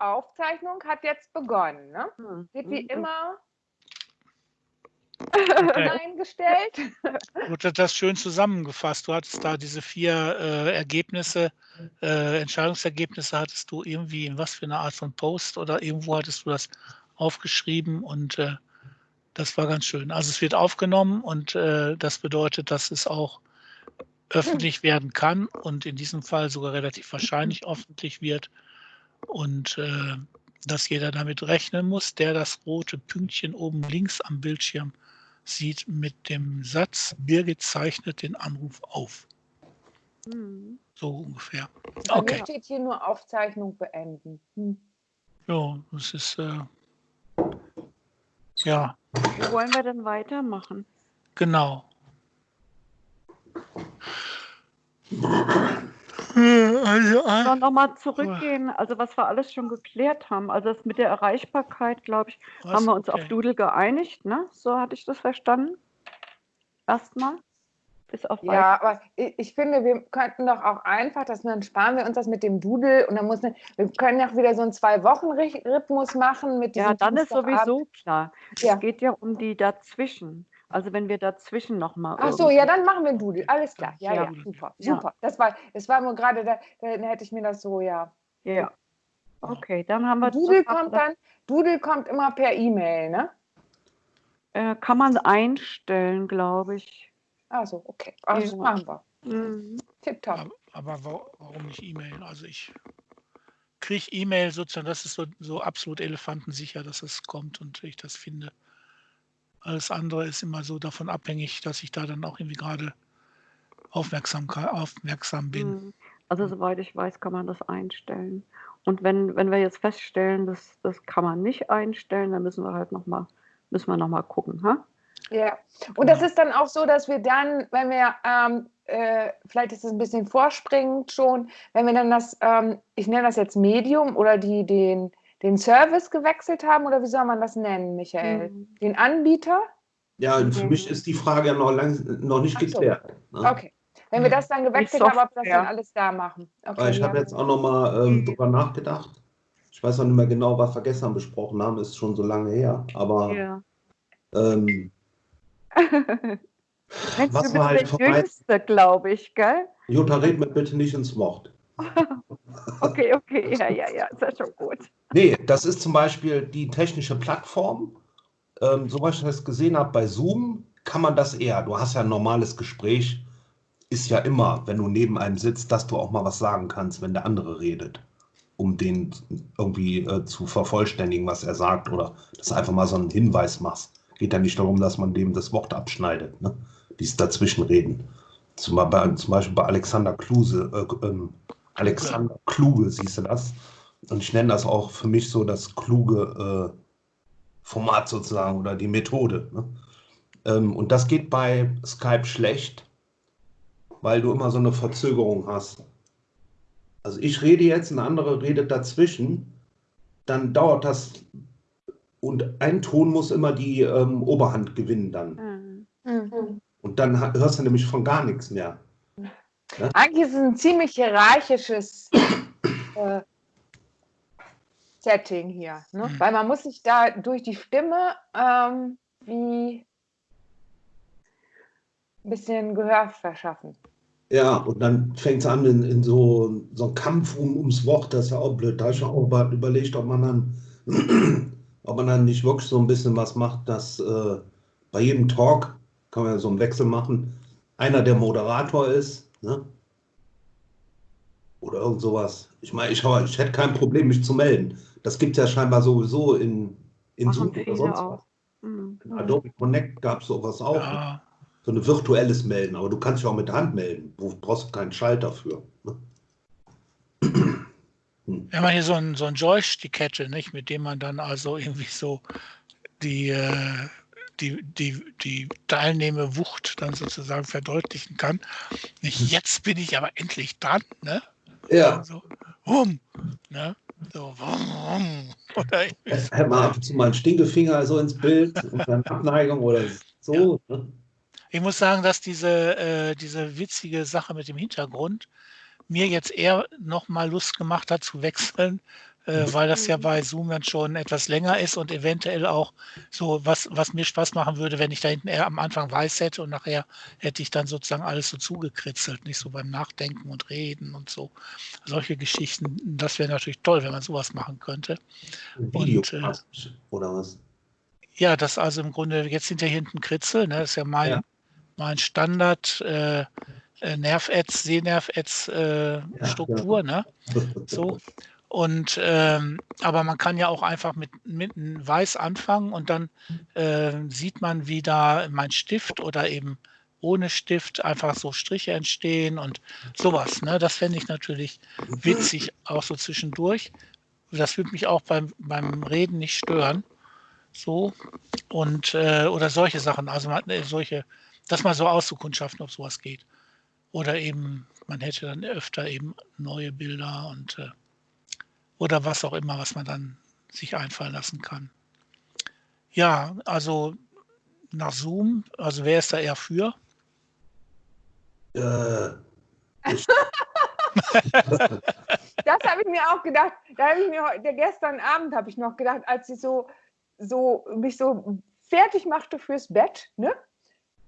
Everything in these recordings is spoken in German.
Aufzeichnung hat jetzt begonnen. Ne? Hm. Wird wie hm. immer Okay. eingestellt. Du hast das schön zusammengefasst. Du hattest da diese vier äh, Ergebnisse, äh, Entscheidungsergebnisse hattest du irgendwie in was für eine Art von Post oder irgendwo hattest du das aufgeschrieben und äh, das war ganz schön. Also es wird aufgenommen und äh, das bedeutet, dass es auch öffentlich werden kann und in diesem Fall sogar relativ wahrscheinlich öffentlich wird und äh, dass jeder damit rechnen muss, der das rote Pünktchen oben links am Bildschirm sieht mit dem Satz, Birgit zeichnet den Anruf auf. Hm. So ungefähr. Okay. Bei steht hier nur Aufzeichnung beenden. Hm. Ja, das ist, äh, ja. Wie wollen wir denn weitermachen? Genau. Also, äh, nochmal zurückgehen, also was wir alles schon geklärt haben. Also das mit der Erreichbarkeit, glaube ich, was? haben wir uns okay. auf Doodle geeinigt, ne? So hatte ich das verstanden. Erstmal. Bis auf ja, aber ich, ich, finde, wir könnten doch auch einfach, dass dann sparen wir uns das mit dem Doodle und dann muss ne, wir können ja wieder so einen Zwei-Wochen-Rhythmus machen mit Ja, dann ist sowieso klar. Ja. Es geht ja um die dazwischen. Also wenn wir dazwischen nochmal. Ach so, ja, dann machen wir ein Doodle. Alles klar. Ja, ja, ja super, super. Das war, das war nur gerade, da, da hätte ich mir das so, ja. Ja. Okay, dann haben wir. Doodle kommt dann, Doodle kommt immer per E-Mail, ne? Äh, kann man einstellen, glaube ich. Also, okay. Also ja. machen wir. Mhm. Tipptopp. Aber, aber warum nicht E-Mail? Also ich kriege E-Mail sozusagen, das ist so, so absolut elefantensicher, dass es kommt und ich das finde. Alles andere ist immer so davon abhängig, dass ich da dann auch irgendwie gerade aufmerksam, aufmerksam bin. Mhm. Also soweit ich weiß, kann man das einstellen. Und wenn, wenn wir jetzt feststellen, dass das kann man nicht einstellen, dann müssen wir halt nochmal müssen wir noch mal gucken. Ha? Ja, und das ist dann auch so, dass wir dann, wenn wir, ähm, äh, vielleicht ist es ein bisschen vorspringend schon, wenn wir dann das, ähm, ich nenne das jetzt Medium oder die, den, den Service gewechselt haben oder wie soll man das nennen, Michael? Mhm. Den Anbieter? Ja, für mich ist die Frage ja noch, lang, noch nicht geklärt. So. Ne? Okay. Wenn wir das dann gewechselt haben, ob wir das dann alles da machen. Okay, ich ja. habe jetzt auch noch mal ähm, drüber nachgedacht. Ich weiß noch nicht mehr genau, was wir gestern besprochen haben, ist schon so lange her. Aber ja. ähm, was war halt der Jüngste, glaube ich, gell? Jutta, red mir bitte nicht ins Wort. okay, okay, ja, ja, ja, ist ja schon gut. Nee, das ist zum Beispiel die technische Plattform. Ähm, soweit ich das gesehen habe, bei Zoom kann man das eher. Du hast ja ein normales Gespräch, ist ja immer, wenn du neben einem sitzt, dass du auch mal was sagen kannst, wenn der andere redet, um den irgendwie äh, zu vervollständigen, was er sagt, oder dass du einfach mal so einen Hinweis machst. Geht ja nicht darum, dass man dem das Wort abschneidet, ne? dieses Dazwischenreden. Zum, zum Beispiel bei Alexander Kluse, äh, ähm, Alexander Kluge, siehst du das? Und ich nenne das auch für mich so das kluge äh, Format sozusagen oder die Methode. Ne? Ähm, und das geht bei Skype schlecht, weil du immer so eine Verzögerung hast. Also ich rede jetzt, ein anderer redet dazwischen, dann dauert das und ein Ton muss immer die ähm, Oberhand gewinnen dann. Mhm. Und dann hörst du nämlich von gar nichts mehr. Ja? Eigentlich ist es ein ziemlich hierarchisches äh, Setting hier. Ne? Mhm. Weil man muss sich da durch die Stimme ähm, wie ein bisschen Gehör verschaffen. Ja, und dann fängt es an in, in, so, so einem Kampf um, ums Wort, das ist ja auch blöd. Da habe ich auch überlegt, ob man dann, ob man dann nicht wirklich so ein bisschen was macht, dass äh, bei jedem Talk, kann man ja so einen Wechsel machen, einer der Moderator ist, ne? Oder irgend sowas. Ich meine, ich, ich hätte kein Problem, mich zu melden. Das gibt es ja scheinbar sowieso in, in Zoom oder sonst auch. was. Mhm. In Adobe Connect gab es sowas auch. Ja. So ein virtuelles Melden, aber du kannst dich auch mit der Hand melden. Du brauchst keinen Schalter für. Ne? Wir haben hier so ein, so ein Joystick hätte, nicht, mit dem man dann also irgendwie so die, äh, die, die, die Teilnehmerwucht dann sozusagen verdeutlichen kann. Nicht, jetzt bin ich aber endlich dran, ne? Ja. So, hum, ne? So, oder Hätte man ab und zu mal einen Stinkefinger so ins Bild und dann Abneigung oder so. Ja. Ne? Ich muss sagen, dass diese, äh, diese witzige Sache mit dem Hintergrund mir jetzt eher noch mal Lust gemacht hat zu wechseln äh, weil das ja bei Zoom dann schon etwas länger ist und eventuell auch so, was, was mir Spaß machen würde, wenn ich da hinten eher am Anfang weiß hätte und nachher hätte ich dann sozusagen alles so zugekritzelt, nicht so beim Nachdenken und Reden und so. Solche Geschichten, das wäre natürlich toll, wenn man sowas machen könnte. Video und, äh, oder was? Ja, das also im Grunde, jetzt ja hinten Kritzel, ne? das ist ja mein, ja. mein Standard äh, äh Nerv-Ads, Sehnerv-Ads-Struktur, äh, ja, genau. ne? So. Und ähm, aber man kann ja auch einfach mit, mit einem Weiß anfangen und dann äh, sieht man, wie da mein Stift oder eben ohne Stift einfach so Striche entstehen und sowas. Ne? Das fände ich natürlich witzig, auch so zwischendurch. Das würde mich auch beim, beim Reden nicht stören. So. Und äh, oder solche Sachen, also man, äh, solche, das mal so auszukundschaften, ob sowas geht. Oder eben, man hätte dann öfter eben neue Bilder und äh, oder was auch immer, was man dann sich einfallen lassen kann. Ja, also nach Zoom, also wer ist da eher für? Äh, das habe ich mir auch gedacht. Da habe ich mir heute, gestern Abend habe ich noch gedacht, als ich so, so mich so fertig machte fürs Bett, ne?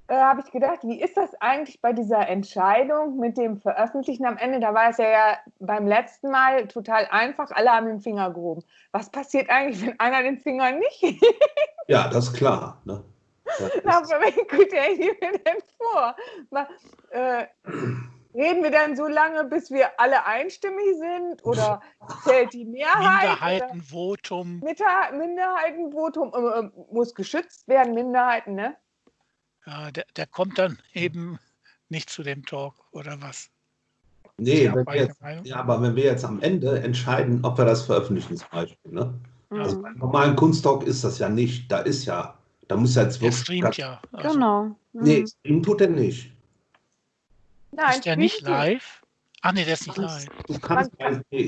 Äh, habe ich gedacht, wie ist das eigentlich bei dieser Entscheidung mit dem Veröffentlichen am Ende? Da war es ja, ja beim letzten Mal total einfach, alle haben den Finger gehoben. Was passiert eigentlich, wenn einer den Finger nicht Ja, das ist klar. Ne? Aber welchen Kriterien nehmen wir denn vor? Mal, äh, reden wir dann so lange, bis wir alle einstimmig sind? Oder zählt die Mehrheit? Minderheitenvotum. Minderheitenvotum äh, äh, muss geschützt werden, Minderheiten, ne? Ja, der, der kommt dann eben nicht zu dem Talk oder was? Nee, wenn wir jetzt, ja, aber wenn wir jetzt am Ende entscheiden, ob wir das veröffentlichen zum Beispiel, ne? Mhm. Also beim normalen Kunsttalk ist das ja nicht. Da ist ja, da muss ja jetzt wirklich. Der streamt ja. Also. Genau. Mhm. Nee, streamen tut er nicht. Nein, ist der nicht live? Ach nee, der ist nicht live. Du kannst,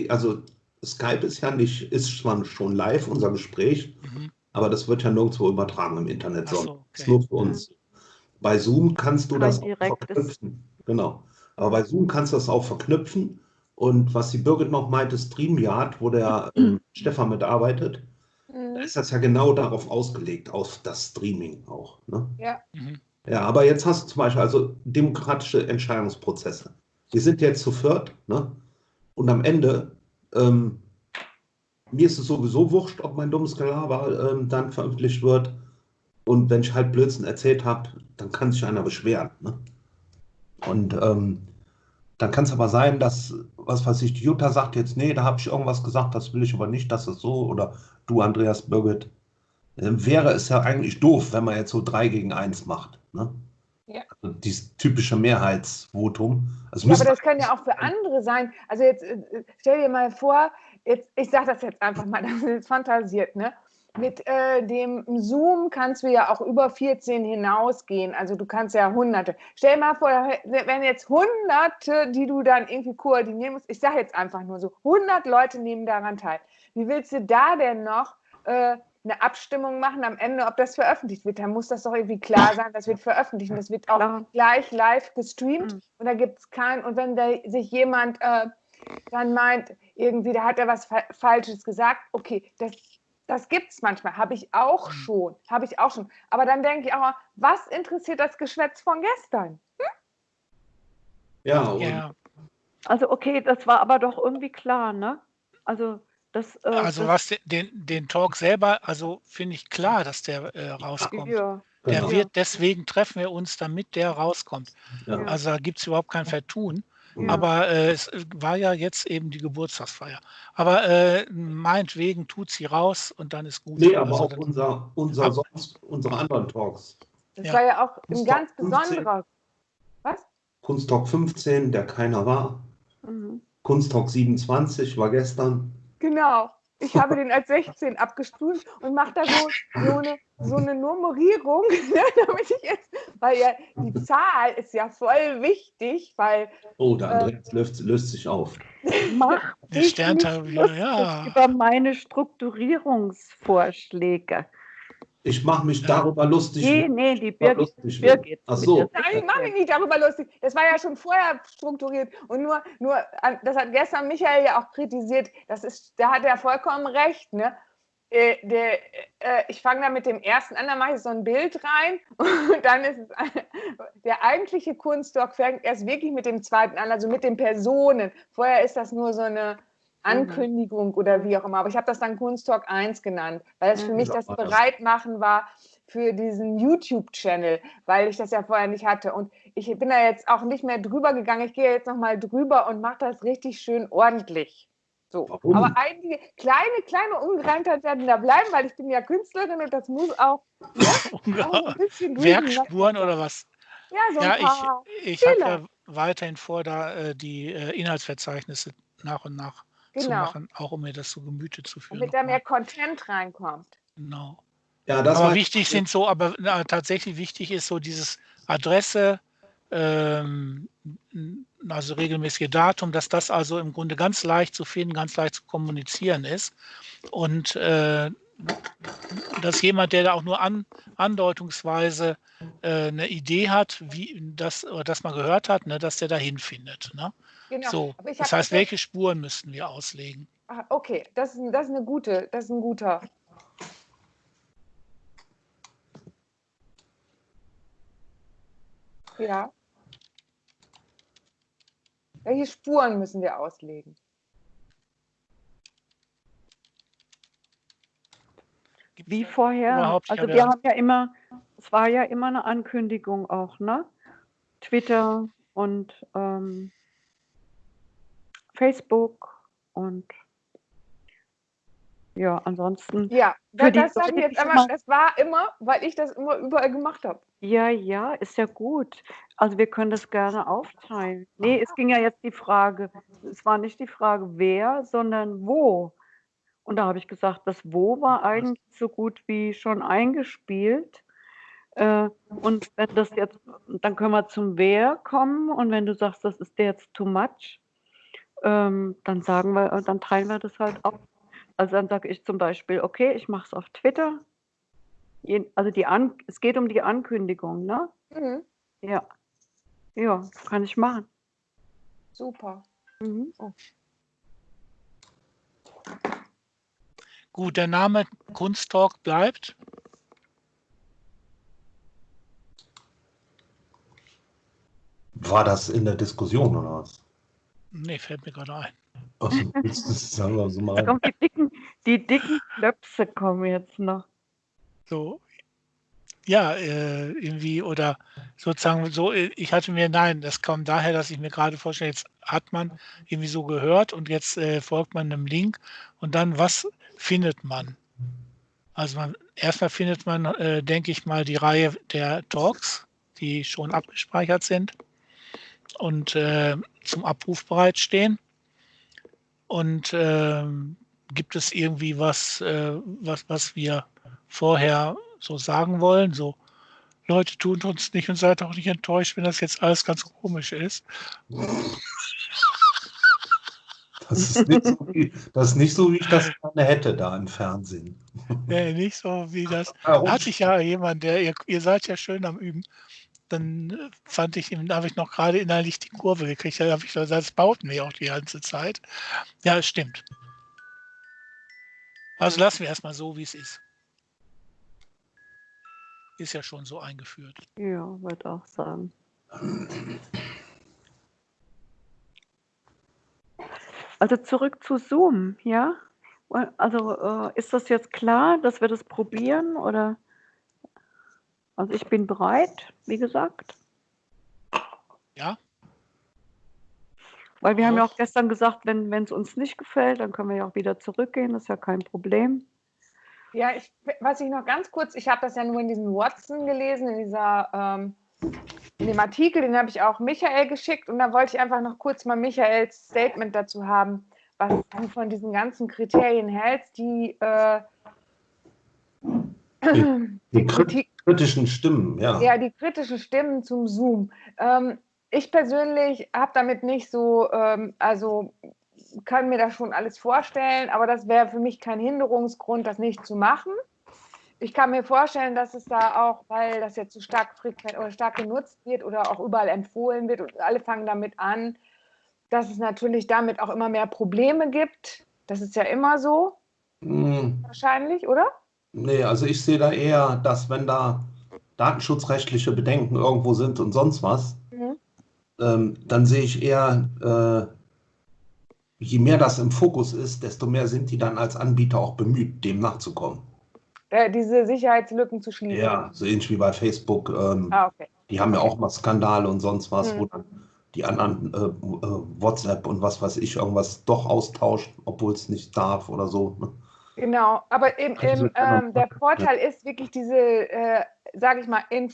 also Skype ist ja nicht, ist zwar schon live, unser Gespräch, mhm. aber das wird ja nirgendwo übertragen im Internet, sondern so, okay. ist nur für uns. Mhm. Bei Zoom kannst du das auch verknüpfen. Genau. Aber bei Zoom kannst du das auch verknüpfen. Und was die Birgit noch meinte, StreamYard, wo der äh, Stefan mitarbeitet, mhm. da ist das ja genau darauf ausgelegt, auf das Streaming auch. Ne? Ja. Mhm. Ja, aber jetzt hast du zum Beispiel also demokratische Entscheidungsprozesse. Wir sind jetzt zu viert, ne? Und am Ende, ähm, mir ist es sowieso wurscht, ob mein dummes Gelaber ähm, dann veröffentlicht wird. Und wenn ich halt Blödsinn erzählt habe, dann kann sich einer beschweren. Ne? Und ähm, dann kann es aber sein, dass, was weiß ich, Jutta sagt jetzt, nee, da habe ich irgendwas gesagt, das will ich aber nicht, dass es so, oder du, Andreas Birgit, äh, wäre es ja eigentlich doof, wenn man jetzt so drei gegen eins macht. Ne? Ja. Also dieses typische Mehrheitsvotum. Also ja, aber das kann ja auch für andere sein. Also jetzt äh, stell dir mal vor, jetzt, ich sage das jetzt einfach mal, das ist fantasiert, ne? Mit äh, dem Zoom kannst du ja auch über 14 hinausgehen. Also du kannst ja hunderte. Stell mal vor, wenn jetzt hunderte, die du dann irgendwie koordinieren musst, ich sage jetzt einfach nur so, 100 Leute nehmen daran teil. Wie willst du da denn noch äh, eine Abstimmung machen am Ende, ob das veröffentlicht wird? Da muss das doch irgendwie klar sein, das wird veröffentlicht und das wird auch klar. gleich live gestreamt mhm. und da gibt es keinen. Und wenn da sich jemand äh, dann meint, irgendwie, da hat er was Falsches gesagt, okay, das das gibt es manchmal, habe ich auch mhm. schon, habe ich auch schon. Aber dann denke ich auch, was interessiert das Geschwätz von gestern? Hm? Ja, ja. Also okay, das war aber doch irgendwie klar, ne? Also das. Äh, also das, was den, den Talk selber, also finde ich klar, dass der äh, rauskommt. Ja. Der genau. wird, deswegen treffen wir uns, damit der rauskommt. Ja. Also da gibt es überhaupt kein Vertun. Ja. Aber äh, es äh, war ja jetzt eben die Geburtstagsfeier. Aber äh, meinetwegen tut sie raus und dann ist gut. Nee, aber also, auch unser, unser sonst, unsere anderen Talks. Das ja. war ja auch ein ganz besonderer. Was? Kunsttalk 15, der keiner war. Mhm. Kunsttalk 27 war gestern. Genau. Ich habe den als 16 abgestuft und mache da so, so, eine, so eine Nummerierung, ne, damit ich jetzt, weil ja die Zahl ist ja voll wichtig, weil. Oh, der Andreas äh, löst, löst, sich auf. Mach der Sterntag, ja. über meine Strukturierungsvorschläge. Ich mache mich darüber lustig. Nee, nee, die Birgit. lustig Birgit Ach so. Nein, ich mache mich nicht darüber lustig. Das war ja schon vorher strukturiert. Und nur, nur, das hat gestern Michael ja auch kritisiert. Das ist, da hat er vollkommen recht. Ne? Äh, der, äh, ich fange da mit dem ersten an, dann mache ich so ein Bild rein und dann ist es der eigentliche Kunstdoc fängt erst wirklich mit dem zweiten an, also mit den Personen. Vorher ist das nur so eine Ankündigung oder wie auch immer. Aber ich habe das dann Kunsttalk 1 genannt, weil es für Mhm. mich das. Bereitmachen war für diesen YouTube-Channel, weil ich das ja vorher nicht hatte. Und ich bin da jetzt auch nicht mehr drüber gegangen. Ich gehe jetzt nochmal drüber und mache das richtig schön ordentlich. So. Warum? Aber einige kleine, kleine Ungereimtheiten werden da bleiben, weil ich bin ja Künstlerin und das muss auch, ne, auch ein bisschen ne? Werkspuren oder was? Ja, so ein Ja, paar. ich, ich habe ja weiterhin vor, da äh, die äh, Inhaltsverzeichnisse nach und nach zu Genau. machen, auch um mir das zu Gemüte zu führen. Damit da mehr Content reinkommt. Genau. Ja, das aber wichtig sind so, aber na, tatsächlich wichtig ist so dieses Adresse, ähm, also regelmäßige Datum, dass das also im Grunde ganz leicht zu finden, ganz leicht zu kommunizieren ist. Und äh, dass jemand, der da auch nur an, andeutungsweise äh, eine Idee hat, wie das oder das mal gehört hat, ne, dass der da hinfindet. Ne? Genau. So, Aber ich das heißt, welche Spuren müssten wir auslegen? Ah, okay, das ist, das ist eine gute, das ist ein guter. Ja. Welche Spuren müssen wir auslegen? Wie vorher. Also wir haben ja immer, es war ja immer eine Ankündigung auch, ne? Twitter und ähm, Facebook und ja, ansonsten, Ja, Für da, die das sage ich jetzt immer- das war immer, weil ich das immer überall gemacht habe. ja, ja, ist ja gut. Also wir können das gerne aufteilen. Nee, es ging ja jetzt die Frage, es war nicht die Frage, wer, sondern wo. Und da habe ich gesagt, das Wo war eigentlich so gut wie schon eingespielt. Äh, und wenn das jetzt, dann können wir zum Wer kommen. Und wenn du sagst, das ist jetzt too much, ähm, dann sagen wir, äh, dann teilen wir das halt auf. Also dann sage ich zum Beispiel, okay, ich mache es auf Twitter. Also die An es geht um die Ankündigung, ne? Mhm, Ja. Ja, kann ich machen. super. Mhm. Gut, der Name Kunsttalk bleibt. War das in der Diskussion oder was? Nee, fällt mir gerade ein. Also, das, das sagen wir so Da mal. kommen die dicken, die dicken Klöpse kommen jetzt noch. So, ja, äh, irgendwie oder sozusagen so, ich hatte mir, nein, das kommt daher, dass ich mir gerade vorstelle, jetzt hat man irgendwie so gehört und jetzt äh, folgt man einem Link und dann, was findet man? Also man, erstmal findet man, äh, denke ich mal, die Reihe der Talks, die schon abgespeichert sind und äh, zum Abruf bereitstehen. Und ähm, gibt es irgendwie was, äh, was, was wir vorher so sagen wollen? So, Leute, tut uns nicht und seid auch nicht enttäuscht, wenn das jetzt alles ganz komisch ist. Das ist nicht so, wie, das ist nicht so, wie ich das gerne hätte da im Fernsehen. Nee, nicht so wie das. Warum? Hatte ich ja jemand, der, ihr, ihr seid ja schön am Üben. Dann äh, fand ich, da habe ich noch gerade innerlich die Kurve gekriegt. Da habe ich gesagt, das baut mir auch die ganze Zeit. Ja, es stimmt. Also lassen wir erstmal so, wie es ist. Ist ja schon so eingeführt. Ja, würde auch sagen. Also zurück zu Zoom, ja? Also äh, ist das jetzt klar, dass wir das probieren oder? Also ich bin bereit, wie gesagt. Ja. Weil wir haben ja Auch. auch gestern gesagt, wenn es uns nicht gefällt, dann können wir ja auch wieder zurückgehen, das ist ja kein Problem. Ja, ich, was ich noch ganz kurz, ich habe das ja nur in diesem Watson gelesen, in dieser, ähm, in dem Artikel, den habe ich auch Michael geschickt und da wollte ich einfach noch kurz mal Michaels Statement dazu haben, was du von diesen ganzen Kriterien hältst, die, äh, Die krit Kritik, kritischen Stimmen, ja. ja, die kritischen Stimmen zum Zoom. Ähm, ich persönlich habe damit nicht so, ähm, also kann mir das schon alles vorstellen, aber das wäre für mich kein Hinderungsgrund, das nicht zu machen. ich kann mir vorstellen, dass es da auch, weil das jetzt so stark frequent oder stark genutzt wird oder auch überall empfohlen wird und alle fangen damit an, dass es natürlich damit auch immer mehr Probleme gibt. Das ist ja immer so. Hm, Wahrscheinlich, oder? Nee, also ich sehe da eher, dass wenn da datenschutzrechtliche Bedenken irgendwo sind und sonst was, Mhm. ähm, dann sehe ich eher, äh, je mehr das im Fokus ist, desto mehr sind die dann als Anbieter auch bemüht, dem nachzukommen. Äh, diese Sicherheitslücken zu schließen. Ja, so ähnlich wie bei Facebook. Ähm, Ah, okay. die haben ja auch mal Skandale und sonst was, Mhm. wo dann die anderen äh, äh, WhatsApp und was weiß ich irgendwas doch austauscht, obwohl es nicht darf oder so. Genau, aber im, im, ähm, der Vorteil ist wirklich diese, äh, sage ich mal, in,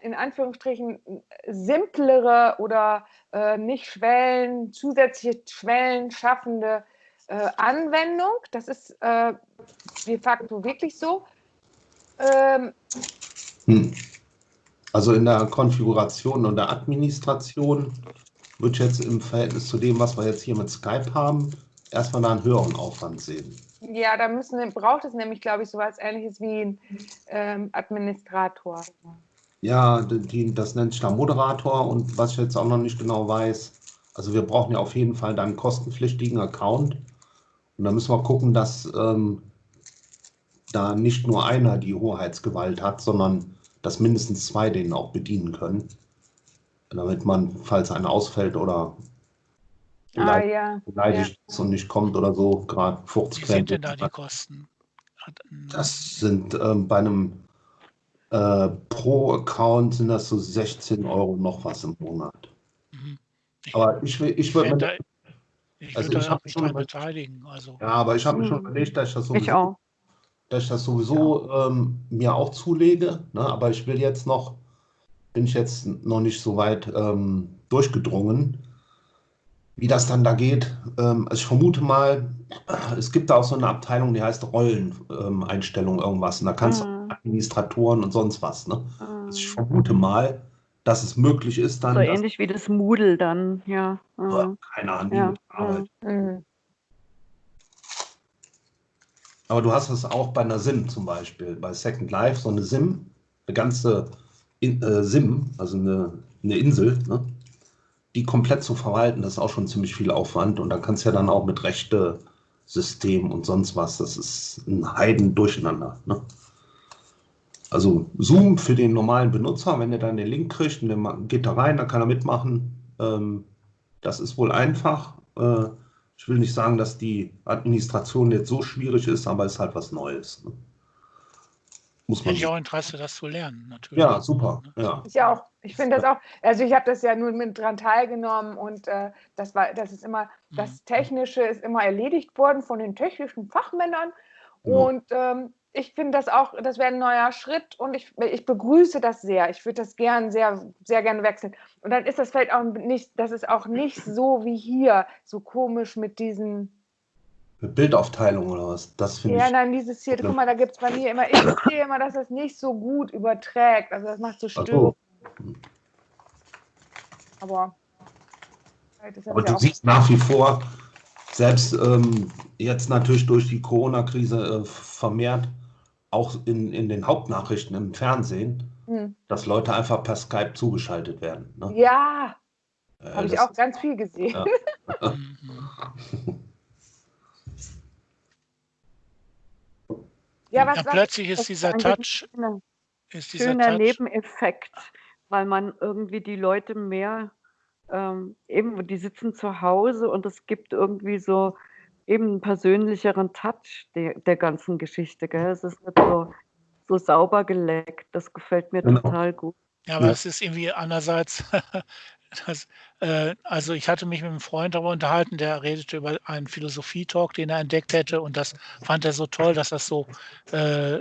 in Anführungsstrichen simplere oder äh, nicht Schwellen, zusätzliche Schwellen schaffende äh, Anwendung. Das ist äh, de facto wirklich so. Ähm, Hm. Also in der Konfiguration und der Administration würde ich jetzt im Verhältnis zu dem, was wir jetzt hier mit Skype haben, erstmal da einen höheren Aufwand sehen. Ja, da müssen, braucht es nämlich, glaube ich, so etwas ähnliches wie ein ähm, Administrator. Ja, die, das nennt sich da Moderator und was ich jetzt auch noch nicht genau weiß, also wir brauchen ja auf jeden Fall dann einen kostenpflichtigen Account und da müssen wir gucken, dass ähm, da nicht nur einer die Hoheitsgewalt hat, sondern dass mindestens zwei den auch bedienen können, damit man, falls einer ausfällt oder Ah, beleidigt, ja. beleidigt ist und nicht kommt oder so, gerade Wie Furzquellen. sind denn da die Kosten? Ähm, Das sind ähm, bei einem äh, Pro-Account sind das so 16 Euro noch was im Monat. mhm. Ich, Aber ich will, ich ich würde da, ich also ich mich schon beteiligen. Also, ja, aber ich habe mir schon Hm. überlegt, dass ich das Ich sowieso, auch. dass ich das sowieso ähm, mir auch zulege. Ne? Aber ich will jetzt noch, bin ich jetzt noch nicht so weit ähm, durchgedrungen, wie das dann da geht. Ähm, also ich vermute mal, es gibt da auch so eine Abteilung, die heißt Rolleneinstellung Einstellung irgendwas. Und da kannst du Mhm. Administratoren und sonst was. Ne? Mhm. Also ich vermute mal, dass es möglich ist, dann, So ähnlich wie das Moodle dann, ja. Mhm. keine Ahnung, Ja, Arbeit. Mhm. Aber du hast es auch bei einer SIM zum Beispiel, bei Second Life, so eine SIM, eine ganze In äh, SIM, also eine, eine Insel, ne? Die komplett zu verwalten, das ist auch schon ziemlich viel Aufwand. Und da kannst du ja dann auch mit Rechte, System und sonst was, das ist ein Heiden durcheinander. Ne? Also Zoom für den normalen Benutzer, wenn er dann den Link kriegt und der geht da rein, dann kann er mitmachen. Ähm, das ist wohl einfach. Äh, ich will nicht sagen, dass die Administration jetzt so schwierig ist, aber es ist halt was Neues. Ne? Muss man hätte ich auch Interesse, das zu lernen, natürlich. Ja, super. Ja. Ich auch. Ich finde das auch. Also ich habe das ja nur mit dran teilgenommen und äh, das war, das ist immer, Mhm. das Technische ist immer erledigt worden von den technischen Fachmännern. Ja. Und ähm, ich finde das auch, das wäre ein neuer Schritt und ich, ich begrüße das sehr. Ich würde das gern sehr, sehr gerne wechseln. Und dann ist das vielleicht auch nicht, das ist auch nicht so wie hier, so komisch mit diesen Bildaufteilung oder was? Das finde Ja, ich. nein, dieses hier, guck mal, da gibt es bei mir immer, ich sehe immer, dass das nicht so gut überträgt. Also das macht so Störungen. so. Aber, das Aber ja du siehst nach wie vor, selbst ähm, jetzt natürlich durch die Corona-Krise äh, vermehrt, auch in, in den Hauptnachrichten im Fernsehen, hm. dass Leute einfach per Skype zugeschaltet werden. Ne? Ja, Äh, habe ich auch ganz viel gesehen. Ja. Ja, was, Ja, was, plötzlich ist dieser Touch, schöner, ist dieser schöner Touch, Nebeneffekt, weil man irgendwie die Leute mehr, ähm, eben, die sitzen zu Hause und es gibt irgendwie so eben einen persönlicheren Touch der, der ganzen Geschichte. Gell? Es ist nicht so, so sauber geleckt. Das gefällt mir Genau. total gut. Ja, aber es ist irgendwie andererseits, das, äh, also ich hatte mich mit einem Freund darüber unterhalten, der redete über einen Philosophie-Talk, den er entdeckt hätte und das fand er so toll, dass das so äh,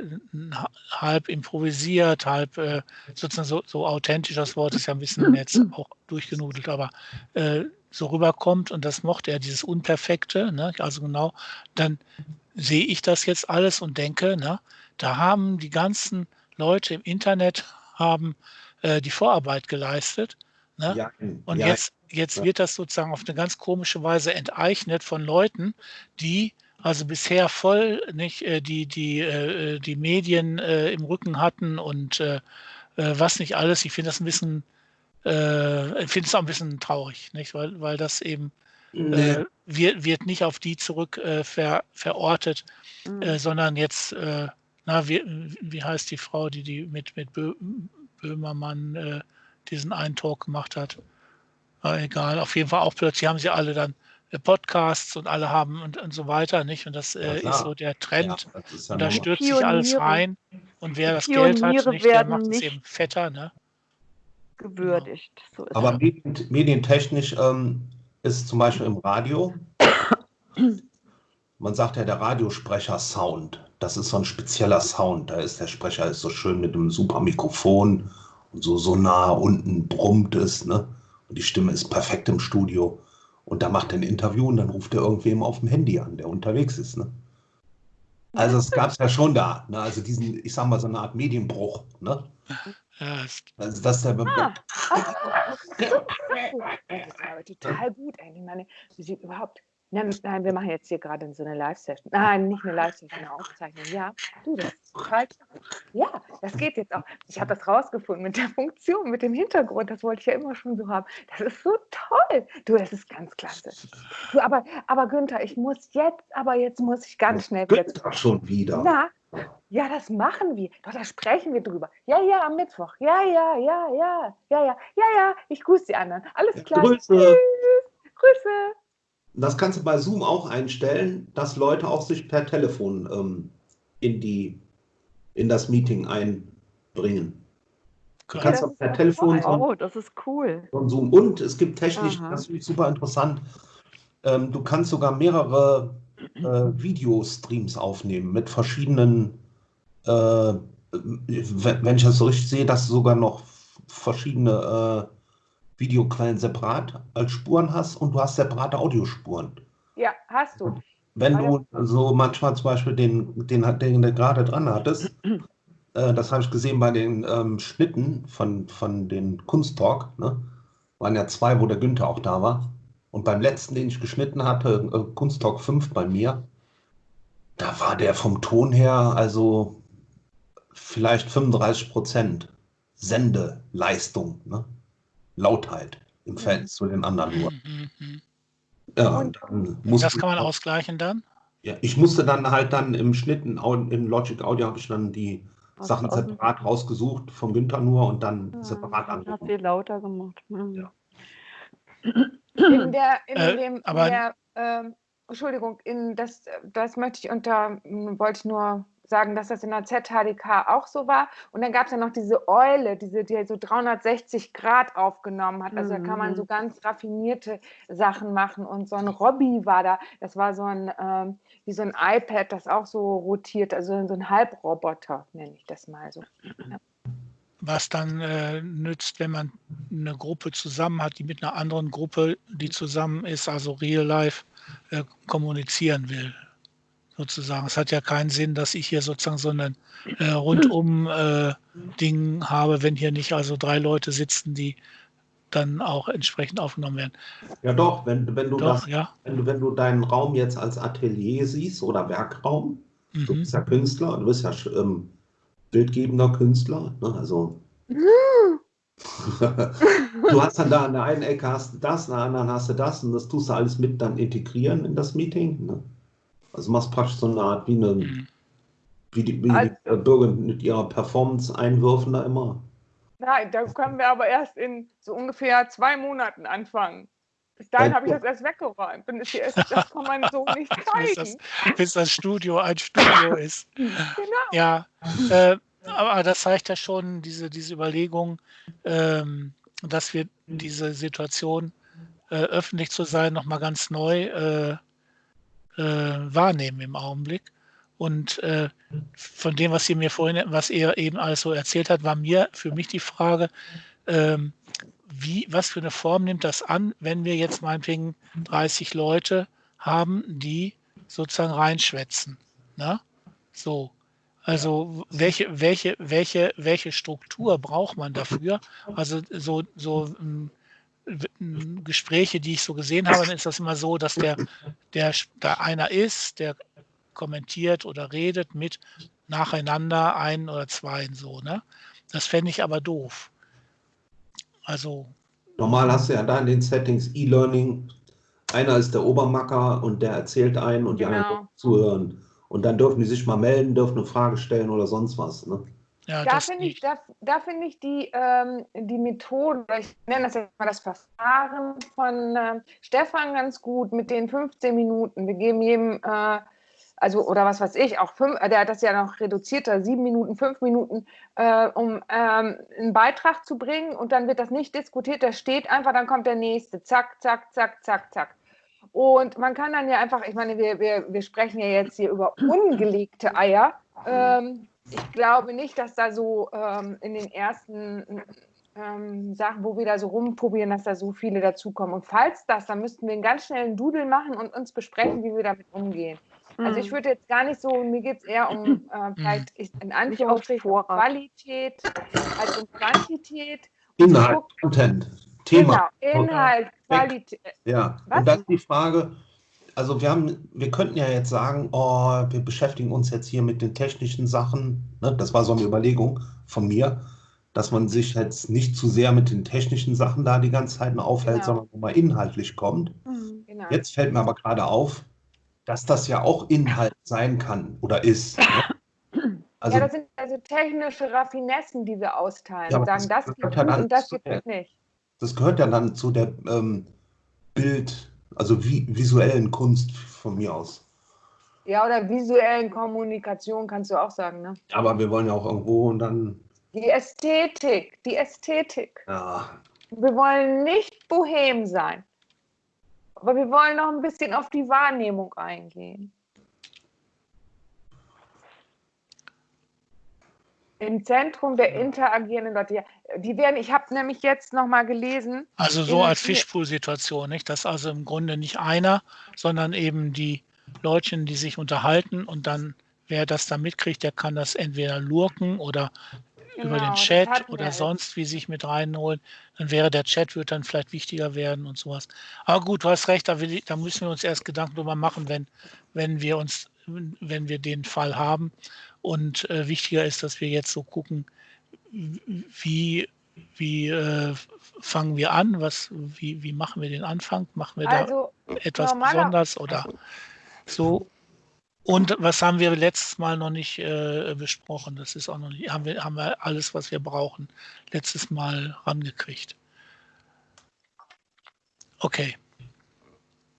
halb improvisiert, halb äh, sozusagen so, so authentisch, das Wort ist ja ein bisschen jetzt auch durchgenudelt, aber äh, so rüberkommt und das mochte er, dieses Unperfekte, ne? also genau, dann sehe ich das jetzt alles und denke, ne, da haben die ganzen Leute im Internet haben äh, die Vorarbeit geleistet. Ne? Ja, Und ja, jetzt, jetzt ja. wird das sozusagen auf eine ganz komische Weise enteignet von Leuten, die also bisher voll nicht äh, die, die, äh, die Medien äh, im Rücken hatten und äh, äh, was nicht alles. Ich finde das ein bisschen, äh, ich finde es auch ein bisschen traurig, nicht? Weil, weil das eben Nee. wird, wird nicht auf die zurück ver, verortet, Mhm. sondern jetzt, na, wie, wie heißt die Frau, die, die mit, mit Bö, Böhmermann diesen einen Talk gemacht hat? Aber egal, auf jeden Fall auch plötzlich haben sie alle dann Podcasts und alle haben und, und so weiter, nicht? Und das äh, klar. ist so der Trend. Ja, ja und da stürzt sich alles Pioniere. rein. Und wer das Geld hat, Pioniere nicht, der macht es eben fetter, ne? gewürdigt. So ist Aber medien, medientechnisch ähm, ist zum Beispiel im Radio, man sagt ja der Radiosprecher-Sound. Das ist so ein spezieller Sound. Da ist der Sprecher ist so schön mit einem super Mikrofon und so, so nah unten brummt es. Ne? Und die Stimme ist perfekt im Studio. Und da macht er ein Interview und dann ruft er irgendwem auf dem Handy an, der unterwegs ist. Ne? Also es gab es ja schon da. Ne? Also diesen, ich sag mal, so eine Art Medienbruch. Ne? Also das ist der, Ah, das ist aber total gut eigentlich. Meine Musik überhaupt. Nein, nein, wir machen jetzt hier gerade so eine Live-Session. Nein, nicht eine Live-Session, eine Aufzeichnung. Ja, du, das ist total. Ja, das geht jetzt auch. Ich habe das rausgefunden mit der Funktion, mit dem Hintergrund. Das wollte ich ja immer schon so haben. Das ist so toll. Du, das ist ganz klasse. Du, aber, aber Günther, ich muss jetzt, aber jetzt muss ich ganz schnell Günther schon wieder. na, ja, das machen wir. Doch, da sprechen wir drüber. Ja, ja, am Mittwoch. Ja, ja, ja, ja, ja, ja, ja, ja. Ich grüße die anderen. Alles klar. Grüße. Tschüss. Grüße. Das kannst du bei Zoom auch einstellen, dass Leute auch sich per Telefon ähm, in, die, in das Meeting einbringen. Du kannst das auch ist per Telefon Oh, das ist cool. ein Zoom. Und es gibt technisch, Aha. das finde ich super interessant, ähm, du kannst sogar mehrere äh, Videostreams aufnehmen mit verschiedenen, äh, wenn wenn ich das so richtig sehe, dass du sogar noch verschiedene äh, Videoquellen separat als Spuren hast und du hast separate Audiospuren. Ja, hast du. Wenn du so manchmal zum Beispiel den, den, den du gerade dran hattest, äh, das habe ich gesehen bei den ähm, Schnitten von, von den Kunsttalk, ne? waren ja zwei, wo der Günther auch da war. Und beim letzten, den ich geschnitten hatte, äh, Kunsttalk 5 bei mir, da war der vom Ton her also vielleicht 35 Prozent Sendeleistung, ne? Lautheit im Verhältnis zu den anderen nur. Mhm, mhm. Ja, Und- dann musste Das kann man ich- ausgleichen dann? ja, ich musste dann halt dann im Schnitt in, in Logic Audio habe ich dann die Aus- Sachen separat rausgesucht vom Günther nur und dann Ja, separat Hast angerufen. sie lauter gemacht. Mhm. Ja. In der, in Äh, dem, in aber- der ähm, Entschuldigung, in das, das möchte ich unter, wollte ich nur sagen, dass das in der ZHDK auch so war. Und dann gab es ja noch diese Eule, diese, die so 360 Grad aufgenommen hat. Also da kann man Mhm. so ganz raffinierte Sachen machen. Und so ein Robby war da, das war so ein, ähm, wie so ein iPad, das auch so rotiert, also so ein Halbroboter, nenne ich das mal so. Was dann äh, nützt, wenn man eine Gruppe zusammen hat, die mit einer anderen Gruppe, die zusammen ist, also real life, äh, kommunizieren will. Sozusagen. Es hat ja keinen Sinn, dass ich hier sozusagen so ein äh, rundum äh, habe, wenn hier nicht also drei Leute sitzen, die dann auch entsprechend aufgenommen werden. Ja doch, wenn, wenn du Doch, das, ja. wenn du, wenn du deinen Raum jetzt als Atelier siehst oder Werkraum, du Mhm. bist ja Künstler, du bist ja ähm, bildgebender Künstler, ne? also du hast dann da an der einen Ecke hast du das, an der anderen hast du das und das tust du alles mit dann integrieren in das Meeting. Ne? Also machst praktisch so eine Art wie eine Mhm. wie die, wie Al- die äh, Bürger mit ihrer Performance einwürfen da immer. Nein, da können wir aber erst in so ungefähr zwei Monaten anfangen. Bis dahin habe ich das erst weggeräumt. Das, hier ist, das kann man so nicht Bis das, zeigen. bis das Studio ein Studio ist. Genau. Ja, äh, aber das zeigt ja schon diese, diese Überlegung, ähm, dass wir diese Situation, äh, öffentlich zu sein, nochmal ganz neu äh, äh, wahrnehmen im Augenblick. Und äh, von dem, was ihr mir vorhin, was ihr eben alles so erzählt hat, war mir für mich die Frage, ähm, wie, was für eine Form nimmt das an, wenn wir jetzt meinetwegen 30 Leute haben, die sozusagen reinschwätzen. Ne? So. Also welche, welche, welche, welche Struktur braucht man dafür? Also so, so ähm, Gespräche, die ich so gesehen habe, dann ist das immer so, dass der, der da einer ist, der kommentiert oder redet mit nacheinander ein oder zwei so. Ne? Das fände ich aber doof. Also. Normal hast du ja da in den Settings E-Learning, einer ist der Obermacker und der erzählt einen und die genau. anderen zuhören. Und dann dürfen die sich mal melden, dürfen eine Frage stellen oder sonst was. Ne? Ja, da finde ich, da, da find ich die, ähm, die Methode, ich nenne das jetzt mal das Verfahren von äh, Stefan ganz gut mit den 15 Minuten. Wir geben jedem, äh, also oder was weiß ich, auch fünf, der hat das ja noch reduzierter, sieben Minuten, fünf Minuten, äh, um ähm, einen Beitrag zu bringen und dann wird das nicht diskutiert, der steht einfach, dann kommt der nächste, zack, zack, zack, zack, zack. Und man kann dann ja einfach, ich meine, wir, wir, wir sprechen ja jetzt hier über ungelegte Eier. Ähm, ich glaube nicht, dass da so ähm, in den ersten ähm, Sachen, wo wir da so rumprobieren, dass da so viele dazukommen. Und falls das, dann müssten wir einen ganz schnellen Doodle machen und uns besprechen, wie wir damit umgehen. Also ich mhm. würde jetzt gar nicht so, mir geht es eher um äh, vielleicht in Anführungsstrichen Qualität als um Quantität. Inhalt, Content, Thema. Genau, Inhalt, Qualität. Ja, Was? und dann die Frage, also wir haben, wir könnten ja jetzt sagen, oh, wir beschäftigen uns jetzt hier mit den technischen Sachen. Ne? Das war so eine Überlegung von mir, dass man sich jetzt nicht zu sehr mit den technischen Sachen da die ganze Zeit aufhält, genau. sondern mal inhaltlich kommt. Mhm, genau. Jetzt fällt mir aber gerade auf, dass das ja auch Inhalt sein kann oder ist. Ne? Also, ja, das sind also technische Raffinessen, die wir austeilen. Ja, sagen, das, das gibt ja und das gibt es nicht. Das gehört ja dann zu der ähm, Bild- also vi visuellen Kunst von mir aus. Ja, oder visuellen Kommunikation kannst du auch sagen, ne? Aber wir wollen ja auch irgendwo und dann. Die Ästhetik, die Ästhetik. Ja. Wir wollen nicht bohem sein. Aber wir wollen noch ein bisschen auf die Wahrnehmung eingehen. Im Zentrum der interagierenden Leute. Ja, die werden, ich habe nämlich jetzt noch mal gelesen. Also so als Fischpool-Situation, nicht? Dass also im Grunde nicht einer, sondern eben die Leutchen, die sich unterhalten und dann, wer das da mitkriegt, der kann das entweder lurken oder genau, über den genau, Chat oder sonst wie sich mit reinholen. Dann wäre der Chat, wird dann vielleicht wichtiger werden und sowas. Aber gut, du hast recht, da, will, da müssen wir uns erst Gedanken drüber machen, wenn, wenn wir uns, wenn wir den Fall haben. Und äh, wichtiger ist, dass wir jetzt so gucken, wie, wie äh, fangen wir an? Was, wie, wie machen wir den Anfang? Machen wir also, da etwas besonders oder so? Und was haben wir letztes Mal noch nicht äh, besprochen? Das ist auch noch nicht, haben wir, haben wir alles, was wir brauchen, letztes Mal rangekriegt. Okay.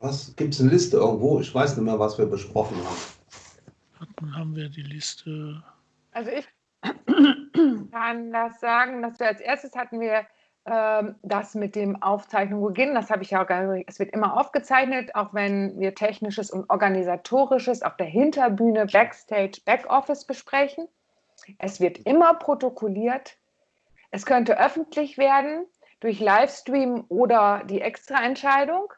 Was gibt es eine Liste irgendwo? Ich weiß nicht mehr, was wir besprochen haben. Dann haben wir die Liste. Also ich kann das sagen, dass wir als erstes hatten wir ähm, das mit dem Aufzeichnung beginnen. Das habe ich ja auch gesagt. Es wird immer aufgezeichnet, auch wenn wir technisches und organisatorisches auf der Hinterbühne, Backstage, Backoffice besprechen. Es wird immer protokolliert. Es könnte öffentlich werden durch Livestream oder die Extraentscheidung.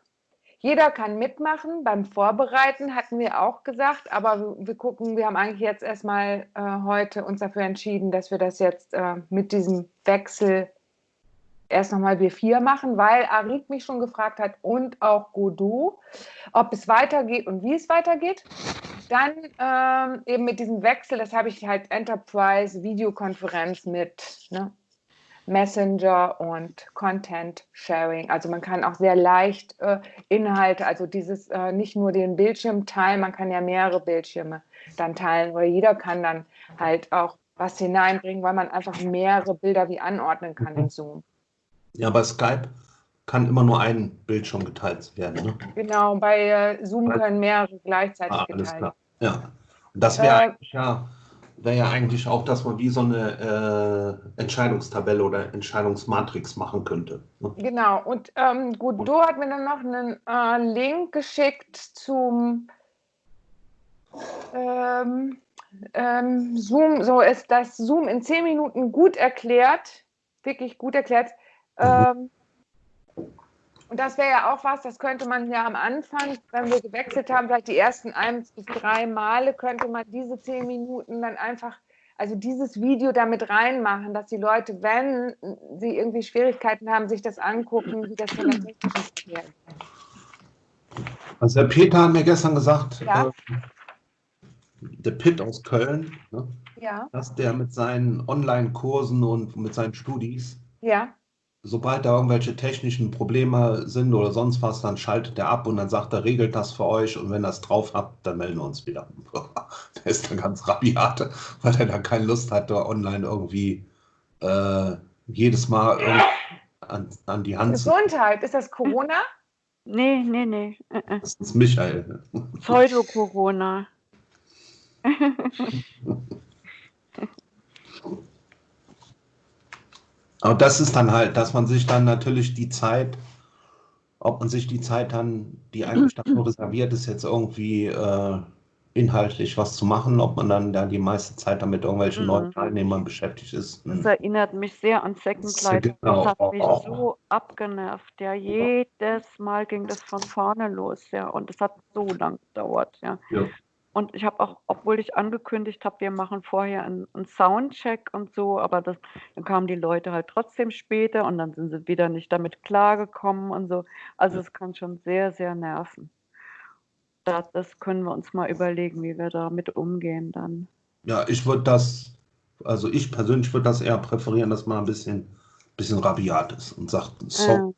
Jeder kann mitmachen. Beim Vorbereiten hatten wir auch gesagt, aber wir gucken, wir haben eigentlich jetzt erstmal äh, heute uns dafür entschieden, dass wir das jetzt äh, mit diesem Wechsel erst nochmal wir vier machen, weil Arik mich schon gefragt hat und auch Godot, ob es weitergeht und wie es weitergeht. Dann ähm, eben mit diesem Wechsel, das habe ich halt Enterprise Videokonferenz mit ne, Messenger und Content Sharing. Also man kann auch sehr leicht äh, Inhalte, also dieses äh, nicht nur den Bildschirm teilen, man kann ja mehrere Bildschirme dann teilen, weil jeder kann dann halt auch was hineinbringen, weil man einfach mehrere Bilder wie anordnen kann in Zoom. Ja, bei Skype kann immer nur ein Bildschirm geteilt werden. Ne? Genau, bei äh, Zoom können mehrere gleichzeitig ah, geteilt werden. Ja, und das wäre äh, eigentlich ja wäre ja eigentlich auch, dass man wie so eine äh, Entscheidungstabelle oder Entscheidungsmatrix machen könnte. Ne? Genau, und ähm, Godot hat mir dann noch einen äh, Link geschickt zum ähm, ähm, Zoom, so ist das Zoom in zehn Minuten gut erklärt, wirklich gut erklärt. Mhm. Und das wäre ja auch was, das könnte man ja am Anfang, wenn wir gewechselt haben, vielleicht die ersten ein bis drei Male, könnte man diese zehn Minuten dann einfach also dieses Video damit reinmachen, dass die Leute, wenn sie irgendwie Schwierigkeiten haben, sich das angucken, wie das von der technischen her Also der Peter hat mir gestern gesagt, Ja. äh, der Pitt aus Köln, ne, Ja, dass der mit seinen Online-Kursen und mit seinen Studis, ja. Sobald da irgendwelche technischen Probleme sind oder sonst was, dann schaltet er ab und dann sagt er, regelt das für euch und wenn ihr das drauf habt, dann melden wir uns wieder. der ist dann ganz rabiat, weil er da keine Lust hat, da online irgendwie äh, jedes Mal irgendwie an, an die Hand zu. Gesundheit, ist das Corona? Nee, nee, nee. äh, äh. Das ist Michael. Pseudo-Corona. Aber das ist dann halt, dass man sich dann natürlich die Zeit, ob man sich die Zeit dann, die eigentlich dafür reserviert ist, jetzt irgendwie äh, inhaltlich was zu machen, ob man dann da die meiste Zeit damit irgendwelchen Mhm. neuen Teilnehmern beschäftigt ist. Das Hm. erinnert mich sehr an Second Life. genau. Das hat mich Oh. so abgenervt. Ja, jedes Mal ging das von vorne los, ja. Und es hat so lang gedauert, ja. Ja. Und ich habe auch, obwohl ich angekündigt habe, wir machen vorher einen, einen Soundcheck und so, aber das, dann kamen die Leute halt trotzdem später und dann sind sie wieder nicht damit klargekommen und so. Also es kann schon sehr, sehr nerven. Da, das können wir uns mal überlegen, wie wir damit umgehen dann. Ja, ich würde das, also ich persönlich würde das eher präferieren, dass man ein bisschen, bisschen rabiat ist und sagt, so, Ja,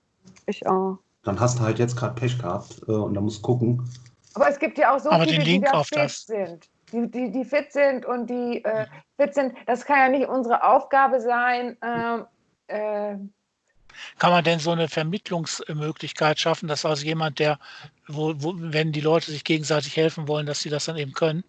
ich auch. dann hast du halt jetzt gerade Pech gehabt äh, und dann musst gucken. Aber es gibt ja auch so Aber viele, die da fit das- sind. Die, die, die fit sind und die äh, fit sind. Das kann ja nicht unsere Aufgabe sein. Ähm, äh, Kann man denn so eine Vermittlungsmöglichkeit schaffen, dass also jemand, der, wo, wo, wenn die Leute sich gegenseitig helfen wollen, dass sie das dann eben können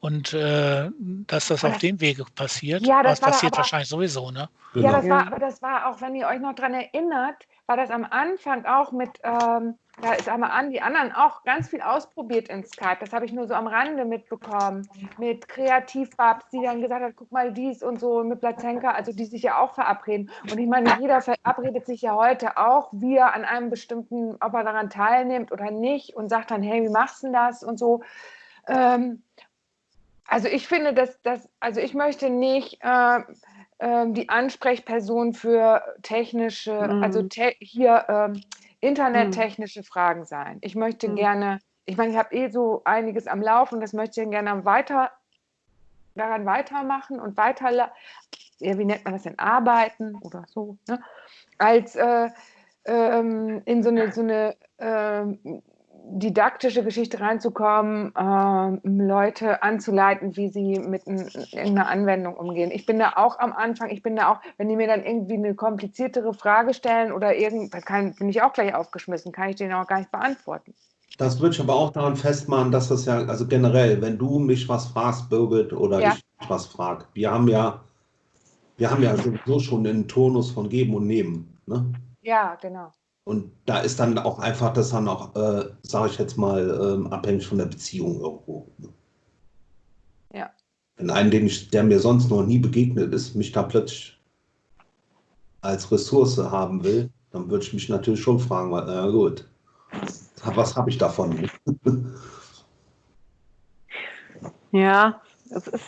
und äh, dass das auf dem Wege passiert? Ja, das das war passiert aber- wahrscheinlich sowieso, ne? Genau. Ja, das Ja. war, aber das war auch, wenn ihr euch noch dran erinnert, war das am Anfang auch mit, ähm, da ist einmal an, die anderen auch ganz viel ausprobiert in Skype. Das habe ich nur so am Rande mitbekommen. Mit Kreativbabs, die dann gesagt hat, guck mal dies und so, mit Plazenka, also die sich ja auch verabreden. Und ich meine, jeder verabredet sich ja heute auch, wie er an einem bestimmten, ob er daran teilnimmt oder nicht und sagt dann, hey, wie machst du denn das und so. Ähm, also ich finde, dass das, also ich möchte nicht äh, die Ansprechperson für technische, Mhm. also te hier ähm, internettechnische Fragen sein. Ich möchte Mhm. gerne, ich meine, ich habe eh so einiges am Laufen, das möchte ich gerne weiter daran weitermachen und weiter, ja, wie nennt man das denn, arbeiten oder so, ne? als äh, ähm, in so eine, so eine ähm, didaktische Geschichte reinzukommen, ähm, Leute anzuleiten, wie sie mit irgendeiner Anwendung umgehen. Ich bin da auch am Anfang, ich bin da auch, wenn die mir dann irgendwie eine kompliziertere Frage stellen oder irgend, dann kann, bin ich auch gleich aufgeschmissen, kann ich den auch gar nicht beantworten. Das würde ich aber auch daran festmachen, dass das ja, also generell, wenn du mich was fragst, Birgit, oder Ja. ich dich was frag, wir haben ja, wir haben ja sowieso schon einen Tonus von Geben und Nehmen. Ne? Ja, genau. Und da ist dann auch einfach das dann auch, äh, sage ich jetzt mal, ähm, abhängig von der Beziehung irgendwo. Ja. Wenn ein, den ich, der mir sonst noch nie begegnet ist, mich da plötzlich als Ressource haben will, dann würde ich mich natürlich schon fragen, weil, na gut, was habe ich davon? Ja, es ist,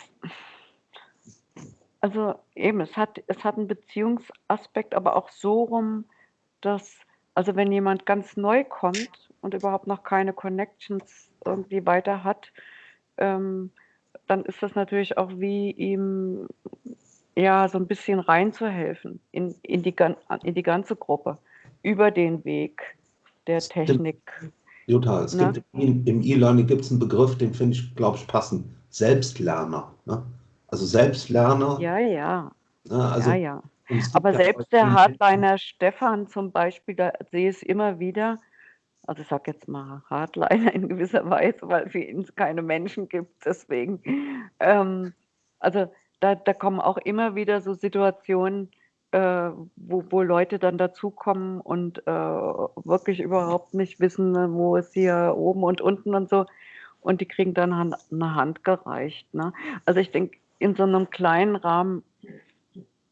also eben, es hat, es hat einen Beziehungsaspekt, aber auch so rum, dass, also wenn jemand ganz neu kommt und überhaupt noch keine Connections irgendwie weiter hat, ähm, dann ist das natürlich auch wie ihm ja so ein bisschen reinzuhelfen in, in, die, in die ganze Gruppe über den Weg der. Technik. Jutta, es Ne? gibt im im E-Learning gibt es einen Begriff, den finde ich, glaube ich, passend. Selbstlerner. Ne? Also Selbstlerner. Ja, ja, Ne? Also, ja, ja. Es Aber selbst der Hardliner Stefan zum Beispiel, da sehe ich es immer wieder, also ich sage jetzt mal Hardliner in gewisser Weise, weil für ihn keine Menschen gibt, deswegen. Ähm, also da, da kommen auch immer wieder so Situationen, äh, wo, wo Leute dann dazukommen und äh, wirklich überhaupt nicht wissen, wo ist hier oben und unten und so. Und die kriegen dann eine Hand gereicht. Ne? Also ich denke, in so einem kleinen Rahmen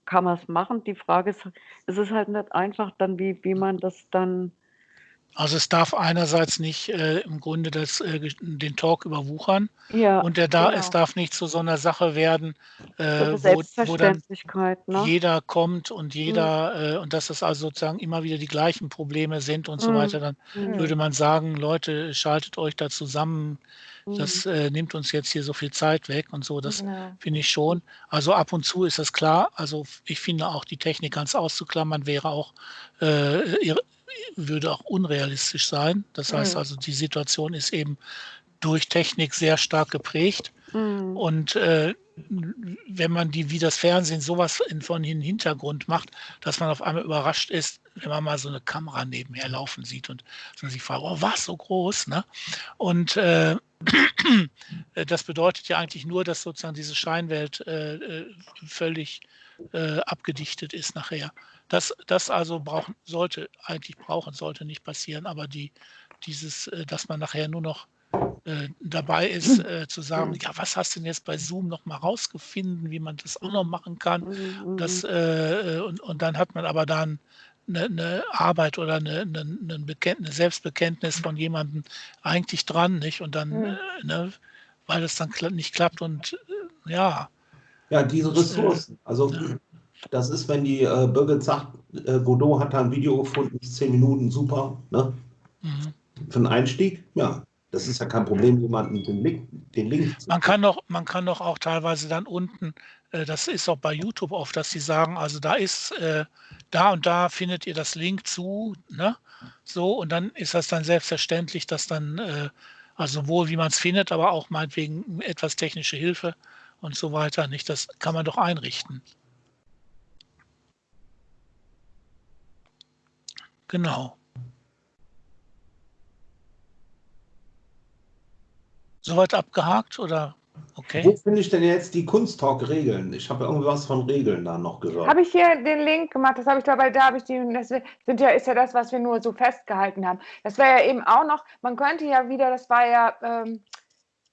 kann man es machen. Die Frage ist, es ist halt nicht einfach dann, wie, wie man das dann Also es darf einerseits nicht äh, im Grunde das, äh, den Talk überwuchern Ja, und der da, genau. es darf nicht zu so einer Sache werden, äh, das wo, wo dann ne? jeder kommt und Mhm. jeder äh, und dass es also sozusagen immer wieder die gleichen Probleme sind und so Mhm. weiter, dann Mhm. würde man sagen, Leute, schaltet euch da zusammen, das Mhm. äh, nimmt uns jetzt hier so viel Zeit weg und so, das Genau. finde ich schon. Also ab und zu ist das klar. Also ich finde auch die Technik ganz auszuklammern wäre auch äh, irre- würde auch unrealistisch sein. Das heißt Mhm. also, die Situation ist eben durch Technik sehr stark geprägt. Mhm. Und äh, wenn man die wie das Fernsehen sowas in, von den Hintergrund macht, dass man auf einmal überrascht ist, wenn man mal so eine Kamera nebenher laufen sieht und man sich fragt, oh, was so groß, ne? Und äh, das bedeutet ja eigentlich nur, dass sozusagen diese Scheinwelt äh, äh, völlig äh, abgedichtet ist nachher. Das, das also brauchen, sollte, eigentlich brauchen, sollte nicht passieren, aber die, dieses, äh, dass man nachher nur noch äh, dabei ist, äh, zu sagen, ja, was hast du denn jetzt bei Zoom noch mal rausgefunden, wie man das auch noch machen kann? Mhm. Das, äh, und, und dann hat man aber dann eine, eine Arbeit oder eine, eine, ein Bekenntnis, Selbstbekenntnis von jemandem eigentlich dran, nicht? Und dann, Mhm. äh, ne, weil das dann kla nicht klappt und äh, ja, Ja, diese Ressourcen. Also das ist, wenn die äh, Birgit sagt, äh, Godot hat da ein Video gefunden, zehn Minuten, super, ne? mhm. Für einen Einstieg, ja. Das ist ja kein Problem, jemanden den Link, den Link zu Man kann doch, man kann doch auch teilweise dann unten, äh, das ist auch bei YouTube oft, dass sie sagen, also da ist, äh, da und da findet ihr das Link zu, ne? So, und dann ist das dann selbstverständlich, dass dann, äh, also sowohl wie man es findet, aber auch meinetwegen etwas technische Hilfe und so weiter, nicht? Das kann man doch einrichten. Genau. Soweit abgehakt oder okay? Wo finde ich denn jetzt die Kunsttalk-Regeln? Ich habe ja irgendwas von Regeln da noch gehört. Habe ich hier den Link gemacht, das habe ich dabei, da habe ich die, das sind ja, ist ja das, was wir nur so festgehalten haben. Das wäre ja eben auch noch, man könnte ja wieder, das war ja, ähm,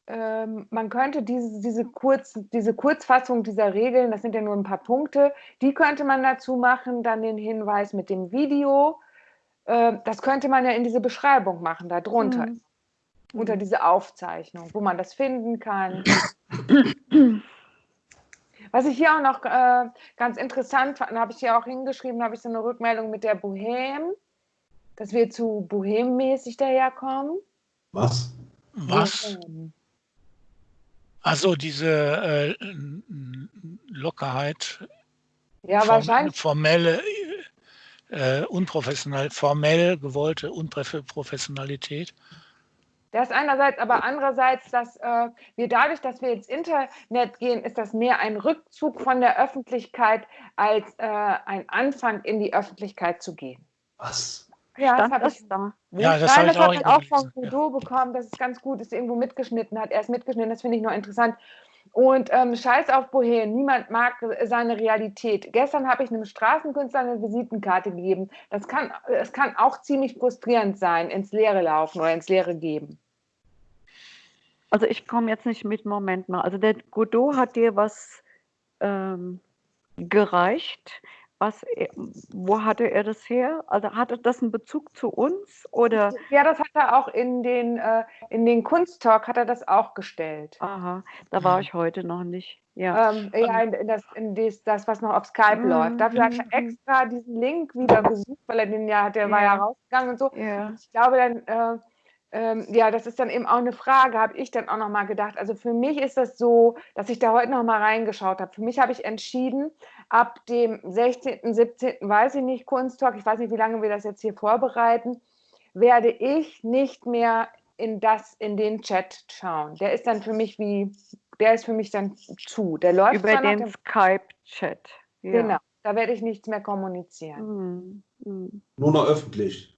ähm, man könnte diese, diese, Kurz, diese Kurzfassung dieser Regeln, das sind ja nur ein paar Punkte, die könnte man dazu machen, dann den Hinweis mit dem Video. Äh, das könnte man ja in diese Beschreibung machen, da drunter, Mhm. unter diese Aufzeichnung, wo man das finden kann. Was ich hier auch noch äh, ganz interessant fand, habe ich hier auch hingeschrieben, habe ich so eine Rückmeldung mit der Bohem, dass wir zu Bohem-mäßig daherkommen. Was? Was? Bohem. Also diese äh, Lockerheit, Ja, form- wahrscheinlich. formelle, äh, unprofessionell, formell gewollte Unprofessionalität. Das einerseits, aber andererseits, dass äh, wir dadurch, dass wir ins Internet gehen, ist das mehr ein Rückzug von der Öffentlichkeit als äh, ein Anfang in die Öffentlichkeit zu gehen. Was? Ja, Stand habe das ich da? Ja, das Nein, habe das ich auch habe ich auch von gelesen, ja. Bekommen, dass es ganz gut ist, irgendwo mitgeschnitten hat. Er ist mitgeschnitten, das finde ich noch interessant. Und ähm, Scheiß auf Bohem, niemand mag seine Realität. Gestern habe ich einem Straßenkünstler eine Visitenkarte gegeben. Das kann, es kann auch ziemlich frustrierend sein, ins Leere laufen oder ins Leere geben. Also ich komme jetzt nicht mit, Moment mal. Also der Godot hat dir was ähm, gereicht. Was, er- wo hatte er das her? Also hatte das einen Bezug zu uns oder? Ja, das hat er auch in den, äh, in den Kunsttalk hat er das auch gestellt. Aha, da war ich heute noch nicht. Ja. Ähm, ja, in, in das, in das, das, was noch auf Skype Mhm, läuft. Dafür hat er mhm. extra diesen Link wieder gesucht, weil er den ja, der war ja Ja. rausgegangen und so. ja. Ich glaube dann, äh, ähm, ja, das ist dann eben auch eine Frage, habe ich dann auch nochmal gedacht. Also für mich ist das so, dass ich da heute nochmal reingeschaut habe. Für mich habe ich entschieden, ab dem 16., 17., weiß ich nicht, Kunsttalk, ich weiß nicht, wie lange wir das jetzt hier vorbereiten, werde ich nicht mehr in das, in den Chat schauen. Der ist dann für mich wie, der ist für mich dann zu. Der läuft Über den Skype-Chat. Ja. genau, da werde ich nichts mehr kommunizieren. Mhm. Mhm. Nur noch öffentlich.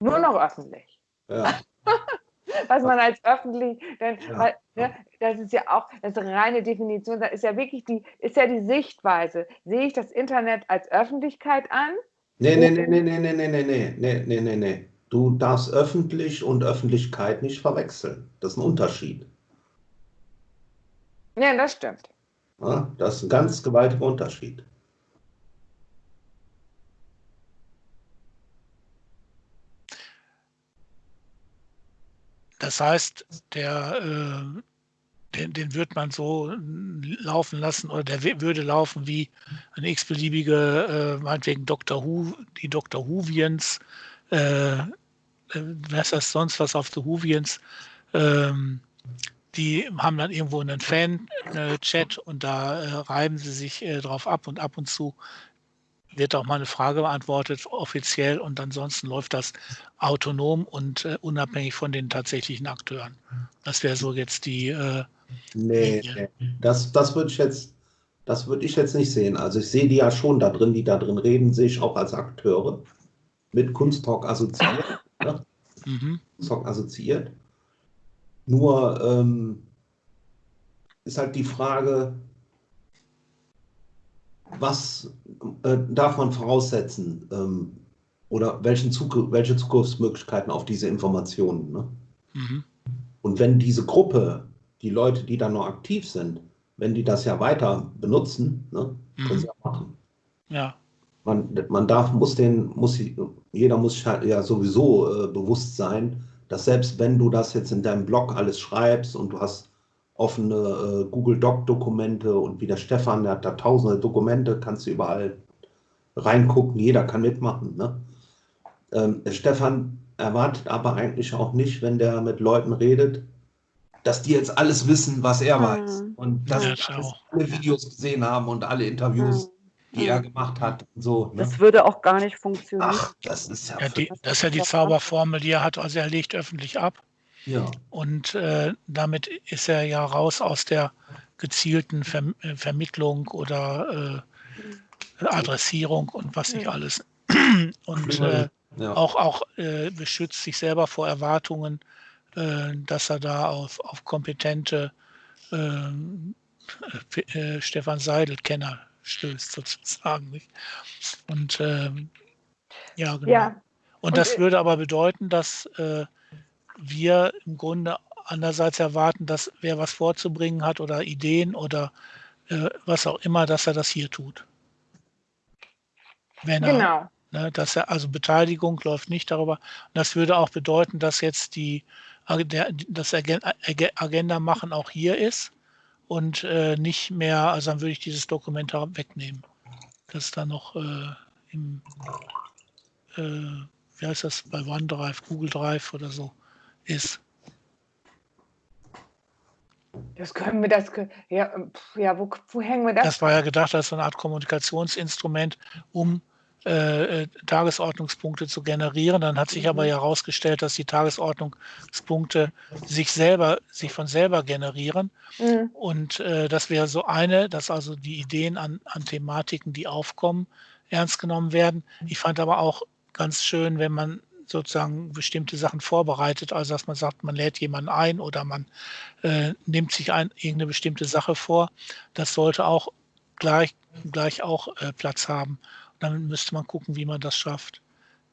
Nur noch öffentlich. Ja. was man als öffentlich, denn, Ja. weil, ne, das ist ja auch das reine Definition, das ist ja wirklich die, ist ja die Sichtweise. Sehe ich das Internet als Öffentlichkeit an? Nee, nee, nee, nee, nee, nee, nee, nee, nee, nee, nee, nee, nee. Du darfst öffentlich und Öffentlichkeit nicht verwechseln. Das ist ein Unterschied. Ja, das stimmt. Ja? Das ist ein ganz gewaltiger Unterschied. das heißt, der, äh, den, den wird man so laufen lassen oder der würde laufen wie eine x-beliebige, äh, meinetwegen Dr. Who, die Dr. Whovians, äh, äh, was ist sonst was auf The Whovians, ähm, die haben dann irgendwo einen Fan-Chat und da äh, reiben sie sich äh, drauf ab und ab und zu wird auch mal eine Frage beantwortet, offiziell, und ansonsten läuft das autonom und äh, unabhängig von den tatsächlichen Akteuren. Das wäre so jetzt die. Äh, nee, nee, das, das würde ich jetzt. Das würde ich jetzt nicht sehen. Also ich sehe die ja schon da drin, die da drin reden, sehe ich auch als Akteure mit Kunsttalk assoziiert. Ne? Mhm. Kunsttalk assoziiert. Nur ähm, ist halt die Frage, was äh, darf man voraussetzen ähm, oder welchen Zug welche Zukunftsmöglichkeiten auf diese Informationen? Ne? Mhm. Und wenn diese Gruppe, die Leute, die da noch aktiv sind, wenn die das ja weiter benutzen, ne, mhm. können sie ja machen. Ja. Man, man darf, muss den, muss, jeder muss ja sowieso äh, bewusst sein, dass selbst wenn du das jetzt in deinem Blog alles schreibst und du hast offene äh, Google Doc-Dokumente und wie der Stefan, der hat da tausende Dokumente, kannst du überall reingucken, jeder kann mitmachen. Ne? Ähm, Stefan erwartet aber eigentlich auch nicht, wenn der mit Leuten redet, dass die jetzt alles wissen, was er mhm. weiß und dass ja, sie alle Videos gesehen haben und alle Interviews. Mhm die er gemacht hat. So, ne? Das würde auch gar nicht funktionieren. Ach, das ist ja, ja die, Das ist ja die Zauberformel, die er hat. Also er legt öffentlich ab. Ja. Und äh, damit ist er ja raus aus der gezielten Ver äh, Vermittlung oder äh, Adressierung und was nicht alles. und äh, ja. auch, auch äh, beschützt sich selber vor Erwartungen, äh, dass er da auf, auf kompetente ähm, Stefan Seidel-Kenner stößt, sozusagen. Nicht? Und ähm, ja, genau. Ja. Und, das würde aber bedeuten, dass äh, wir im Grunde andererseits erwarten, dass wer was vorzubringen hat oder Ideen oder äh, was auch immer, dass er das hier tut. Wenn er, genau. Ne, dass er, also Beteiligung läuft nicht darüber. Und das würde auch bedeuten, dass jetzt die, das Agenda machen auch hier ist und äh, nicht mehr, also dann würde ich dieses Dokument wegnehmen. Das ist dann noch äh, im, äh, wie heißt das, bei OneDrive, Google Drive oder so ist. Das können wir, das, ja, ja wo, wo hängen wir das? Das war ja gedacht als so eine Art Kommunikationsinstrument, um äh, äh, Tagesordnungspunkte zu generieren. Dann hat sich aber mhm. ja herausgestellt, dass die Tagesordnungspunkte sich selber, sich von selber generieren. Mhm. Und äh, das wäre so eine, dass also die Ideen an, an Thematiken, die aufkommen, ernst genommen werden. Ich fand aber auch ganz schön, wenn man sozusagen bestimmte Sachen vorbereitet, also dass man sagt, man lädt jemanden ein oder man äh, nimmt sich ein, irgendeine bestimmte Sache vor. Das sollte auch gleich, gleich auch äh, Platz haben. Dann müsste man gucken, wie man das schafft,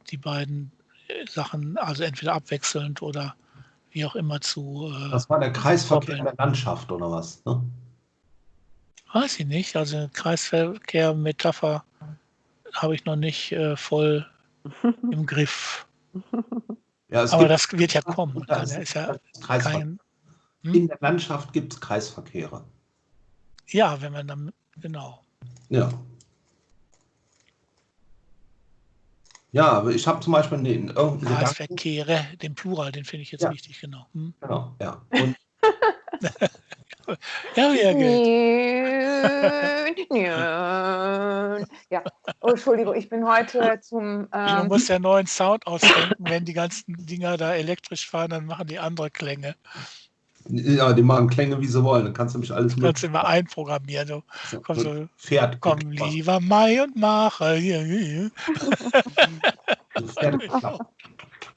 die beiden äh, Sachen, also entweder abwechselnd oder wie auch immer zu. Äh, das war der Kreisverkehr in der Landschaft oder was? Ne? Weiß ich nicht. Also Kreisverkehr, Metapher habe ich noch nicht äh, voll im Griff. Ja, Aber das wird ja kommen. Das ist ja kein, hm? In der Landschaft gibt es Kreisverkehre. Ja, wenn man dann, genau. Ja. Ja, aber ich habe zum Beispiel den irgendeinen Kreisverkehre, den Plural, den finde ich jetzt ja. wichtig, genau. Hm? Genau, ja. Und ja, ja, oh, Entschuldigung, ich bin heute zum. Ähm du musst ja neuen Sound ausdenken, wenn die ganzen Dinger da elektrisch fahren, dann machen die andere Klänge. Ja, die machen Klänge, wie sie wollen. Dann kannst du mich alles mit. Kannst du immer einprogrammieren. Du. So, komm, so, Pferd. Komm, lieber Mai und mache. Pferd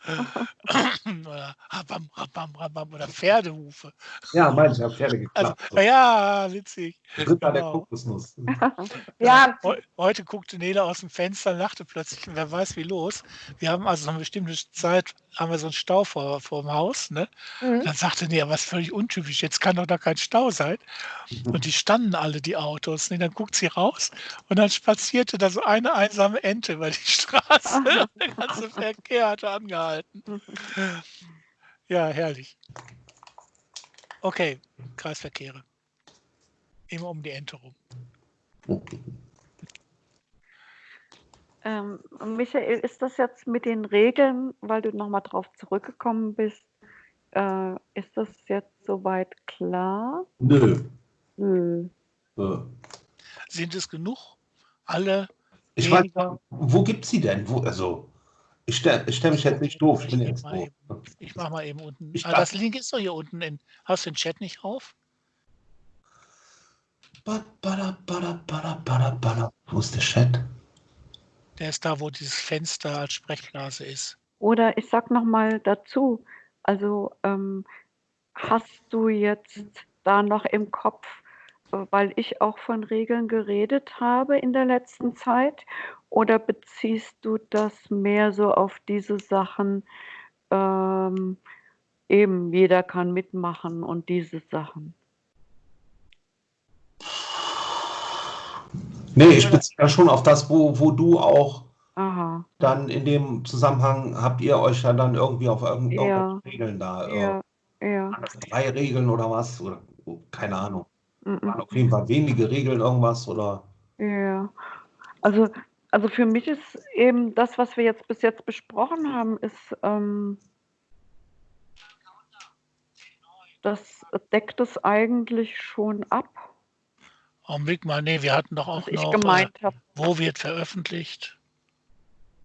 oder rabam, rabam, rabam oder Pferdehufe. Ja, meine ich, habe Pferde geklappt. Also, ja, witzig. Ritter genau. der Kokosnuss. ja. Heute guckte Nele aus dem Fenster und lachte plötzlich, wer weiß wie los. Wir haben also eine bestimmte Zeit, haben wir so einen Stau vor, vor dem Haus. Ne? Mhm. Dann sagte Nele, was völlig untypisch, jetzt kann doch da kein Stau sein. Mhm. Und die standen alle, die Autos. Ne? Dann guckt sie raus und dann spazierte da so eine einsame Ente über die Straße. Der ganze Verkehr hatte angehalten. Ja, herrlich. Okay, Kreisverkehre. Immer um die Ente rum. Ähm, Michael, ist das jetzt mit den Regeln, weil du nochmal drauf zurückgekommen bist, äh, ist das jetzt soweit klar? Nö. Nö. Sind es genug? Alle Ich weiß, weniger? wo gibt sie denn? Wo, also, ich stelle ich stell mich jetzt nicht doof. Ich bin Ich jetzt mach mal doof. Ich mache mal eben unten. Ich ah, das Link ist doch hier unten. In, hast du den Chat nicht auf? Wo ist der Chat? Der ist da, wo dieses Fenster als Sprechblase ist. Oder ich sag nochmal dazu, also ähm, hast du jetzt da noch im Kopf, äh, weil ich auch von Regeln geredet habe in der letzten Zeit, oder beziehst du das mehr so auf diese Sachen, ähm, eben jeder kann mitmachen und diese Sachen? Nee, ich beziehe ja schon auf das, wo, wo du auch Aha, dann in dem Zusammenhang habt ihr euch ja dann irgendwie auf irgend- Ja. irgendwelche Regeln da. Äh, ja, ja. waren das drei Regeln oder was? Oder oh, keine Ahnung. mm. Waren auf jeden Fall wenige Regeln irgendwas oder. Ja, also, also für mich ist eben das, was wir jetzt bis jetzt besprochen haben, ist, ähm, das deckt es eigentlich schon ab, Augenblick mal, nee, wir hatten doch auch was ich noch, äh, wo wird veröffentlicht?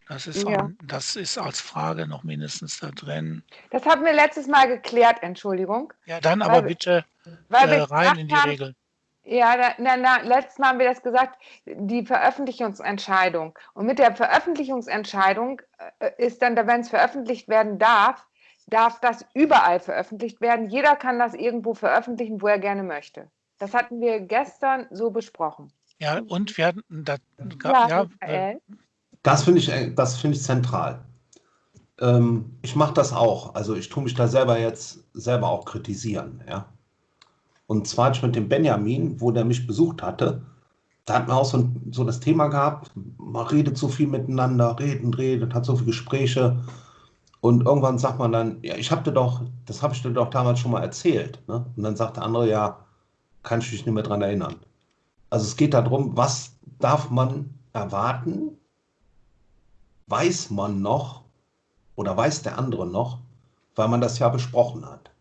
Das ist, Ja. auch, das ist als Frage noch mindestens da drin. Das haben wir letztes Mal geklärt, Entschuldigung. Ja, dann Weil aber wir- bitte Weil äh, wir rein gesagt in die haben, Regeln. Ja, da, na, na, letztes Mal haben wir das gesagt, die Veröffentlichungsentscheidung. Und mit der Veröffentlichungsentscheidung äh, ist dann, wenn es veröffentlicht werden darf, darf das überall veröffentlicht werden. Jeder kann das irgendwo veröffentlichen, wo er gerne möchte. Das hatten wir gestern so besprochen. Ja, und wir hatten, da, Ja, ja, äh? Das finde ich, äh, das finde ich zentral. Ähm, ich mache das auch. Also ich tue mich da selber jetzt selber auch kritisieren, ja. Und zwar mit dem Benjamin, wo der mich besucht hatte, da hatten wir auch so, so das Thema gehabt, man redet so viel miteinander, redet, redet, hat so viele Gespräche. Und irgendwann sagt man dann, ja, ich habe dir doch, das habe ich dir doch damals schon mal erzählt. Ne? Und dann sagt der andere, ja, kann ich mich nicht mehr dran erinnern. Also es geht darum, was darf man erwarten, weiß man noch oder weiß der andere noch, weil man das ja besprochen hat.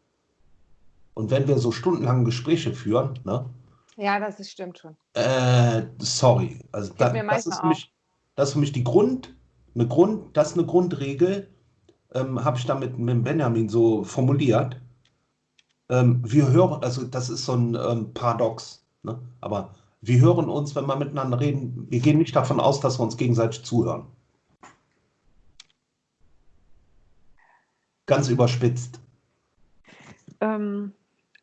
Und wenn wir so stundenlange Gespräche führen, ne, Ja, das ist, stimmt schon. äh, sorry, also da, das, ist für mich, das ist für mich die Grund, eine Grund, das ist eine Grundregel, ähm, habe ich damit mit Benjamin so formuliert. Ähm, wir hören, also das ist so ein ähm, Paradox, ne? aber wir hören uns, wenn wir miteinander reden, wir gehen nicht davon aus, dass wir uns gegenseitig zuhören. Ganz überspitzt. Ähm,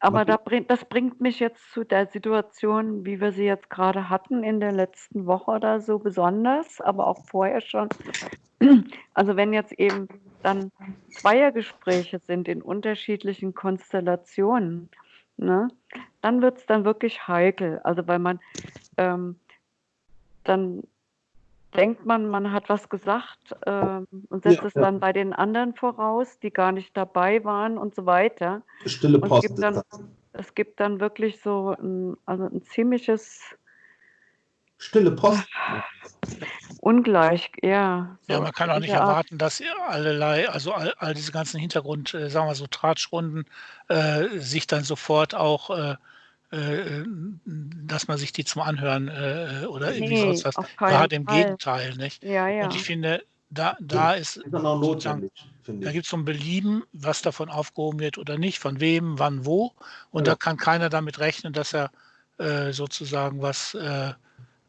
aber da bring, das bringt mich jetzt zu der Situation, wie wir sie jetzt gerade hatten in der letzten Woche oder so besonders, aber auch vorher schon. Also wenn jetzt eben dann Zweiergespräche sind in unterschiedlichen Konstellationen, ne, dann wird es dann wirklich heikel. Also weil man ähm, dann denkt man, man hat was gesagt ähm, und setzt Ja, es ja. dann bei den anderen voraus, die gar nicht dabei waren und so weiter. Stille Und es Post gibt dann, es gibt dann wirklich so ein, also ein ziemliches Stille Post. Ungleich, ja. Ja, man kann auch nicht erwarten, dass allerlei, also all, all diese ganzen Hintergrund, äh, sagen wir so, Tratschrunden, äh, sich dann sofort auch, äh, äh, dass man sich die zum Anhören äh, oder irgendwie Nee, sonst was. keinen Gerade im Fall. Gegenteil, nicht? Ja, ja. Und ich finde, da, da ist, ist notwendig, finde da gibt es so ein Belieben, was davon aufgehoben wird oder nicht, von wem, wann, wo. Und Ja. da kann keiner damit rechnen, dass er äh, sozusagen was äh,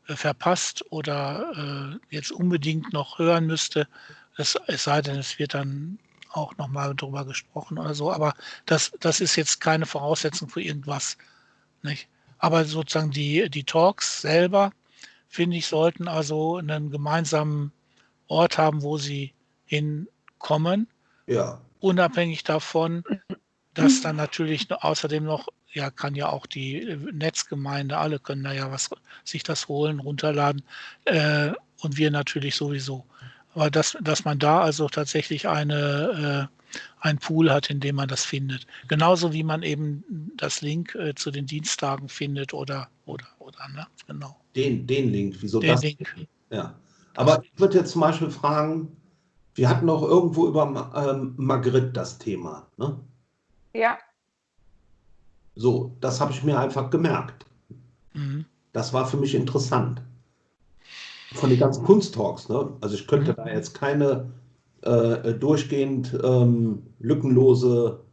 äh, verpasst oder äh, jetzt unbedingt noch hören müsste. Es, es sei denn, es wird dann auch nochmal drüber gesprochen oder so. Aber das, das ist jetzt keine Voraussetzung für irgendwas. Nicht? Aber sozusagen die, die Talks selber, finde ich, sollten also einen gemeinsamen Ort haben, wo sie hinkommen, Ja. unabhängig davon, dass dann natürlich außerdem noch, ja, kann ja auch die äh, Netzgemeinde, alle können da ja was, sich das holen, runterladen äh, und wir natürlich sowieso. Aber dass, dass man da also tatsächlich eine, einen Pool hat, in dem man das findet. Genauso wie man eben das Link äh, zu den Dienstagen findet oder, oder, oder, ne? Genau. Den, den Link, wieso den das? Link. Ja. Aber ich würde jetzt zum Beispiel fragen, wir hatten auch irgendwo über ähm, Magritte das Thema, ne? Ja. So, das habe ich mir einfach gemerkt. Mhm. Das war für mich interessant. Von den ganzen Kunsttalks, ne? Also ich könnte Mhm. da jetzt keine äh, durchgehend ähm, lückenlose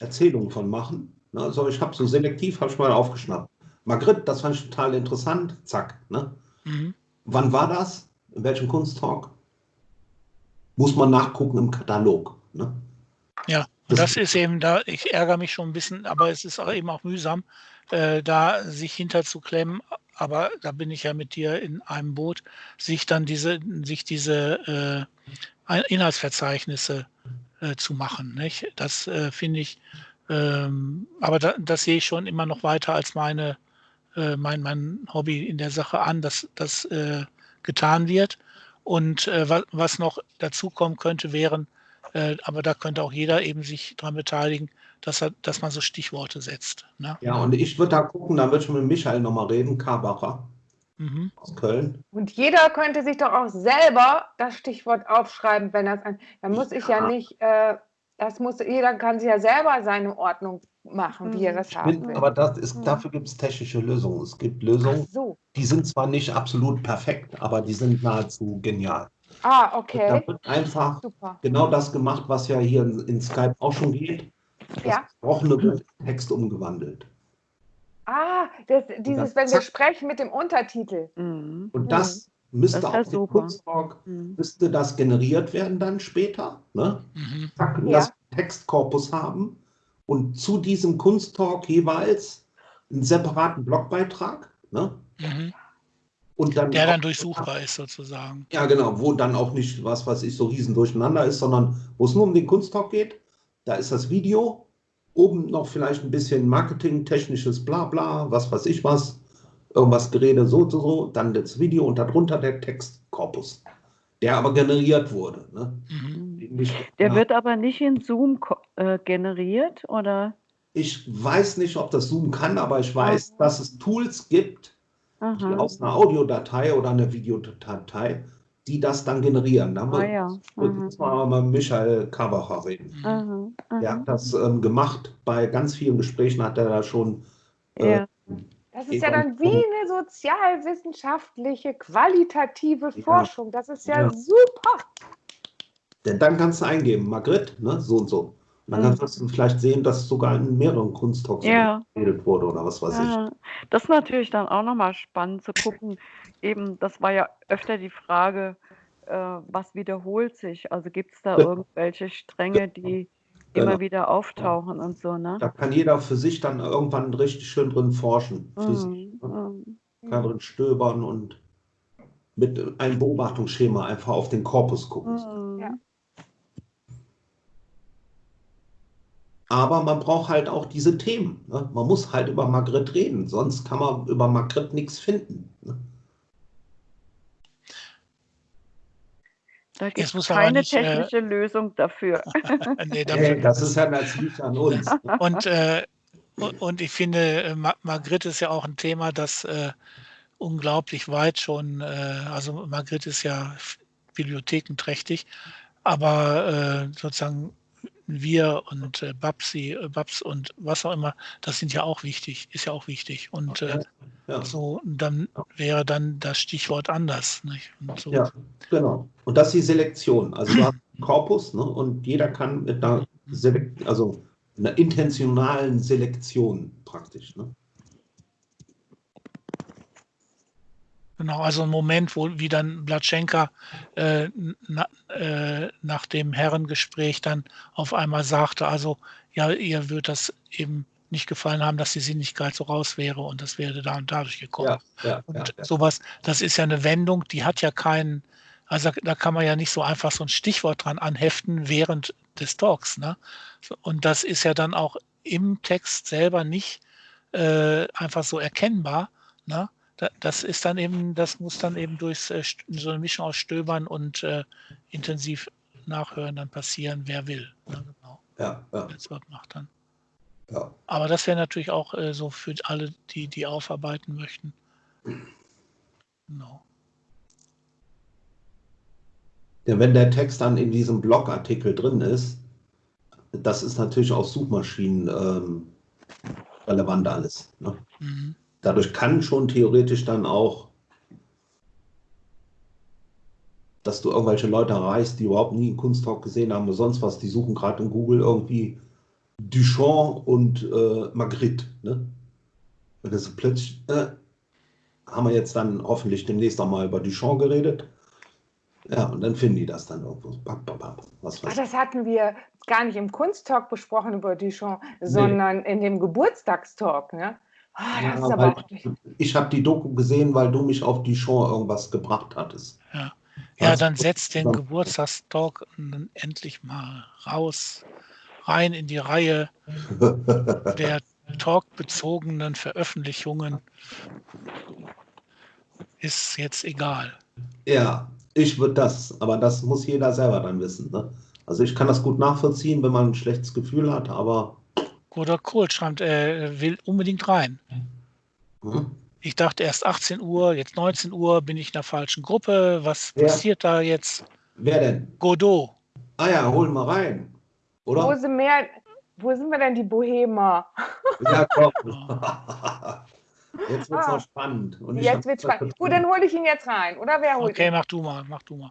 Erzählung von machen. Ne? Also ich habe so selektiv, habe ich mal aufgeschnappt. Magritte, das fand ich total interessant. Zack. Ne? Mhm. Wann war das? In welchem Kunsttalk? Muss man nachgucken im Katalog. Ne? Ja, und das ist eben da, ich ärgere mich schon ein bisschen, aber es ist auch eben auch mühsam, äh, da sich hinterzuklemmen. Aber da bin ich ja mit dir in einem Boot, sich dann diese, sich diese äh, Inhaltsverzeichnisse äh, zu machen. Nicht? Das äh, finde ich, ähm, aber da, das sehe ich schon immer noch weiter als meine, äh, mein, mein Hobby in der Sache an, dass das äh, getan wird. Und äh, was, was noch dazu kommen könnte, wären, äh, aber da könnte auch jeder eben sich daran beteiligen, dass, er, dass man so Stichworte setzt. Ne? Ja, und ich würde da gucken, da würde ich mit Michael nochmal reden, Karbacher Mhm. aus Köln. Und jeder könnte sich doch auch selber das Stichwort aufschreiben, wenn das ein. Da muss ich ja Ja. nicht, äh, das muss, jeder kann sich ja selber seine Ordnung machen, wie er Mhm. das haben will. aber das ist, Mhm. dafür gibt es technische Lösungen. Es gibt Lösungen, so. die sind zwar nicht absolut perfekt, aber die sind nahezu genial. Ah, Da okay. wird einfach Super. genau das gemacht, was ja hier in, in Skype auch schon geht. Das Ja. gesprochene Text umgewandelt. Ah, das, dieses, wenn wir sprechen mit dem Untertitel. Mhm. Und das müsste Das super. Kunsttalk, Mhm. müsste das generiert werden dann später. Ne? Mhm. Zack, Ja. das Textkorpus haben und zu diesem Kunsttalk jeweils einen separaten Blogbeitrag. Ne? Mhm. Und dann Der dann auch- durchsuchbar ist sozusagen. Ja, genau, wo dann auch nicht, was weiß ich, so riesen durcheinander ist, sondern wo es nur um den Kunsttalk geht. Da ist das Video, oben noch vielleicht ein bisschen Marketing, technisches Blabla, was weiß ich was, irgendwas Gerede so, so, so, dann das Video und darunter der Textkorpus, der aber generiert wurde. Ne? Mhm. Nicht, Der ja, wird aber nicht in Zoom äh, generiert, oder? ich weiß nicht, ob das Zoom kann, aber ich weiß, Ah. dass es Tools gibt, die Aha. aus einer Audiodatei oder einer Videodatei, die das dann generieren. Da Ah muss ja. muss man aber mit Michael Kabacher reden. Mhm. Aha. Der hat das ähm, gemacht. Bei ganz vielen Gesprächen hat er da schon. Äh, Ja. Das ist ja dann wie eine sozialwissenschaftliche, qualitative Ja. Forschung. Das ist ja, Ja. super. Denn dann kannst du eingeben, Magritte, ne, so und so. Und dann Mhm. kannst du vielleicht sehen, dass sogar in mehreren Kunsttalks Ja. geredet wurde oder was weiß ich. Ja, das ist natürlich dann auch nochmal spannend zu gucken. Eben, das war ja öfter die Frage, äh, was wiederholt sich? Also gibt es da Ja. irgendwelche Stränge, die Genau. immer wieder auftauchen und so, ne? Da kann jeder für sich dann irgendwann richtig schön drin forschen. Für sich, Mhm, ne? mhm. Kann drin stöbern und mit einem Beobachtungsschema einfach auf den Korpus gucken. Mhm. Ja. Aber man braucht halt auch diese Themen. Ne? Man muss halt über Magritte reden, sonst kann man über Magritte nichts finden. Ne? Da gibt es keine nicht, äh, technische Lösung dafür. nee, dafür, Hey, das ist ja natürlich an uns. Und, äh, und, ich finde, äh, Ma- Magritte ist ja auch ein Thema, das äh, unglaublich weit schon, äh, also Magritte ist ja bibliothekenträchtig, aber äh, sozusagen wir und äh, Babsi, äh, Babs und was auch immer, das sind ja auch wichtig, ist ja auch wichtig. Und äh, Ja, so, dann wäre dann das Stichwort anders. So. ja, genau. Und das ist die Selektion. Also du hast einen Korpus ne? und jeder kann mit einer, Selek also einer intentionalen Selektion praktisch. Ne? Genau, also ein Moment, wo wie dann Blatschenka äh, na, äh, nach dem Herrengespräch dann auf einmal sagte, also ja, ihr wird das eben nicht gefallen haben, dass die Sinnlichkeit so raus wäre und das wäre da und dadurch gekommen. Ja, ja, und ja, sowas, das ist ja eine Wendung, die hat ja keinen, also da kann man ja nicht so einfach so ein Stichwort dran anheften während des Talks. Ne? Und das ist ja dann auch im Text selber nicht äh, einfach so erkennbar. Ne? Da- Das ist dann eben, das muss dann eben durch so eine Mischung aus Stöbern und äh, intensiv Nachhören dann passieren, wer will. Ne, genau. Ja, ja, macht dann. ja. Aber das wäre natürlich auch äh, so für alle, die die aufarbeiten möchten. Genau. Ja, wenn der Text dann in diesem Blogartikel drin ist, das ist natürlich auch Suchmaschinen ähm, relevant alles. Ne? Mhm. Dadurch kann schon theoretisch dann auch, dass du irgendwelche Leute erreichst, die überhaupt nie einen Kunsttalk gesehen haben oder sonst was, die suchen gerade in Google irgendwie Duchamp und äh, Magritte. Ne? Und das ist plötzlich, äh, haben wir jetzt dann hoffentlich demnächst auch mal über Duchamp geredet. Ja, und dann finden die das dann irgendwo. Bap, bap, bap, was Ach, weiß das hatten wir gar nicht im Kunsttalk besprochen über Duchamp, sondern in dem Geburtstagstalk. Ne? Ah, das Ja, ist aber auch. Ich habe die Doku gesehen, weil du mich auf Duchamp irgendwas gebracht hattest. Ja. Ja, dann setzt den. Geburtstagstalk dann endlich mal raus, rein in die Reihe der talkbezogenen Veröffentlichungen. Ist jetzt egal. Ja, ich würde das, aber das muss jeder selber dann wissen. Ne? Also ich kann das gut nachvollziehen, wenn man ein schlechtes Gefühl hat, aber Oder Kohl schreibt, er will unbedingt rein. hm, Ich dachte erst 18 Uhr, jetzt 19 Uhr, bin ich in der falschen Gruppe. Was Ja. passiert da jetzt? wer denn? Godot. Ah ja, hol mal rein. Wo Oder? sind, mehr, wo sind wir denn, die Bohemer? Ja, komm. Jetzt wird es Ah. noch spannend. Und Jetzt wird spannend. Gut, dann hole ich ihn jetzt rein. Oder wer holt Okay, ihn? mach du mal, mach du mal.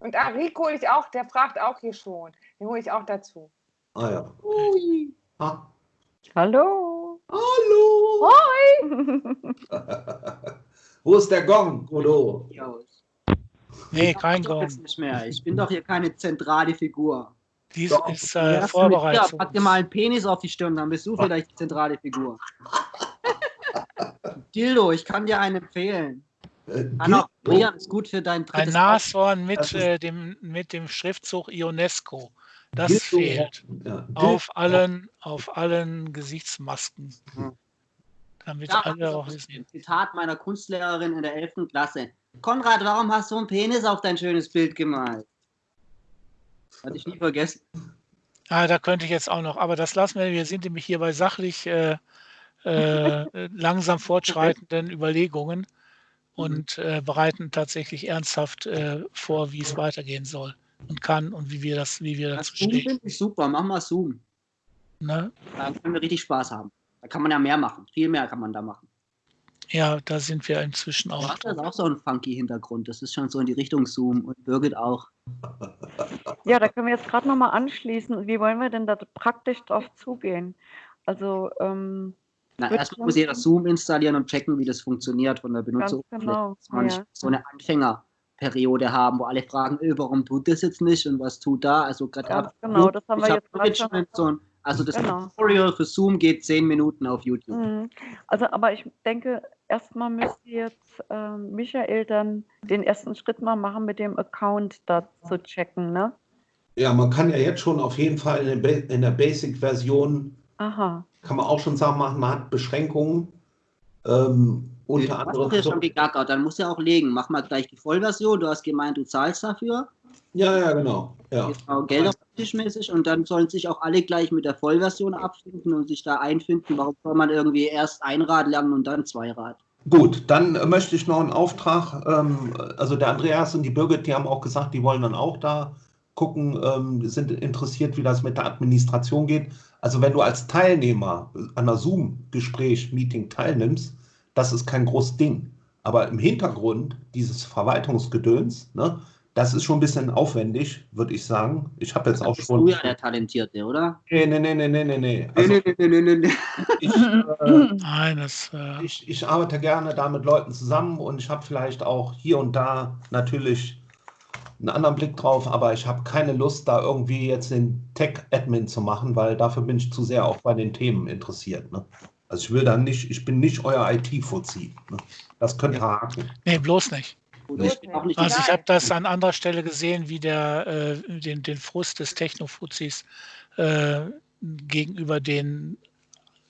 Und ah, Rico hole ich auch, der fragt auch hier schon. Den hole ich auch dazu. Ah ja. Ah, Hallo. hallo. Wo ist der Gong? Aus. Nee, Ich kein Gong. jetzt nicht mehr. Ich bin doch hier keine zentrale Figur. Dies Doch. ist äh, Ja, Vorbereitung. pack dir mal einen Penis auf die Stirn, dann bist du vielleicht die zentrale Figur. Dildo, ich kann dir einen empfehlen. Äh, auch Dildo? frieren, ist gut für dein Ein drittes Nashorn Das mit, äh, dem, mit dem Schriftzug Ionesco. Das Dildo. fehlt. Ja, Auf allen, auf allen Gesichtsmasken. Hm. Damit Ja, alle auch das wissen. ist ein Zitat meiner Kunstlehrerin in der 11. Klasse. Konrad, warum hast du einen Penis auf dein schönes Bild gemalt? Hatte ich nie vergessen. Ah, da könnte ich jetzt auch noch, aber das lassen wir. Wir sind nämlich hier bei sachlich äh, äh, langsam fortschreitenden Überlegungen und äh, bereiten tatsächlich ernsthaft äh, vor, wie es weitergehen soll und kann und wie wir das, wie wir Das dazu Zoom stehen. finde ich super. Mach mal Zoom. Ne? Da können wir richtig Spaß haben. Da kann man ja mehr machen. Viel mehr kann man da machen. Ja, da sind wir inzwischen Du auch. hast das auch so einen funky Hintergrund. Das ist schon so in die Richtung Zoom und Birgit auch. Ja, da können wir jetzt gerade nochmal anschließen. Wie wollen wir denn da praktisch drauf zugehen? Also, ähm, Na, erstmal muss jeder Zoom installieren und checken, wie das funktioniert von der ganz Benutzeroberfläche. genau. Dass man Ja. so eine Anfängerperiode haben, wo alle fragen, äh, warum tut das jetzt nicht und was tut da? Also gerade genau, das haben wir jetzt gerade schon. Management, so ein, also das Genau. Tutorial für Zoom geht zehn Minuten auf YouTube. Mhm. Also, aber ich denke, erstmal müsste jetzt ähm, Michael dann den ersten Schritt mal machen, mit dem Account da zu checken, ne? Ja, man kann ja jetzt schon auf jeden Fall in der Basic-Version, Aha. kann man auch schon sagen, man man hat Beschränkungen. Ähm, Du unter hast doch ja anderem. schon gegackert, dann musst du ja auch legen. Mach mal gleich die Vollversion. Du hast gemeint, du zahlst dafür. Ja, ja, genau. Ja. Genau, Geld auf den Tisch mäßig und dann sollen sich auch alle gleich mit der Vollversion abfinden und sich da einfinden. Warum soll man irgendwie erst ein Rad lernen und dann zwei Rad? Gut, dann möchte ich noch einen Auftrag. Ähm, also der Andreas und die Birgit, die haben auch gesagt, die wollen dann auch da gucken, ähm, sind interessiert, wie das mit der Administration geht. Also wenn du als Teilnehmer an einer Zoom-Gespräch, Meeting teilnimmst, das ist kein großes Ding. Aber im Hintergrund dieses Verwaltungsgedöns, ne, das ist schon ein bisschen aufwendig, würde ich sagen. Ich habe jetzt auch bist schon. du ja der Talentierte, oder? Nee, nee, nee, nee, nee, nee, nee. Also nee, nee, nee, nee, nee. ich, äh, Nein, das, äh, ich, ich arbeite gerne da mit Leuten zusammen und ich habe vielleicht auch hier und da natürlich einen anderen Blick drauf, aber ich habe keine Lust, da irgendwie jetzt den Tech-Admin zu machen, weil dafür bin ich zu sehr auch bei den Themen interessiert. Ne? Also ich will dann nicht, ich bin nicht euer IT-Fuzzi. Ne? Das könnt ihr haken. nee, bloß nicht. Nicht Also ich habe das an anderer Stelle gesehen, wie der äh, den, den Frust des Technofuzis äh, gegenüber den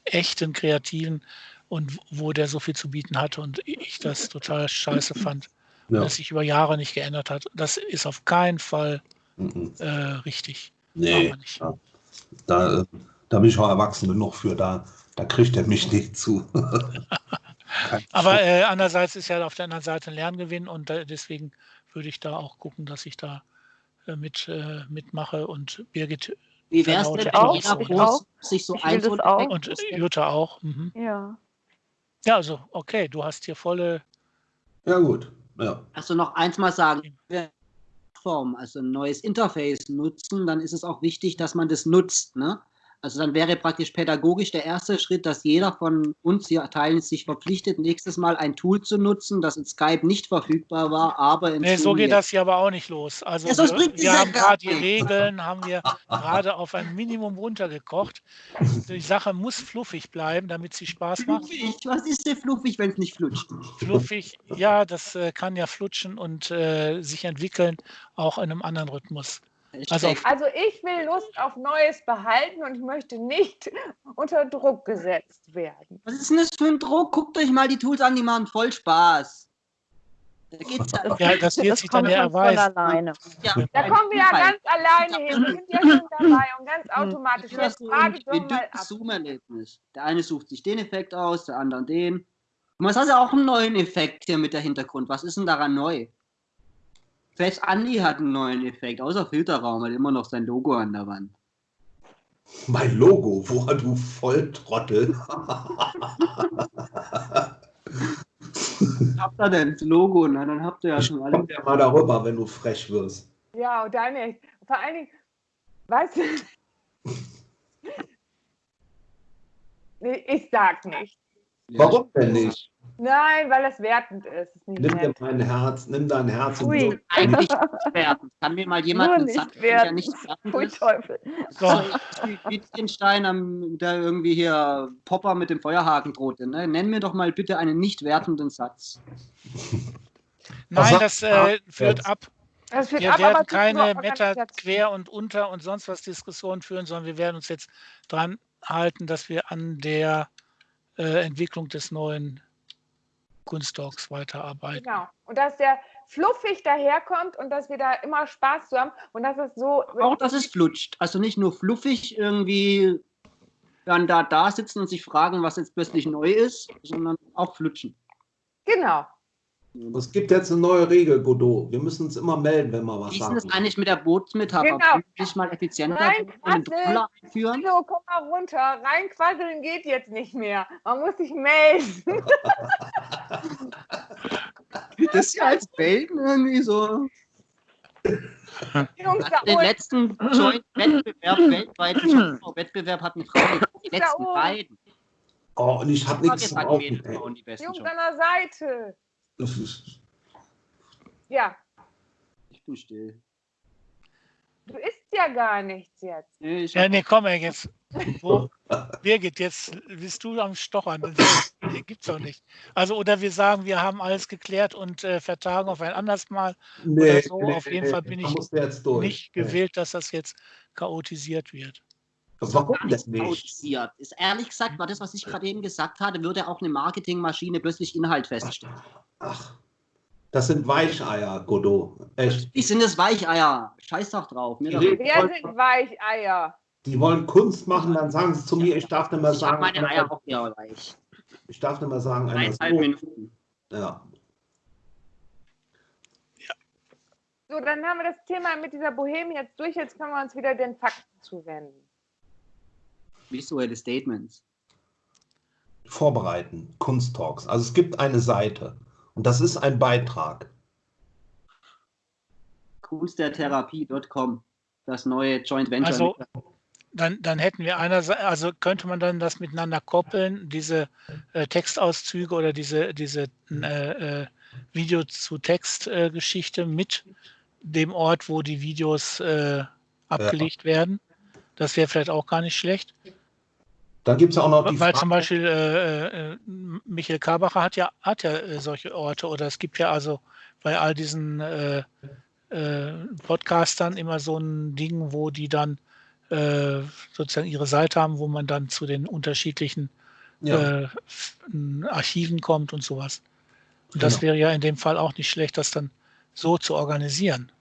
echten Kreativen und wo der so viel zu bieten hatte und ich das total scheiße fand, Ja. dass sich über Jahre nicht geändert hat. Das ist auf keinen Fall Mhm. äh, richtig. Nee, ja. da, äh, da bin ich auch erwachsen genug für, da, da kriegt er mich nicht zu. Aber äh, andererseits ist ja auf der anderen Seite ein Lerngewinn und da, deswegen würde ich da auch gucken, dass ich da äh, mit, äh, mitmache und Birgit Wie wäre es Genau, denn, auch, auch. sich so Ich will ein das auch. und Jutta auch. Mhm. Ja. Ja, also okay, du hast hier volle. Ja, gut. Ja. Also noch eins mal sagen, wenn wir Plattform, also ein neues Interface nutzen, dann ist es auch wichtig, dass man das nutzt. Ne? Also dann wäre praktisch pädagogisch der erste Schritt, dass jeder von uns hier teilen sich verpflichtet, nächstes Mal ein Tool zu nutzen, das in Skype nicht verfügbar war, aber in Nee, so geht das hier aber auch nicht los. Also Ja, sonst wir, wir haben gerade die. Regeln, haben wir gerade auf ein Minimum runtergekocht. Die Sache muss fluffig bleiben, damit sie Spaß macht. Fluffig, was ist denn fluffig, wenn es nicht flutscht? Fluffig, ja, das äh, kann ja flutschen und äh, sich entwickeln, auch in einem anderen Rhythmus. Also auf- Also ich will Lust auf Neues behalten und ich möchte nicht unter Druck gesetzt werden. Was ist denn das für ein Druck? Guckt euch mal die Tools an, die machen voll Spaß. Da geht's ja, Ja, das wird sich dann kommt ja erweisen. alleine. ja Da kommen wir ja ganz alleine hin. Wir sind ja schon dabei und ganz automatisch. Das frage ein doch mal ab. Zoom-Erlebnis. Der eine sucht sich den Effekt aus, der andere den. Und man hat ja auch einen neuen Effekt hier mit der Hintergrund. Was ist denn daran neu? Selbst Andi hat einen neuen Effekt, außer Filterraum, hat immer noch sein Logo an der Wand. Mein Logo, woher du Volltrottel. Habt ihr denn das Logo? Na, dann habt ihr ja schon alle. Komm ja mal darüber, wenn du frech wirst. Ja, und dann echt. Vor allen Dingen, weißt du, nee, ich sag nicht. Warum denn nicht? Nein, weil das wertend ist. ist nicht Nimm dir mein Herz, nimm dein Herz Ui. und Eigentlich nicht werden. Kann mir mal jemand einen nicht Satz, der nicht wertend ist? Teufel. So, wie Wittgenstein, am- der irgendwie hier Popper mit dem Feuerhaken drohte. Ne? Nenn mir doch mal bitte einen nicht wertenden Satz. nein, das äh, führt jetzt? ab. Das führt Wir ab, werden keine Meta. Quer und Unter und sonst was Diskussionen führen, sondern wir werden uns jetzt dran halten, dass wir an der äh, Entwicklung des neuen Kunstdocs weiterarbeiten. Genau. Und dass der fluffig daherkommt und dass wir da immer Spaß zu haben und dass es so. Auch dass es flutscht. Also nicht nur fluffig irgendwie dann da, da sitzen und sich fragen, was jetzt plötzlich neu ist, sondern auch flutschen. Genau. Es gibt jetzt eine neue Regel, Godot. Wir müssen uns immer melden, wenn wir was Wie ist das sagen. eigentlich mit der Bootsmetapher? Genau. Nicht mal effizienter einführen? So, komm mal runter. Reinquasseln geht jetzt nicht mehr. Man muss sich melden. Das ist ja als Belgen irgendwie so. Jungs Also den letzten Joint-Wettbewerb, weltweiten Wettbewerb hatten Frauen die letzten beiden. Oh, und ich habe nichts besten Jungs an der Seite. Ja, Ich bin still. du isst ja gar nichts jetzt. Nee, ich Ja, nee, komm ey, jetzt. Wo, Birgit, jetzt bist du am Stochern. Das gibt's doch nicht. Also, oder wir sagen, wir haben alles geklärt und äh, vertagen auf ein anderes Mal. Nee, so. nee, Auf jeden nee, Fall bin ich. Nicht gewählt, dass das jetzt chaotisiert wird. Warum denn nicht nicht? chaotisiert. Ist ehrlich gesagt, war das, was ich gerade eben gesagt hatte, würde auch eine Marketingmaschine plötzlich Inhalt feststellen. Ach, das sind Weicheier, Godot. Echt. Ich sind es Weicheier. Scheiß doch drauf. Mir Die Wir sind Weicheier. Die wollen Kunst machen, dann sagen sie zu mir, ich darf nicht mehr Ich sagen, meine Eier auch eher weich. ich darf nicht mehr sagen, Eineinhalb so. Minuten. Ja. So, dann haben wir das Thema mit dieser Boheme jetzt durch. Jetzt können wir uns wieder den Fakten zuwenden. Visuelle Statements. Vorbereiten, Kunsttalks. Also es gibt eine Seite und das ist ein Beitrag. Kunstdertherapie.com. Das neue Joint Venture. Also, Dann, dann hätten wir einerseits, also könnte man dann das miteinander koppeln, diese äh, Textauszüge oder diese, diese äh, äh, Video zu Text-Geschichte mit dem Ort, wo die Videos äh, abgelegt werden. Das wäre vielleicht auch gar nicht schlecht. Dann gibt es ja auch noch die Weil Frage, zum Beispiel äh, äh, Michael Karbacher hat ja, hat ja äh, solche Orte oder es gibt ja also bei all diesen äh, äh, Podcastern immer so ein Ding, wo die dann äh, sozusagen ihre Seite haben, wo man dann zu den unterschiedlichen Ja, Archiven kommt und sowas. Und das Genau. wäre ja in dem Fall auch nicht schlecht, das dann so zu organisieren.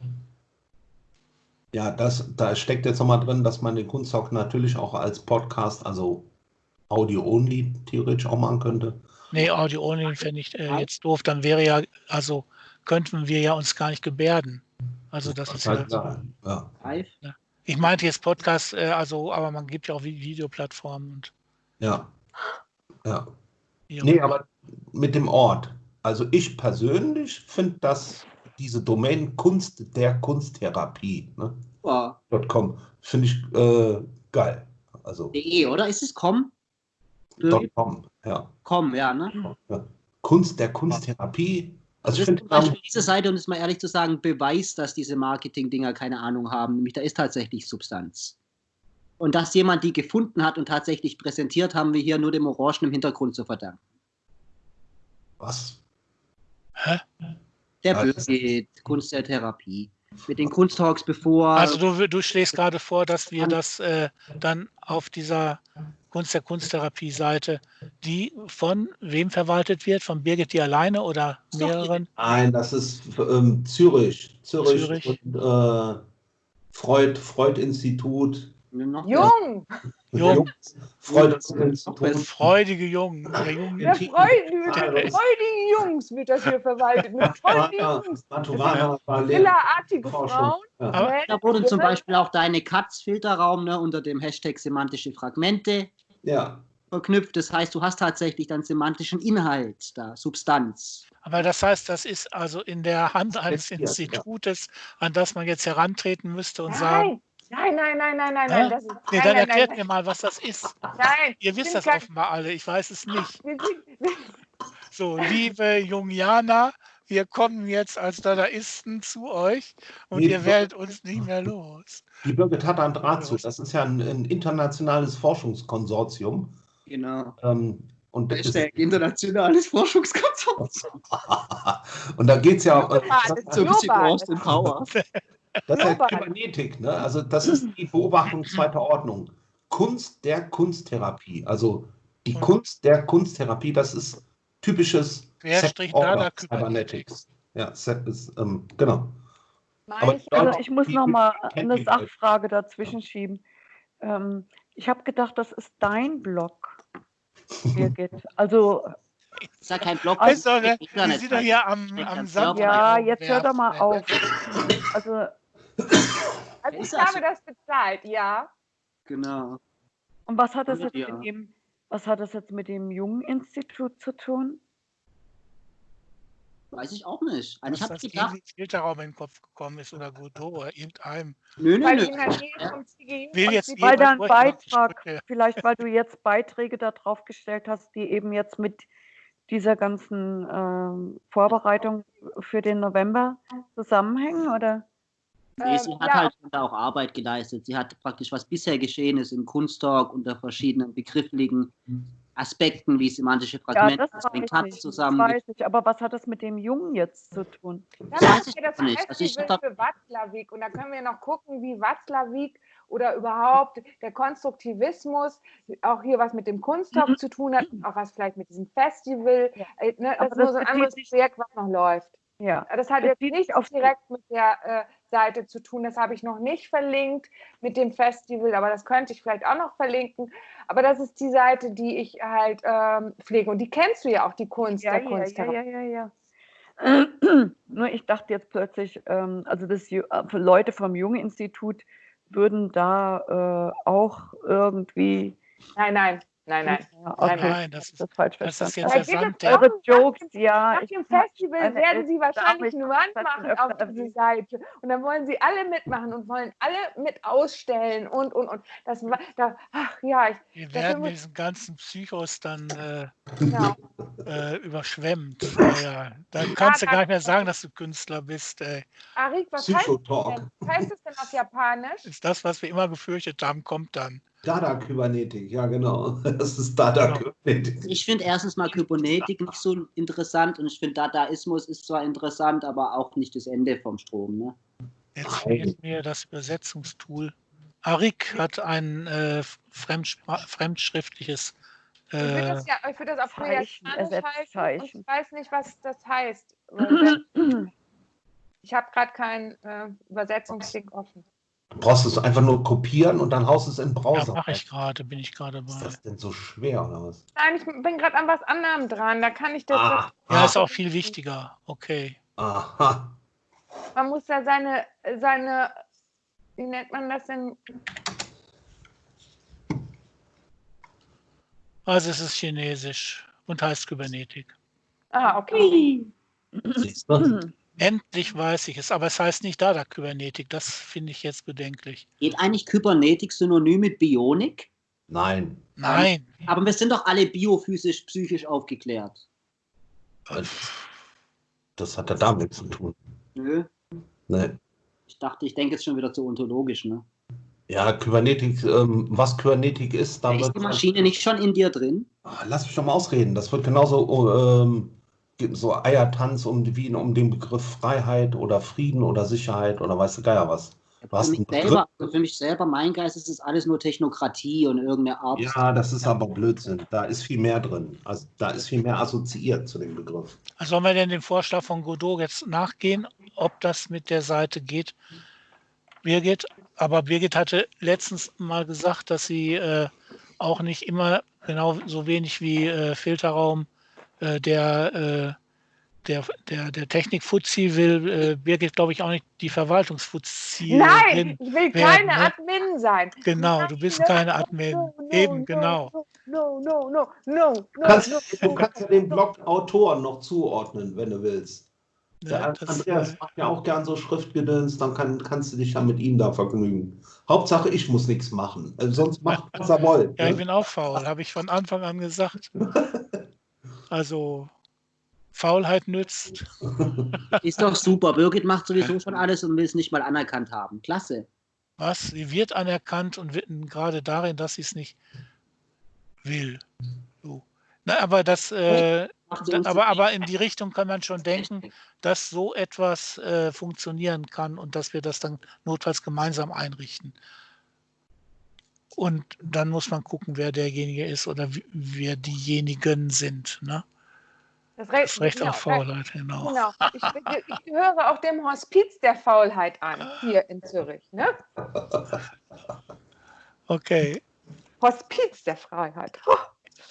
Ja das, da steckt jetzt nochmal drin, dass man den Kunsttalk natürlich auch als Podcast, also Audio-only theoretisch auch machen könnte. Nee, Audio Only fände ich äh, jetzt doof. Dann wäre ja, also könnten wir ja uns gar nicht gebärden. Also das ist ja. halt. Ja. Live. Ich meinte jetzt Podcast, äh, also, aber man gibt ja auch Vi- Videoplattformen und Ja. Ja. Nee, aber mit dem Ort. Also ich persönlich finde das, diese Domain Kunst der Kunsttherapie, ne, Oh, .com, finde ich äh, geil. Also .de, oder? Ist es com? .com, ja. Com, ja, ne? Kunst der Kunsttherapie. Also Das ich ist finde, zum Beispiel diese Seite, um es mal ehrlich zu sagen, Beweis, dass diese Marketing-Dinger keine Ahnung haben. Nämlich da ist tatsächlich Substanz. Und dass jemand die gefunden hat und tatsächlich präsentiert, haben wir hier nur dem Orangen im Hintergrund zu verdanken. was? Hä? Der das- Birgit, Kunst der Therapie. Mit den Kunsttalks bevor. Also du, du schlägst gerade vor, dass wir das äh, dann auf dieser Kunst der Kunsttherapie-Seite, die von wem verwaltet wird? Von Birgit die alleine oder mehreren? Nein, das ist ähm, Zürich. Zürich, Zürich. und äh, Freud, Freud-Institut. Jung, Jung, Freud-Institut. freudige Jungen. Der Jungen freudigen Jungs wird das hier verwaltet. Mit freudigen Jungs. Killerartige. Frauen. Ja. Männer, Da wurde zum. Beispiel auch deine Katz-Filterraum ne, unter dem Hashtag semantische Fragmente ja. verknüpft. Das heißt, du hast tatsächlich dann semantischen Inhalt da, Substanz. Aber das heißt, das ist also in der Hand eines. Institutes, an das man jetzt herantreten müsste und sagen, Nein, nein, nein, nein, nein, nein. Das ist, nee, nein, dann nein, erklärt nein, mir mal, was das ist. Nein, Ihr wisst das offenbar alle, ich weiß es nicht. So, liebe Jungianer, wir kommen jetzt als Dadaisten zu euch und Nee, ihr werdet uns nicht mehr los. Die Birgit hat einen Draht zu. Das ist ja ein, ein internationales Forschungskonsortium. Genau. Ähm, und, das ist, Hashtag internationales Forschungskonsortium. und da geht es ja äh, Global, das, das So ein bisschen. Austin Power. das ist. Kybernetik. Ne? Also das ist die Beobachtung zweiter Ordnung. Kunst der Kunsttherapie. Also die Und- Kunst der Kunsttherapie, das ist typisches Cybernetics. Ja, Set ist, ähm, genau. Meine ich, Also ich muss noch mal eine Sachfrage dazwischen schieben. Ähm, ich habe gedacht, das ist dein Blog, Birgit. Also ist ja kein Blog. Ne, eine die sind doch Internetseite. hier am, am sauber. ja, jetzt hör doch mal auf. Also also ich habe das bezahlt, ja. Genau. und was hat das jetzt Ja. mit dem, was hat das jetzt mit dem Jungen-Institut zu tun? Weiß ich auch nicht. Also ich Dass habe das gedacht, irgendwie Filterraum in den Kopf gekommen ist oder Godot oder irgendeinem. nö, nö, Weil nö. ich Will jetzt Weil jemand da ein durch, aber ich Beitrag, vielleicht weil du jetzt Beiträge da drauf gestellt hast, die eben jetzt mit dieser ganzen ähm, Vorbereitung für den November zusammenhängen, oder? Nee, sie Ähm, hat ja. halt schon da auch Arbeit geleistet. Sie hat praktisch, was bisher geschehen ist im Kunsttalk unter verschiedenen begrifflichen Aspekten wie semantische Ja, Fragmente, das das bringt Taz ich, das zusammen. weiß ich. Aber was hat das mit dem Jungen jetzt zu tun? Dann das nicht. Also ich Festival da- für Watzlawick und da können wir noch gucken, wie Watzlawick oder überhaupt der Konstruktivismus auch hier was mit dem Kunsttalk zu tun hat, auch was vielleicht mit diesem Festival. Ja. Äh, Ne, das ist nur das so ein anderes Projekt, was noch läuft. Ja. Das hat Das jetzt sich auf direkt mit der äh, Seite zu tun. Das habe ich noch nicht verlinkt mit dem Festival, aber das könnte ich vielleicht auch noch verlinken. Aber das ist die Seite, die ich halt ähm, pflege. Und die kennst du ja auch, die Kunst Ja, der ja, Kunst. ja, ja, ja, ja. Nur ich dachte jetzt plötzlich, ähm, also das Ju- äh, Leute vom Jungen-Institut würden da äh, auch irgendwie. Nein, nein, nein, nein. Ja, Nein, okay, nein, das ist- das falsch das ist verstanden. jetzt Da der Sand, Eure Jokes, ja. Nach ich dem Festival eine werden sie wahrscheinlich Dame, eine ich Wand hab's schon machen öfter auf diese erwähnt. Seite. Und dann wollen sie alle mitmachen und wollen alle mit ausstellen und, und, und. Das war, da, ach ja, ich, Wir werden muss- mit diesen ganzen Psychos dann äh, genau. äh, überschwemmt. Ja, ja. Dann kannst du da- gar nicht mehr sagen, dass du Künstler bist. Ey. Arik, was heißt, das Psychotalk. denn? was heißt das denn auf Japanisch? Ist das, was wir immer gefürchtet haben, kommt dann. Dada-Kybernetik, ja genau. Das ist Dada-Kybernetik. Ich finde erstens mal Kybernetik nicht so interessant und ich finde Dadaismus ist zwar interessant, aber auch nicht das Ende vom Strom. Ne? Jetzt fehlt mir das Übersetzungstool. Arik hat ein äh, fremdschriftliches. Ich würde Äh, das, ja, ich würd das auf Zeichen, Koreanisch halten ich weiß nicht, was das heißt. Ich habe gerade keinen äh, Übersetzungsding offen. Du brauchst es einfach nur kopieren und dann haust es in den ja, Browser. mache ich gerade, bin ich gerade Ist bei. das denn so schwer oder was? Nein, ich bin gerade an was anderem dran. Da kann ich das. Ah, Ja, ist auch viel wichtiger. Okay. aha. Man muss ja seine, seine, wie nennt man das denn? Also es ist Chinesisch und heißt Kybernetik. Ah, okay. Siehst du? Endlich weiß ich es, aber es heißt nicht Dada Kybernetik. Das finde ich jetzt bedenklich. Geht eigentlich Kybernetik synonym mit Bionik? Nein. Nein. Aber wir sind doch alle biophysisch, psychisch aufgeklärt. Das hat ja damit zu tun. Nö. Nee. Ich dachte, ich denke jetzt schon wieder zu ontologisch, ne? Ja, Kybernetik, ähm, was Kybernetik ist, da Ist wird. die Maschine nicht schon in dir drin? Ah, Lass mich doch mal ausreden. Das wird genauso oh, ähm, so Eiertanz um, wie um den Begriff Freiheit oder Frieden oder Sicherheit oder weißt du Geier was. Du hast Für mich, selber, also für mich selber, mein Geist, ist es alles nur Technokratie und irgendeine Art. Ja, das ist aber Blödsinn. Da ist viel mehr drin. Also da ist viel mehr assoziiert zu dem Begriff. Also sollen wir denn dem Vorschlag von Godot jetzt nachgehen, ob das mit der Seite geht? Birgit, aber Birgit hatte letztens mal gesagt, dass sie äh, auch nicht immer genau so wenig wie äh, Filterraum äh, der, äh, der, der, der Technik-Fuzzi will. Äh, Birgit, glaube ich, auch nicht die Verwaltungs-Fuzzi. Nein, ich will werden, keine ne? Admin sein. Genau, du bist Nein, keine Admin. no, no, Eben, no, genau. No, no, no, no, no, Du kannst, no, du kannst ja den Blog Autoren noch zuordnen, wenn du willst. Der Ja, das, Andreas äh, macht ja auch gern so Schriftgedöns, dann kann, kannst du dich ja mit ihm da vergnügen. Hauptsache, ich muss nichts machen. Äh, sonst macht, was er wollt. Ja, ich Ne? bin auch faul, habe ich von Anfang an gesagt. Also, Faulheit nützt. Ist doch super. Birgit macht sowieso schon alles und will es nicht mal anerkannt haben. Klasse. Was? Sie wird anerkannt und wird gerade darin, dass sie es nicht will. So. Na, aber das, äh, aber, aber in die Richtung kann man schon denken, dass so etwas äh, funktionieren kann und dass wir das dann notfalls gemeinsam einrichten. Und dann muss man gucken, wer derjenige ist oder wie, wer diejenigen sind. Ne? Das Recht, Das Recht genau, auf Faulheit, genau. Genau. Ich, ich gehöre auch dem Hospiz der Faulheit an, hier in Zürich. Ne? Okay. Hospiz der Freiheit.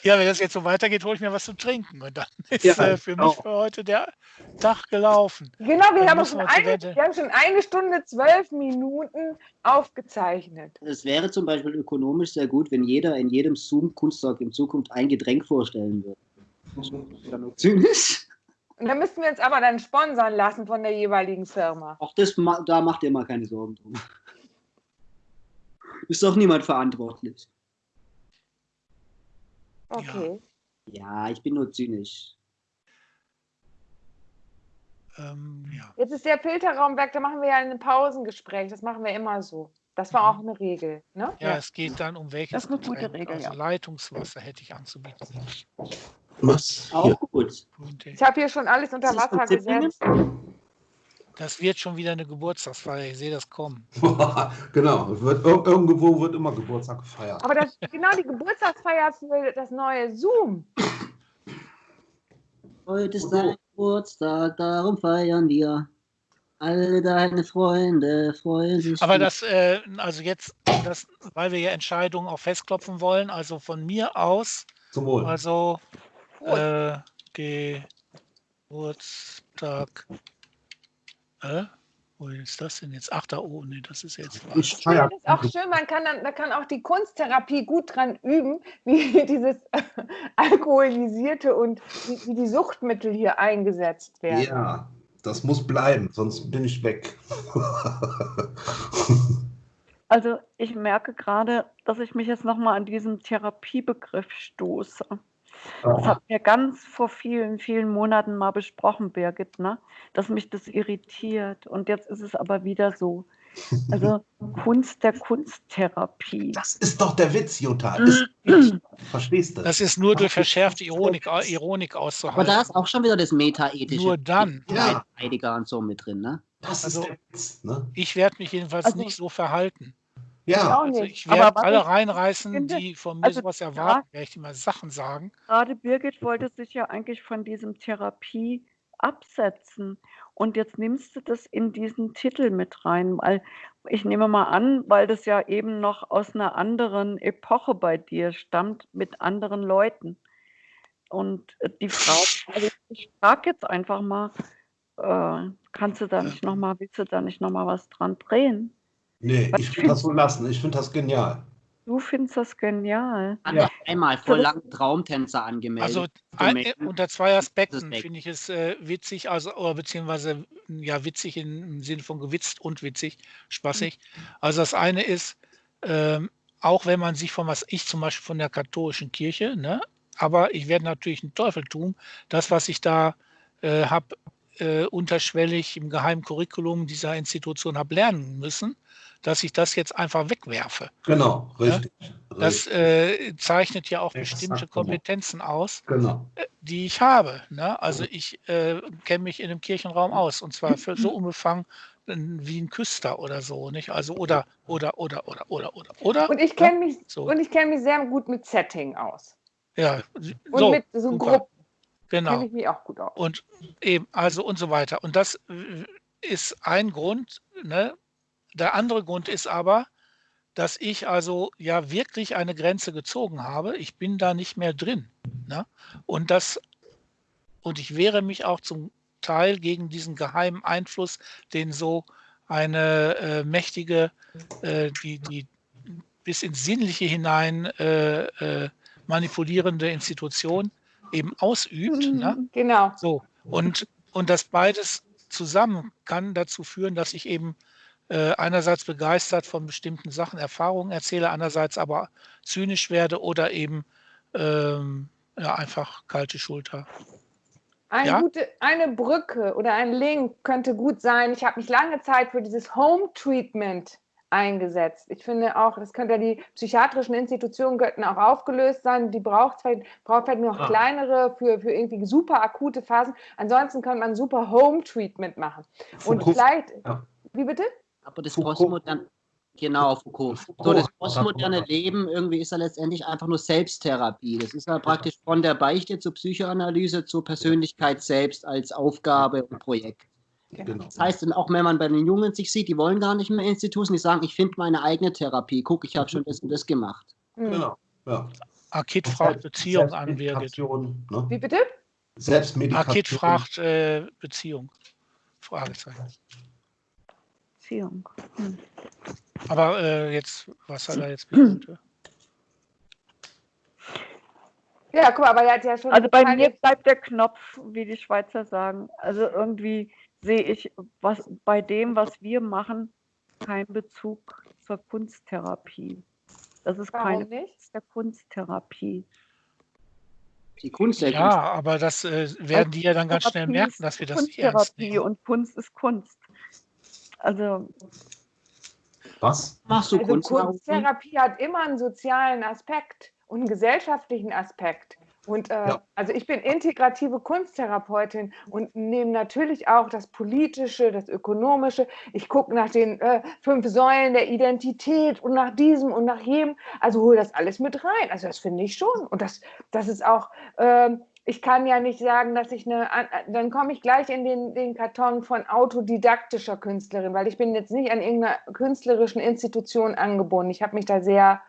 Ja, wenn das jetzt so weitergeht, hole ich mir was zu trinken. Und dann ist Ja, äh, für mich genau. für heute der Tag gelaufen. Genau, wir Dann haben, schon eine, wir haben schon eine Stunde, zwölf Minuten aufgezeichnet. Es wäre zum Beispiel ökonomisch sehr gut, wenn jeder in jedem Zoom-Kunsttalk in Zukunft ein Getränk vorstellen würde. Zynisch. Und da müssten wir uns aber dann sponsern lassen von der jeweiligen Firma. Auch das, da macht ihr mal keine Sorgen drum. Ist doch niemand verantwortlich. Okay. Ja, ich bin nur zynisch. Ähm, ja. Jetzt ist der Filterraumwerk, da machen wir ja ein Pausengespräch. Das machen wir immer so. Das war auch eine Regel. Ne? ja, es geht dann um welches Das ist eine gute Getränk. Regel, also ja. Leitungswasser hätte ich anzubieten. Was? Auch gut. Ich habe hier schon alles unter Wasser gesetzt. Das wird schon wieder eine Geburtstagsfeier. Ich sehe das kommen. genau, wird, ir- irgendwo wird immer Geburtstag gefeiert. Aber das genau die Geburtstagsfeier für das neue Zoom. Heute ist dein Geburtstag, darum feiern wir. Alle deine Freunde freuen sich. Aber das, äh, also jetzt, das, weil wir ja Entscheidungen auch festklopfen wollen, also von mir aus, Zum Wohl. also äh, Geburtstag. Äh? Wo ist das denn jetzt? Ach, da oben, nee, das ist jetzt Ich. Das ist auch schön, man kann dann, da kann auch die Kunsttherapie gut dran üben, wie dieses Alkoholisierte und wie, wie die Suchtmittel hier eingesetzt werden. Ja, das muss bleiben, sonst bin ich weg. Also ich merke gerade, dass ich mich jetzt nochmal an diesen Therapiebegriff stoße. Das hat mir ganz vor vielen, vielen Monaten mal besprochen, Birgit, ne? dass mich das irritiert. Und jetzt ist es aber wieder so. Also Kunst der Kunsttherapie. Das ist doch der Witz, Jutta. Ist, verstehst du? Das ist nur durch verschärfte Ironik, Ironik Aber auszuhalten. da ist auch schon wieder das Meta-ethische. Nur dann. Ja. Heidegger und so mit drin, ne? Das ist Also- der Witz. Ne? Ich werde mich jedenfalls Also- nicht so verhalten. Ja, Also ich werde alle reinreißen, finde, die von mir also sowas erwarten, werde ich immer Sachen sagen. Gerade Birgit wollte sich ja eigentlich von diesem Therapie absetzen. Und jetzt nimmst du das in diesen Titel mit rein, weil ich nehme mal an, weil das ja eben noch aus einer anderen Epoche bei dir stammt, mit anderen Leuten. Und äh, die Frage, also ich frage jetzt einfach mal, äh, kannst du da nicht nochmal, willst du da nicht nochmal was dran drehen? Nee, ich will das so lassen. Ich finde das genial. Du findest das genial. Hat Ja. einmal voll lang Traumtänzer angemeldet. Also ein, Domain. unter zwei Aspekten finde ich es äh, witzig, also oder beziehungsweise ja witzig im Sinne von gewitzt und witzig, spaßig. Also das eine ist, ähm, auch wenn man sich von was ich zum Beispiel von der katholischen Kirche, ne, aber ich werde natürlich einen Teufel tun, das was ich da äh, habe äh, unterschwellig im geheimen Curriculum dieser Institution habe lernen müssen, dass ich das jetzt einfach wegwerfe. Genau, richtig. Das richtig. äh, zeichnet ja auch bestimmte genau. Kompetenzen aus genau. die ich habe. Ne? Also ich äh, kenne mich in dem Kirchenraum aus und zwar für so unbefangen äh, wie ein Küster oder so, nicht? Also oder oder oder oder oder oder oder. Und ich kenne mich, So. und ich kenne mich sehr gut mit Setting aus. ja, Und so, mit so super. Gruppen genau. kenne ich mich auch gut aus. Und eben, also und so weiter. Und das ist ein Grund. Ne? Der andere Grund ist aber, dass ich also ja wirklich eine Grenze gezogen habe. Ich bin da nicht mehr drin. Ne? Und das, und ich wehre mich auch zum Teil gegen diesen geheimen Einfluss, den so eine äh, mächtige, äh, die, die bis ins Sinnliche hinein äh, äh, manipulierende Institution eben ausübt. Ne? Genau. So, und, und das beides zusammen kann dazu führen, dass ich eben äh, einerseits begeistert von bestimmten Sachen, Erfahrungen erzähle, andererseits aber zynisch werde oder eben ähm, ja, einfach kalte Schulter. Ein Ja? gute, eine Brücke oder ein Link könnte gut sein. Ich habe mich lange Zeit für dieses Home Treatment eingesetzt. Ich finde auch, das könnte ja die psychiatrischen Institutionen könnten auch aufgelöst sein. Die braucht vielleicht, braucht vielleicht nur noch Ah. kleinere für, für irgendwie super akute Phasen. Ansonsten könnte man super Home Treatment machen. Und Foucault- vielleicht, Ja. wie bitte? Aber das Foucault. Postmoderne, genau, Foucault. So, das postmoderne Leben irgendwie ist ja letztendlich einfach nur Selbsttherapie. Das ist ja praktisch von der Beichte zur Psychoanalyse zur Persönlichkeit selbst als Aufgabe und Projekt. Genau. Das heißt dann auch, wenn man bei den Jungen sich sieht, die wollen gar nicht mehr Instituten, die sagen, ich finde meine eigene Therapie. Guck, ich habe schon das und das gemacht. Hm. Genau. Ja. Akit fragt Beziehung an, ne? Wie bitte? Selbstmedikation. Akit fragt äh, Beziehung. Fragezeichen. Beziehung. Hm. Aber äh, jetzt, was hat er jetzt bitte? Ja, guck mal, aber er hat ja schon. Also bei mir bleibt der Knopf, wie die Schweizer sagen. Also irgendwie sehe ich was bei dem, was wir machen, keinen Bezug zur Kunsttherapie. Das ist Warum keine nicht? Kunst der Kunsttherapie. Die Kunst der Ja, aber das äh, werden die ja dann ganz schnell merken, dass wir das nicht Kunsttherapie und Kunst ist Kunst. Also Was? Kunst. Machst du Also Kunst? Kunsttherapie hat immer einen sozialen Aspekt und einen gesellschaftlichen Aspekt. Und äh, Ja. also ich bin integrative Kunsttherapeutin und nehme natürlich auch das Politische, das Ökonomische. Ich gucke nach den äh, fünf Säulen der Identität und nach diesem und nach jedem. Also hole das alles mit rein. Also das finde ich schon. Und das, das ist auch, ähm, ich kann ja nicht sagen, dass ich eine, an- dann komme ich gleich in den, den Karton von autodidaktischer Künstlerin, weil ich bin jetzt nicht an irgendeiner künstlerischen Institution angebunden. Ich habe mich da sehr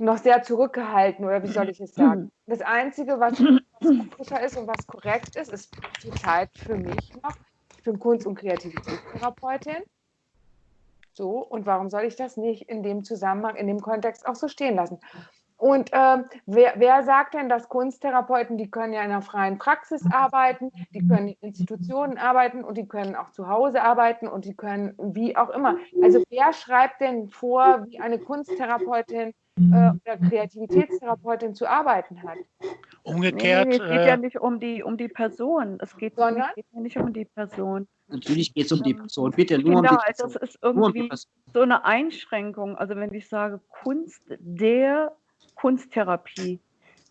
noch sehr zurückgehalten oder wie soll ich es sagen? Das Einzige, was, was koscher ist und was korrekt ist, ist zurzeit für mich noch, ich bin Kunst- und Kreativitätstherapeutin. So, und warum soll ich das nicht in dem Zusammenhang, in dem Kontext auch so stehen lassen? Und ähm, wer, wer sagt denn, dass Kunsttherapeuten, die können ja in einer freien Praxis arbeiten, die können in Institutionen arbeiten und die können auch zu Hause arbeiten und die können wie auch immer. Also wer schreibt denn vor, wie eine Kunsttherapeutin äh, oder Kreativitätstherapeutin zu arbeiten hat? Umgekehrt, nee, es geht ja äh, nicht um die, um die Person. Es geht, Sondern? es geht ja nicht um die Person. Natürlich geht es um die Ähm, Person. Bitte nur um die finde halt, Person. das ist um die irgendwie Person. so eine Einschränkung. Also wenn ich sage Kunst der Kunsttherapie,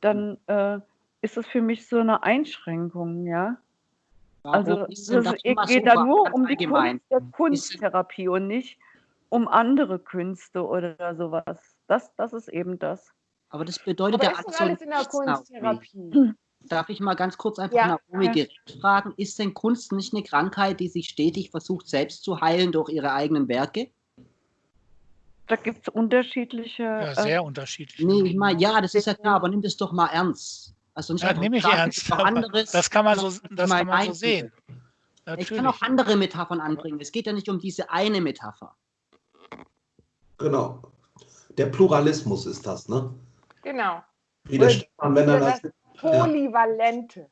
dann äh, ist das für mich so eine Einschränkung, ja. Warum Also es geht da nur um die? Kunst der Kunsttherapie und nicht um andere Künste oder sowas. Das, das ist eben das. Aber das bedeutet Aber ja ist alles in der. Kunsttherapie? Darf ich mal ganz kurz einfach Ja. Naomi Ja. direkt fragen, ist denn Kunst nicht eine Krankheit, die sich stetig versucht, selbst zu heilen durch ihre eigenen Werke? Da gibt es unterschiedliche. Ja, äh, sehr unterschiedlich. Nee, ich meine, ja, das ist ja klar, aber nimm das doch mal ernst. Also nicht Ja, einfach nehme ich ernst. anderes, Das kann man so, das kann man so sehen. Ich kann Natürlich. auch andere Metaphern anbringen. Es geht ja nicht um diese eine Metapher. Genau. Der Pluralismus ist das, ne? Genau. Wie der Und- Stefan, wenn er das. Polyvalente.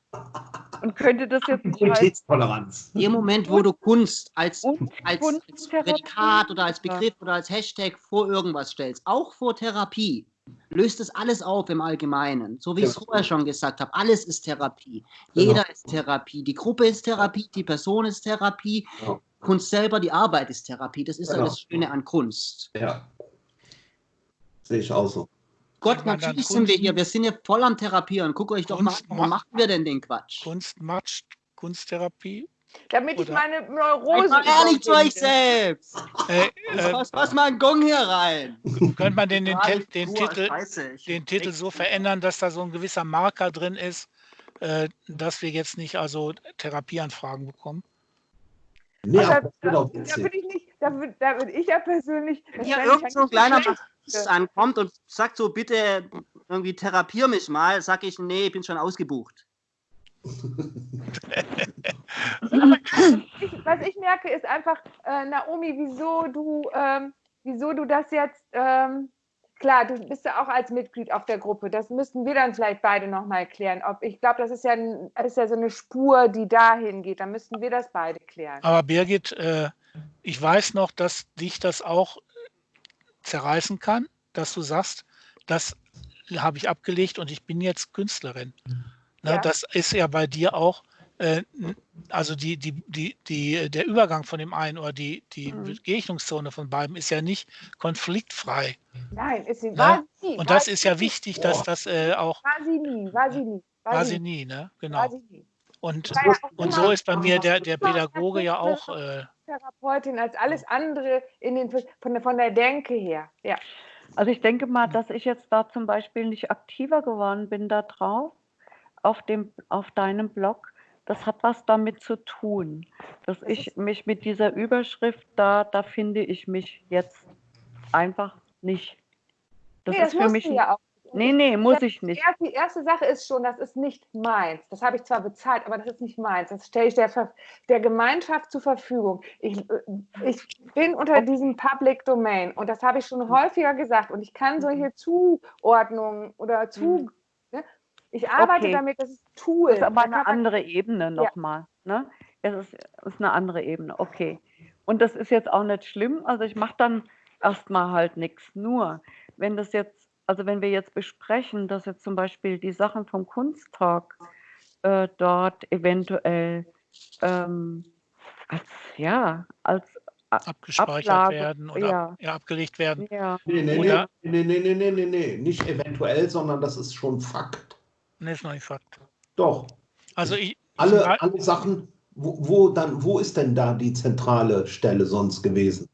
Und könnte das jetzt Qualitätstoleranz. Dem Moment, wo du Kunst als, als, als? Prädikat oder als Ja. Begriff oder als Hashtag vor irgendwas stellst, auch vor Therapie, löst es alles auf im Allgemeinen. So wie ich es Ja. vorher schon gesagt habe, alles ist Therapie. Genau. Jeder ist Therapie. Die Gruppe ist Therapie, die Person ist Therapie, Ja. Kunst selber, die Arbeit ist Therapie. Das ist ja Genau. das Schöne an Kunst. Ja. Sehe ich auch so. Gott, natürlich sind wir hier. Wir sind ja voll am Therapieren. Guckt euch doch mal an, macht- machen wir denn den Quatsch? Kunst macht Kunsttherapie. Damit ich meine Seid Neurose. mal ehrlich zu euch selbst. Äh, äh, mal einen Gong hier rein. könnte man den, den, den, Pur, Titel, den Titel so verändern, dass da so ein gewisser Marker drin ist, äh, dass wir jetzt nicht also Therapieanfragen bekommen? Nee, Also, das wird auch Da witzig. würde ich nicht, da würde ich ja persönlich. das hier ich irgend so ein kleiner schlecht. Maschinist ankommt und sagt so, bitte irgendwie therapier mich mal, sag ich, nee, ich bin schon ausgebucht. ich, was ich merke, ist einfach, äh, Naomi, wieso du, ähm, wieso du das jetzt, ähm, klar, du bist ja auch als Mitglied auf der Gruppe. Das müssten wir dann vielleicht beide nochmal klären. Ob, ich glaube, das ist ja, das ist ja so eine Spur, die dahin geht. Da müssten wir das beide klären. Aber Birgit, äh, ich weiß noch, dass dich das auch zerreißen kann, dass du sagst, das habe ich abgelegt und ich bin jetzt Künstlerin. Ne, Ja. Das ist ja bei dir auch, äh, also die, die, die, die, der Übergang von dem einen oder die, die Mhm. Begegnungszone von beiden ist ja nicht konfliktfrei. Nein, ist sie, Ne? war sie nie. Und war das sie ist ja wichtig, dass das äh, auch, War sie nie, war sie nie. war sie nie, ne? War Genau. Und, War und so ist bei mir der, der Pädagoge ja auch, äh, Therapeutin als alles andere in den, von, der, von der Denke her. Ja. Also ich denke mal, dass ich jetzt da zum Beispiel nicht aktiver geworden bin da drauf, auf, dem, auf deinem Blog. Das hat was damit zu tun, dass ich mich mit dieser Überschrift da, da finde ich mich jetzt einfach nicht. Das nee, ist das für mich. ja auch. Nee, nee, muss ich nicht. Erst, die erste Sache ist schon, das ist nicht meins. Das habe ich zwar bezahlt, aber das ist nicht meins. Das stelle ich der, Ver- der Gemeinschaft zur Verfügung. Ich, äh, ich bin unter diesem Public Domain und das habe ich schon häufiger gesagt und ich kann solche Zuordnungen oder zu. Ne? Ich arbeite Okay. damit, das ist Tool. Das ist aber eine man- andere Ebene nochmal. Ne? Es ist, ist eine andere Ebene, okay. Und das ist jetzt auch nicht schlimm. Also ich mache dann erstmal halt nichts. Nur, wenn das jetzt, also wenn wir jetzt besprechen, dass jetzt zum Beispiel die Sachen vom Kunsttag äh, dort eventuell ähm, als, ja, als abgespeichert Ablage, werden oder ja. ab, ja, abgelegt werden. ja, Nee, nee, nee, Oder- nee, nee, nee, nee, nee, nee, nicht eventuell, sondern das ist schon Fakt. Ne, ist noch nicht Fakt. Doch. Also ich, Alle, ich, alle Sachen, wo, wo dann, wo ist denn da die zentrale Stelle sonst gewesen?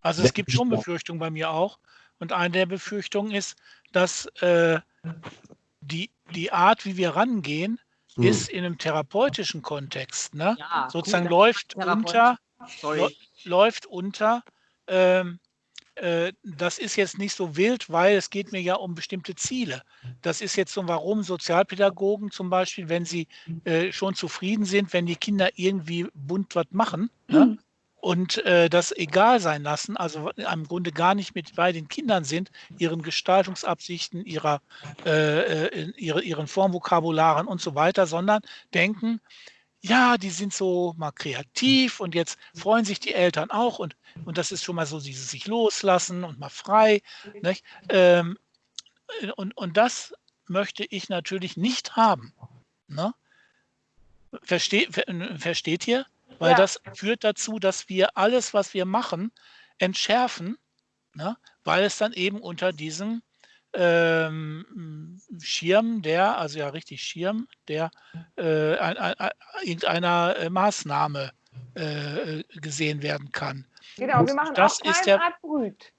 Also es gibt schon Befürchtungen bei mir auch. Und eine der Befürchtungen ist, dass äh, die, die Art, wie wir rangehen, Hm. ist in einem therapeutischen Kontext, ne? Ja, sozusagen gut, läuft unter, Sorry. läuft unter, ähm, äh, das ist jetzt nicht so wild, weil es geht mir ja um bestimmte Ziele. Das ist jetzt so, warum Sozialpädagogen zum Beispiel, wenn sie äh, schon zufrieden sind, wenn die Kinder irgendwie bunt was machen ne? Und äh, das egal sein lassen, also im Grunde gar nicht mit bei den Kindern sind, ihren Gestaltungsabsichten, ihrer, äh, äh, ihre, ihren Formvokabularen und so weiter, sondern denken, ja, die sind so mal kreativ und jetzt freuen sich die Eltern auch und, und das ist schon mal so dieses sich loslassen und mal frei. Ähm, und, und das möchte ich natürlich nicht haben. Ne? Verste, ver, versteht ihr? Weil Ja. das führt dazu, dass wir alles, was wir machen, entschärfen, ne? weil es dann eben unter diesem ähm, Schirm, der, also ja richtig Schirm, der äh, ein, ein, ein, irgendeiner äh, Maßnahme äh, gesehen werden kann. Genau, wir machen Das auch ist keine der- Art Brüt.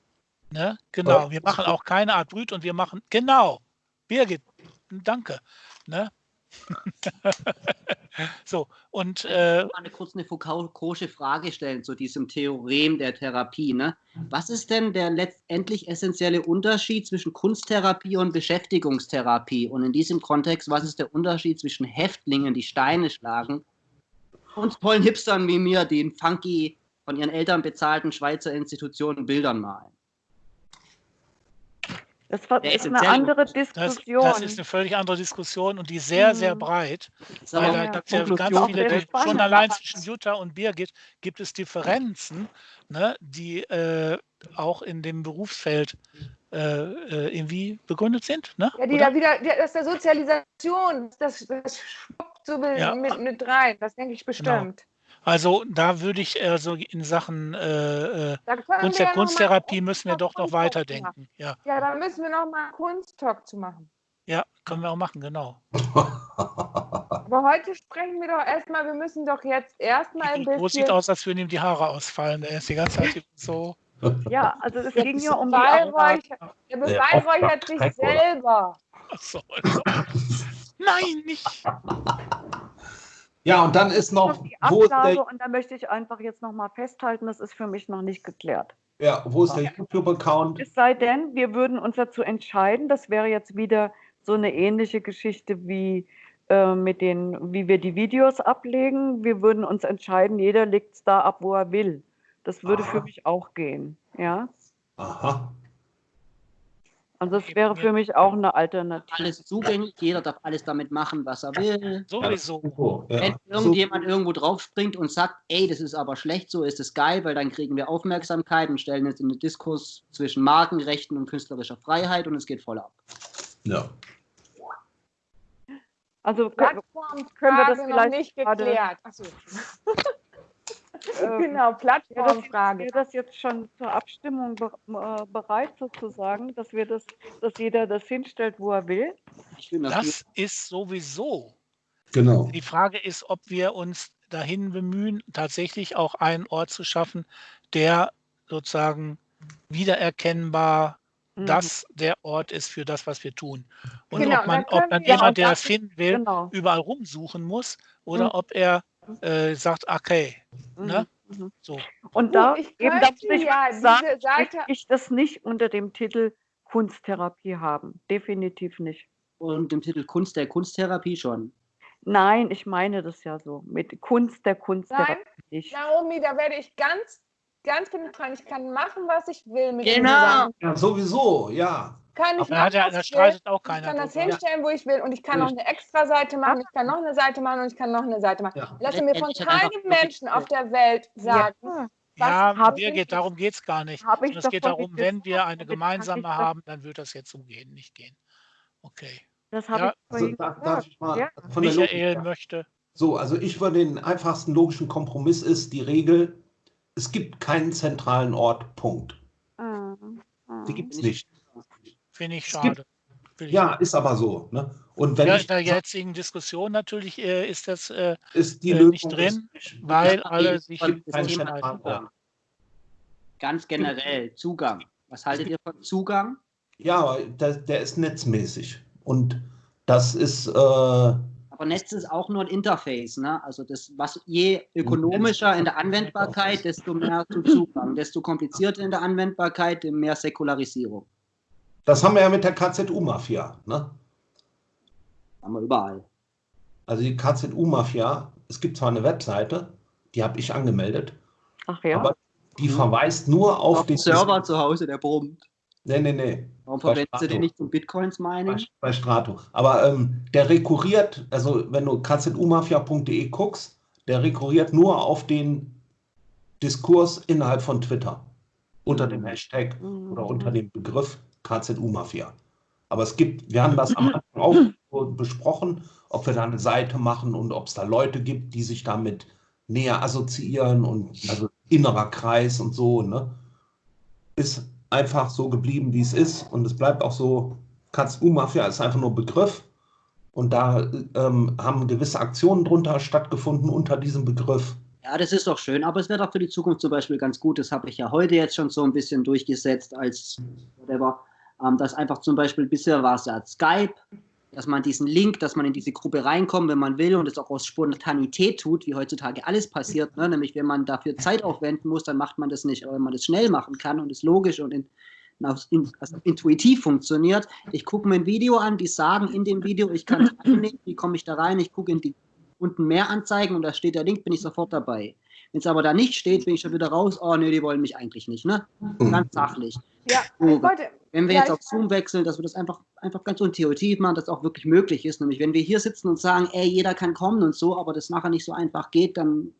Ne? Genau, wir machen auch keine Art Brüt und wir machen, genau, Birgit, danke. Ne? so, und äh, mal eine kurz eine Foucault'sche Frage stellen zu diesem Theorem der Therapie. Ne? Was ist denn der letztendlich essentielle Unterschied zwischen Kunsttherapie und Beschäftigungstherapie? Und in diesem Kontext, was ist der Unterschied zwischen Häftlingen, die Steine schlagen, und tollen Hipstern wie mir, die in funky, von ihren Eltern bezahlten Schweizer Institutionen Bildern malen? Das war das ist eine andere das, Diskussion. das ist eine völlig andere Diskussion und die ist sehr, sehr Mhm. breit. Das ist aber Weil Ja, da ja. gibt es ja ganz viele, sehr schon allein zwischen Jutta und Birgit gibt es Differenzen, ne, die äh, auch in dem Berufsfeld äh, äh, irgendwie begründet sind. Ne? Ja, die Oder? da wieder, die, das ist der Sozialisation, das, das schwuppt so Ja. mit, mit rein, das denke ich bestimmt. Also da würde ich äh, so in Sachen äh, äh, Kunst ja Kunsttherapie müssen wir doch noch weiterdenken. Ja, Ja, da müssen wir noch mal Kunsttalk zu machen. ja, können wir auch machen, genau. Aber heute sprechen wir doch erstmal, wir müssen doch jetzt erstmal ein Wo sieht bisschen. aus, als würden ihm die Haare ausfallen. Er ist die ganze Zeit so. Ja, also es ging ja um die Beweihräuchert, der beweihräuchert sich selber. Ach so, also. Nein, nicht. Ja, und dann ist noch, noch die wo ist Ablage der, und da möchte ich einfach jetzt noch mal festhalten, das ist für mich noch nicht geklärt. ja, wo ist der YouTube-Account? Es sei denn, wir würden uns dazu entscheiden, das wäre jetzt wieder so eine ähnliche Geschichte wie äh, mit den, wie wir die Videos ablegen. Wir würden uns entscheiden, jeder legt es da ab, wo er will. Das würde für Aha. mich auch gehen. Ja, Aha. Also das wäre für mich auch eine Alternative. Alles zugänglich, jeder darf alles damit machen, was er will. Sowieso. Wenn irgendjemand irgendwo draufspringt und sagt, ey, das ist aber schlecht, so ist es geil, weil dann kriegen wir Aufmerksamkeit und stellen es in den Diskurs zwischen Markenrechten und künstlerischer Freiheit und es geht voll ab. Ja. Also können, können wir das noch vielleicht nicht gerade- geklärt. Achso. ähm, genau, Plattformfrage. wäre das jetzt schon zur Abstimmung äh, bereit sozusagen, dass wir das, dass jeder das hinstellt, wo er will? Das, ist sowieso. Genau. Die Frage ist, ob wir uns dahin bemühen, tatsächlich auch einen Ort zu schaffen, der sozusagen wiedererkennbar Mhm. das der Ort ist für das, was wir tun. Und Genau, ob, man, ob dann jemand, der das finden will, Genau. überall rumsuchen muss oder Mhm. ob er äh, sagt, okay, ne? Mhm. Mhm. so. Und da, ich eben, da könnte muss ich ja sagen, Seite- ich das nicht unter dem Titel Kunsttherapie haben. Definitiv nicht. und im Titel Kunst der Kunsttherapie schon. Nein, ich meine das ja so. Mit Kunst der Kunsttherapie nicht. Naomi, da werde ich ganz, ganz penetrant. Ich kann machen, was ich will mit Genau. Ja, sowieso, ja. Kann ich Aber da, hat ja, machen, da was ich will. streitet auch Ich keiner. kann das drüber. hinstellen, wo ich will. Und ich kann noch eine extra Seite machen. Ich kann noch eine Seite machen und ich kann noch eine Seite machen. Ja. Lasse mir von keinem Menschen auf der Welt sagen, Ja, Ja, was Birgit, wichtig darum geht es gar nicht. Hab ich es geht darum, wenn wir eine gemeinsame ich das- haben, dann wird das jetzt zugehen, nicht gehen. Okay. das habe Ja, ich Also, vorhin da, darf ich mal Ja. von der Michael Logik möchte. So, also ich würde den einfachsten logischen Kompromiss ist die Regel, es gibt keinen zentralen Ort, Punkt. Mhm. Die Mhm. gibt es nicht. Finde ich schade. Will ich Ja, nicht. ist aber so. Ne? Und wenn ja, ich in der jetzigen Diskussion natürlich äh, ist das, äh, ist die äh, Lösung nicht drin, ist weil Ja, alle sich. Ja. Ganz generell, Zugang. Was haltet ihr von Zugang? Ja, der, der ist netzmäßig. Und das ist, äh, Aber Netz ist auch nur ein Interface. Ne? Also das, was je ökonomischer in der Anwendbarkeit, desto mehr zu Zugang. Desto komplizierter in der Anwendbarkeit, desto mehr Säkularisierung. Das haben wir ja mit der KZU-Mafia. Ne? Haben wir überall. Also die KZU-Mafia, es gibt zwar eine Webseite, die habe ich angemeldet, Ach ja. aber die verweist nur auf, Auf den Server zu Hause, der brummt. Nee, nee, nee. Warum verwendest du den nicht zum Bitcoins-Mining? Bei, bei Strato. Aber ähm, der rekurriert, also wenn du kzumafia.de guckst, der rekurriert nur auf den Diskurs innerhalb von Twitter. Unter dem Hashtag Mhm. oder unter dem Begriff KZU-Mafia. Aber es gibt, wir haben das am Anfang auch besprochen, ob wir da eine Seite machen und ob es da Leute gibt, die sich damit näher assoziieren und also innerer Kreis und so, ne? Ist einfach so geblieben, wie es ist und es bleibt auch so, KZU-Mafia ist einfach nur Begriff und da ähm, haben gewisse Aktionen drunter stattgefunden unter diesem Begriff Ja, das ist doch schön, aber es wäre doch für die Zukunft zum Beispiel ganz gut, das habe ich ja heute jetzt schon so ein bisschen durchgesetzt als whatever, ähm, dass einfach zum Beispiel bisher war es ja Skype, dass man diesen Link, dass man in diese Gruppe reinkommt, wenn man will und es auch aus Spontanität tut, wie heutzutage alles passiert, ne? nämlich wenn man dafür Zeit aufwenden muss, dann macht man das nicht, aber wenn man das schnell machen kann und es logisch und in, also intuitiv funktioniert. Ich gucke mir ein Video an, die sagen in dem Video, ich kann teilnehmen, wie komme ich da rein, ich gucke in die unten mehr anzeigen und da steht der Link, bin ich sofort dabei. Wenn es aber da nicht steht, bin ich schon wieder raus, oh nee, die wollen mich eigentlich nicht, ne? Mhm. Ganz sachlich. Ja, ich wollte, Wenn wir Ja, jetzt ich- auf Zoom wechseln, dass wir das einfach, einfach ganz intuitiv machen, dass auch wirklich möglich ist. Nämlich, wenn wir hier sitzen und sagen, ey, jeder kann kommen und so, aber das nachher nicht so einfach geht, dann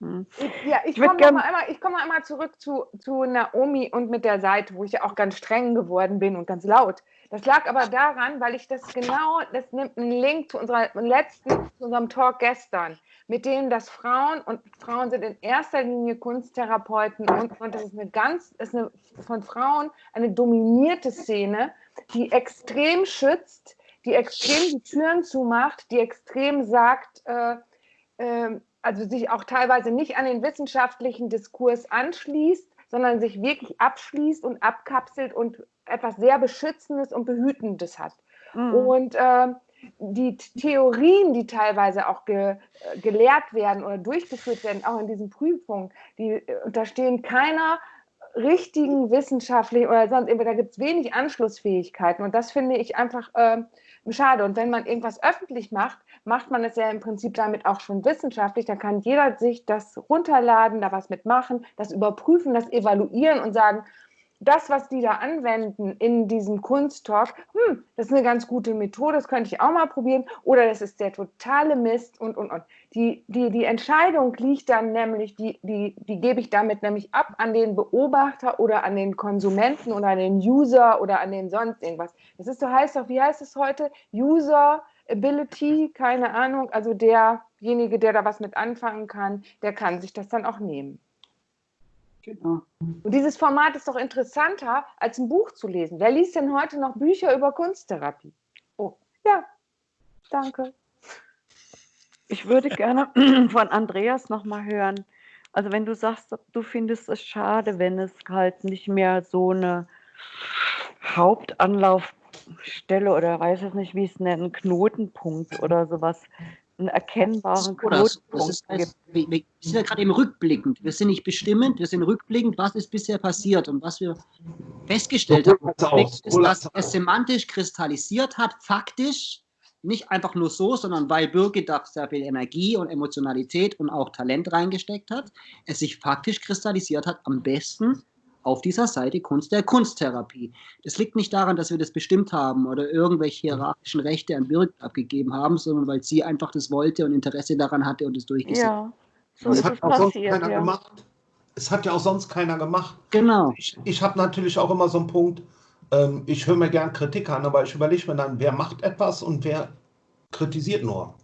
Hm. Ich, ja, ich würd komme mal einmal, ich komm einmal zurück zu, zu Naomi und mit der Seite, wo ich ja auch ganz streng geworden bin und ganz laut. Das lag aber daran, weil ich das genau, das nimmt einen Link zu unserer letzten, zu unserem Talk gestern, mit dem, dass Frauen und Frauen sind in erster Linie Kunsttherapeuten und, und das ist eine ganz, ist eine von Frauen eine dominierte Szene, die extrem schützt, die extrem die Türen zumacht, die extrem sagt, äh, ähm, also sich auch teilweise nicht an den wissenschaftlichen Diskurs anschließt, sondern sich wirklich abschließt und abkapselt und etwas sehr Beschützendes und Behütendes hat. Mhm. Und ähm, die Theorien, die teilweise auch ge, äh, gelehrt werden oder durchgeführt werden, auch in diesen Prüfungen, die äh, unterstehen keiner richtigen wissenschaftlichen oder sonst irgendwie, da gibt es wenig Anschlussfähigkeiten und das finde ich einfach ähm, schade. Und wenn man irgendwas öffentlich macht, macht man es ja im Prinzip damit auch schon wissenschaftlich. Da kann jeder sich das runterladen, da was mitmachen, das überprüfen, das evaluieren und sagen, das, was die da anwenden in diesem Kunsttalk, hm, das ist eine ganz gute Methode, das könnte ich auch mal probieren. Oder das ist der totale Mist und, und, und. Die, die, die Entscheidung liegt dann nämlich, die, die, die gebe ich damit nämlich ab an den Beobachter oder an den Konsumenten oder an den User oder an den sonst irgendwas. Das ist so heißt doch, wie heißt es heute? Usability, keine Ahnung. Also derjenige, der da was mit anfangen kann, der kann sich das dann auch nehmen. Genau. Und dieses Format ist doch interessanter, als ein Buch zu lesen. Wer liest denn heute noch Bücher über Kunsttherapie? Oh, ja, danke. Ich würde gerne von Andreas nochmal hören. Also wenn du sagst, du findest es schade, wenn es halt nicht mehr so eine Hauptanlaufstelle oder weiß es nicht, wie es nennen, Knotenpunkt oder sowas, einen erkennbaren. Das Knotenpunkt ist, gibt. wir, wir sind ja gerade eben rückblickend. Wir sind nicht bestimmend, wir sind rückblickend, was ist bisher passiert und was wir festgestellt haben, ist, dass es semantisch kristallisiert hat, faktisch, nicht einfach nur so, sondern weil Birgit da sehr viel Energie und Emotionalität und auch Talent reingesteckt hat, es sich faktisch kristallisiert hat, am besten auf dieser Seite Kunst der Kunsttherapie. Das liegt nicht daran, dass wir das bestimmt haben oder irgendwelche hierarchischen Rechte an Birgit abgegeben haben, sondern weil sie einfach das wollte und Interesse daran hatte und es durchgesetzt hat. Ja, so Das ist hat es auch sonst keiner Ja. gemacht. Es hat ja auch sonst keiner gemacht. Genau. Ich, ich habe natürlich auch immer so einen Punkt, ähm, ich höre mir gern Kritik an, aber ich überlege mir dann, wer macht etwas und wer kritisiert nur.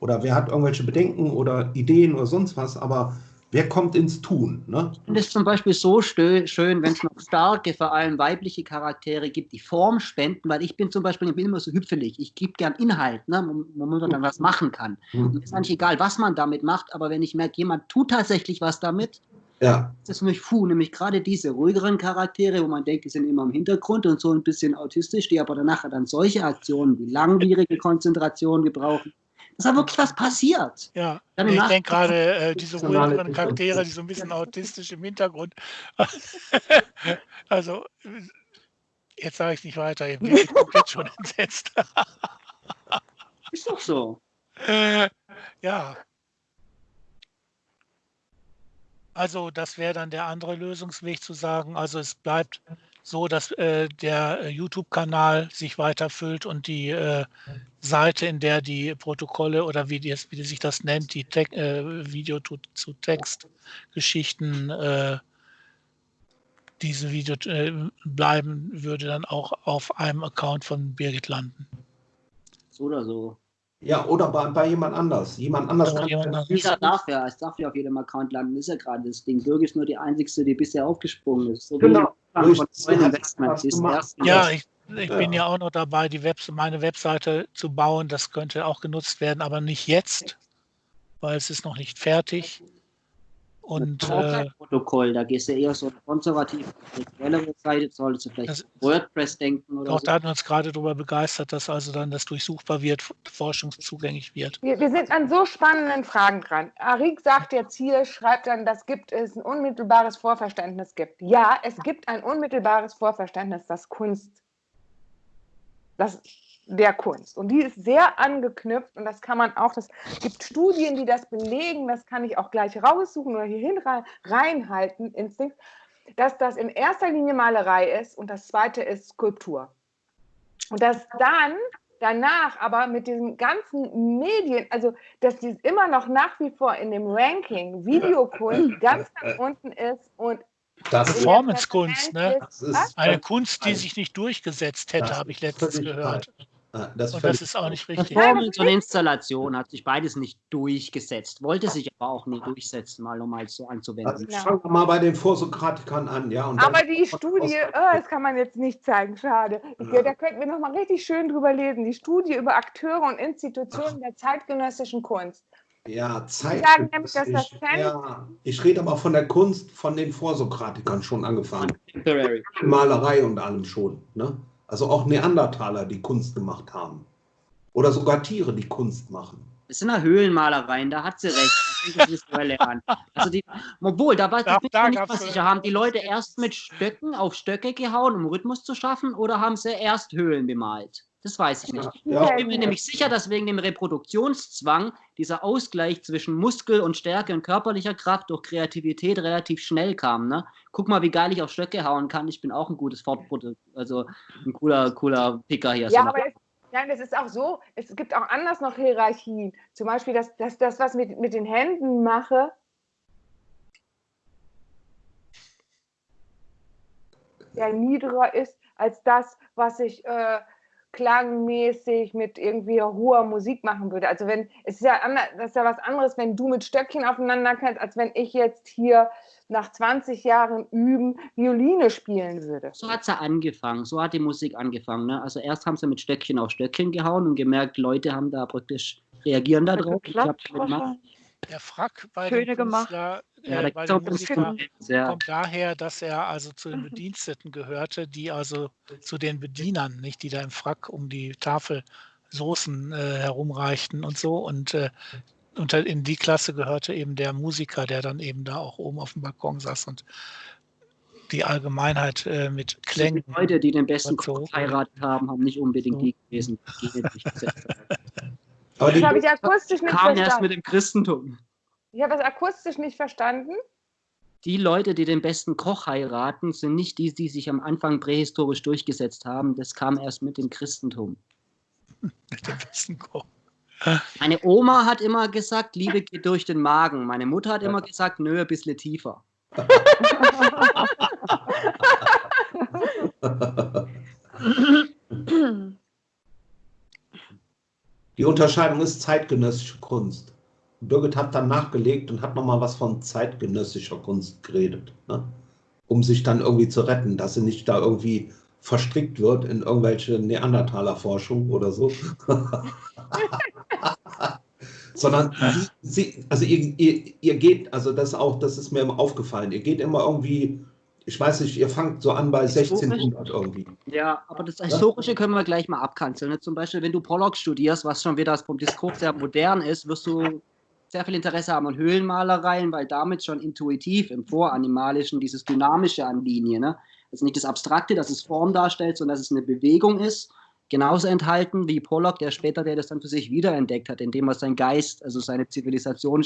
Oder wer hat irgendwelche Bedenken oder Ideen oder sonst was, aber wer kommt ins Tun? Ne? Und es ist zum Beispiel so schön, wenn es noch starke, vor allem weibliche Charaktere gibt, die Form spenden, weil ich bin zum Beispiel ich bin immer so hüpfelig. Ich gebe gern Inhalt, ne, womit man dann was machen kann. Es ist eigentlich egal, was man damit macht, aber wenn ich merke, jemand tut tatsächlich was damit, Ja, das ist mich fu, nämlich gerade diese ruhigeren Charaktere, wo man denkt, die sind immer im Hintergrund und so ein bisschen autistisch, die aber danach dann solche Aktionen wie langwierige Konzentration gebrauchen. Das ist ja wirklich was passiert. Ja, Dann ich denke gerade, äh, diese ruhigeren Differenz. Charaktere, die so ein bisschen autistisch im Hintergrund. also, jetzt sage ich nicht weiter, ich bin komplett schon entsetzt. Ist doch so. Äh, ja. Also das wäre dann der andere Lösungsweg zu sagen, also es bleibt so, dass äh, der äh, YouTube-Kanal sich weiterfüllt und die äh, Seite, in der die Protokolle oder wie, die, wie sich das nennt, die Te äh, Video zu, zu Text-Geschichten, äh, diese Video äh, bleiben, würde dann auch auf einem Account von Birgit landen. So oder so. ja oder bei, bei jemand anders. Jemand anders Oder kann jemand anders. Jeder darf ja, es darf ja auf jedem Account landen, ist ja gerade das Ding. Birgit ist nur die einzigste, die bisher aufgesprungen ist. So wie Genau. Durch- Sie ist gemacht. erst Ja, ich, ich Ja. bin ja auch noch dabei, die Webs meine Webseite zu bauen. Das könnte auch genutzt werden, aber nicht jetzt, weil es ist noch nicht fertig. Und Das ist auch äh, Protokoll, da gehst du eher so eine konservative, Seite, solltest du vielleicht Das- WordPress denken oder auch so. da hatten wir uns gerade darüber begeistert, dass also dann das durchsuchbar wird, forschungszugänglich wird. Wir, wir sind an so spannenden Fragen dran. Arik sagt jetzt hier, schreibt dann, dass gibt es ein unmittelbares Vorverständnis gibt. Ja, es gibt ein unmittelbares Vorverständnis, das Kunst, das der Kunst. Und die ist sehr angeknüpft und das kann man auch, das gibt Studien, die das belegen, das kann ich auch gleich raussuchen oder hierhin rein, reinhalten, Instinkt, dass das in erster Linie Malerei ist und das zweite ist Skulptur. Und dass dann danach aber mit diesen ganzen Medien, also dass dies immer noch nach wie vor in dem Ranking Videokunst ganz ganz unten ist und Performance-Kunst, ne? Das ist Eine Kunst, die sich nicht durchgesetzt hätte, habe ich letztens gehört. Ah, Das ist Und das ist auch nicht richtig. Performance und Installation hat sich beides nicht durchgesetzt, wollte sich aber auch nie durchsetzen, mal um mal so anzuwenden. Also Ja. fangen wir mal bei den Vorsokratikern an, ja. Und Aber die Studie, oh, das kann man jetzt nicht zeigen, schade. Ich, Ja. Da könnten wir noch mal richtig schön drüber lesen. Die Studie über Akteure und Institutionen der zeitgenössischen Kunst. Ja, Zeit. sagen nämlich, dass das ich, ja, ich rede aber von der Kunst von den Vorsokratikern schon angefangen. Malerei und allem schon. Ne? Also auch Neandertaler, die Kunst gemacht haben. Oder sogar Tiere, die Kunst machen. Das sind ja Höhlenmalereien, da hat sie recht. Da. Also die, obwohl, da war ich bin da mir nicht sicher. Haben die Leute erst mit Stöcken auf Stöcke gehauen, um Rhythmus zu schaffen, oder haben sie erst Höhlen bemalt? Das weiß ich nicht. Ja, Ich bin mir nämlich sicher, dass wegen dem Reproduktionszwang dieser Ausgleich zwischen Muskel und Stärke und körperlicher Kraft durch Kreativität relativ schnell kam. Ne? Guck mal, wie geil ich auf Stöcke hauen kann. Ich bin auch ein gutes Fortprodukt, also ein cooler, cooler Picker hier. Ja, So. aber es, nein, das ist auch so. Es gibt auch anders noch Hierarchien. Zum Beispiel, dass, dass das, was mit, mit den Händen mache, ja niedriger ist als das, was ich äh, klangmäßig mit irgendwie hoher Musik machen würde. Also wenn es ist ja anders, das ist ja was anderes, wenn du mit Stöckchen aufeinander kannst, als wenn ich jetzt hier nach 20 Jahren üben Violine spielen würde. So hat sie angefangen, so hat die Musik angefangen. Ne? Also erst haben sie mit Stöckchen auf Stöckchen gehauen und gemerkt, Leute haben da praktisch reagieren da drauf. Der Frack bei Schöne dem gemacht. Ja, äh, auch ganz Musiker ja. kommt daher, dass er also zu den Bediensteten gehörte, die also zu den Bedienern, nicht, die da im Frack um die Tafel Soßen äh, herumreichten und so. Und äh, unter, in die Klasse gehörte eben der Musiker, der dann eben da auch oben auf dem Balkon saß und die Allgemeinheit äh, mit Klängen. Die Leute, die den besten. Koch geheiratet haben, haben nicht unbedingt So. die gewesen, die. Aber Das die, habe ich akustisch nicht Kam erst verstanden. mit dem Christentum. Ich habe das akustisch nicht verstanden. Die Leute, die den besten Koch heiraten, sind nicht die, die sich am Anfang prähistorisch durchgesetzt haben. Das kam erst mit dem Christentum. mit dem besten Koch. Meine Oma hat immer gesagt, Liebe geht durch den Magen. Meine Mutter hat immer gesagt, nö, ein bisschen tiefer. die Unterscheidung ist zeitgenössische Kunst. Birgit hat dann nachgelegt und hat nochmal was von zeitgenössischer Kunst geredet. Ne? Um sich dann irgendwie zu retten, dass sie nicht da irgendwie verstrickt wird in irgendwelche Neandertaler-Forschung oder so. Sondern sie, also ihr, ihr, ihr geht, also das auch, das ist mir immer aufgefallen, ihr geht immer irgendwie, ich weiß nicht, ihr fangt so an bei 1600 irgendwie. Ja, aber das Historische können wir gleich mal abkanzeln. Ne? Zum Beispiel, wenn du Pollock studierst, was schon wieder vom Diskurs sehr modern ist, wirst du sehr viel Interesse haben an Höhlenmalereien, weil damit schon intuitiv im Voranimalischen dieses Dynamische an Linie, ne? also nicht das Abstrakte, dass es Form darstellt, sondern dass es eine Bewegung ist, genauso enthalten wie Pollock, der später, der das dann für sich wiederentdeckt hat, indem er seinen Geist, also seine Zivilisation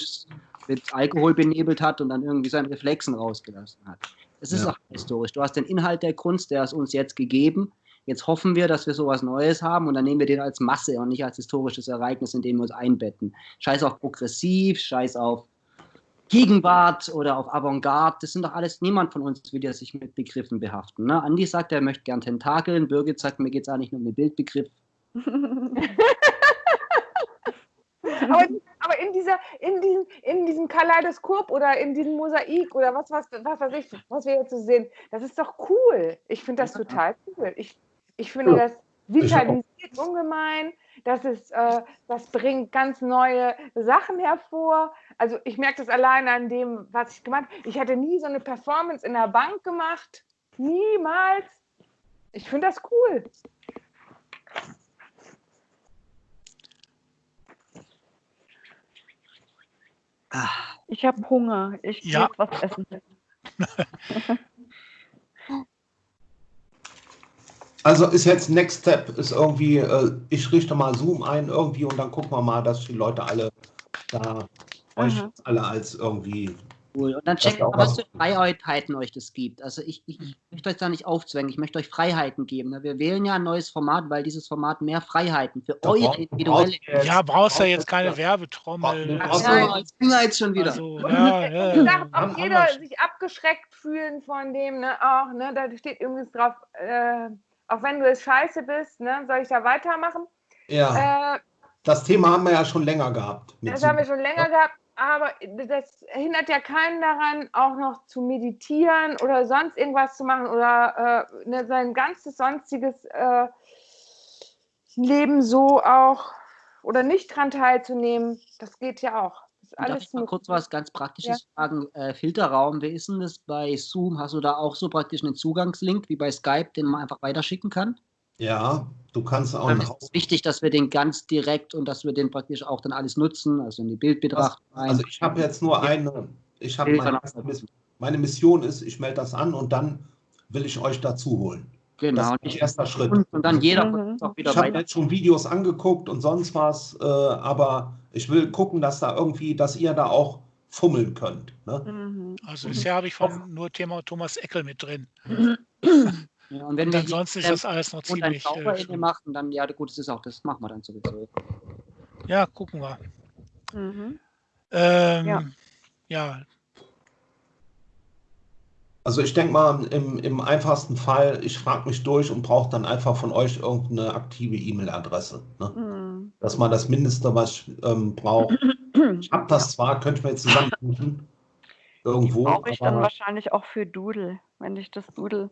mit Alkohol benebelt hat und dann irgendwie seinen Reflexen rausgelassen hat. Es ist Ja. auch historisch. Du hast den Inhalt der Kunst, der ist uns jetzt gegeben. Jetzt hoffen wir, dass wir sowas Neues haben und dann nehmen wir den als Masse und nicht als historisches Ereignis, in dem wir uns einbetten. Scheiß auf progressiv, scheiß auf Gegenwart oder auf Avantgarde. Das sind doch alles, niemand von uns will ja sich mit Begriffen behaften. Ne? Andi sagt, er möchte gern Tentakeln. Birgit sagt, mir geht es eigentlich nur um den Bildbegriff. Aber, aber in, dieser, in, diesem, in diesem Kaleidoskop oder in diesem Mosaik oder was, was, was weiß ich, was wir jetzt so sehen, das ist doch cool. Ich finde das total cool. Ich, ich finde Ja. das, vitalisiert ungemein. Das, ist, äh, das bringt ganz neue Sachen hervor. Also ich merke das allein an dem, was ich gemacht habe. Ich hatte nie so eine Performance in der Bank gemacht. Niemals. Ich finde das cool. Ich habe Hunger. Ich gehe Ja. was essen. Also ist jetzt Next Step, ist irgendwie, äh, ich richte mal Zoom ein irgendwie und dann gucken wir mal, dass die Leute alle da euch Aha. alle als irgendwie. Cool. Und dann checkt mal, was für Freiheiten euch das gibt. Also ich, ich, ich möchte euch da nicht aufzwängen, ich möchte euch Freiheiten geben. ne? Wir wählen ja ein neues Format, weil dieses Format mehr Freiheiten für Da eure individuelle. jetzt- Ja, brauchst ja jetzt keine Werbetrommel. Ach so, als jetzt schon wieder. Also, ja, ja, Ich haben- auch jeder sich abgeschreckt fühlen von dem, ne, auch, ne, da steht übrigens drauf, äh, auch wenn du es scheiße bist, ne, soll ich da weitermachen? Ja, Äh, das Thema haben wir ja schon länger gehabt. das haben wir schon länger gehabt, aber das hindert ja keinen daran, auch noch zu meditieren oder sonst irgendwas zu machen oder äh, ne, sein ganzes sonstiges äh, Leben so auch oder nicht dran teilzunehmen. Das geht ja auch. Das Darf ich mal kurz was ganz Praktisches fragen? Äh, Filterraum, wie ist denn das bei Zoom? Hast du da auch so praktisch einen Zugangslink wie bei Skype, den man einfach weiterschicken kann? Ja, du kannst auch Dann ist es wichtig, dass wir den ganz direkt und dass wir den praktisch auch dann alles nutzen, also in die Bildbetrachtung rein. Also ich habe jetzt nur eine, ich habe meine, meine Mission ist, ich melde das an und dann will ich euch dazu holen. Das genau. ist mein erster Schritt. Und, dann jeder Mhm. auch wieder Ich habe weiter. jetzt schon Videos angeguckt und sonst was, äh, aber ich will gucken, dass da irgendwie, dass ihr da auch fummeln könnt. Ne? Mhm. Also bisher habe ich von nur Thema Thomas Eckel mit drin. Ja, und wenn Und wir ansonsten ist das alles noch und ziemlich. Äh, in dem machen, dann ja gut, das ist auch, das machen wir dann sowieso. ja, gucken wir. Mhm. Ähm, Ja. ja. Also ich denke mal, im, im einfachsten Fall, ich frage mich durch und brauche dann einfach von euch irgendeine aktive E-Mail-Adresse. Ne? Mhm. Das mal das Mindeste, was ich ähm, brauche. Ich habe das zwar, könnte ich mir jetzt zusammensuchen. Irgendwo. Brauche ich dann wahrscheinlich auch für Doodle, wenn ich das Doodle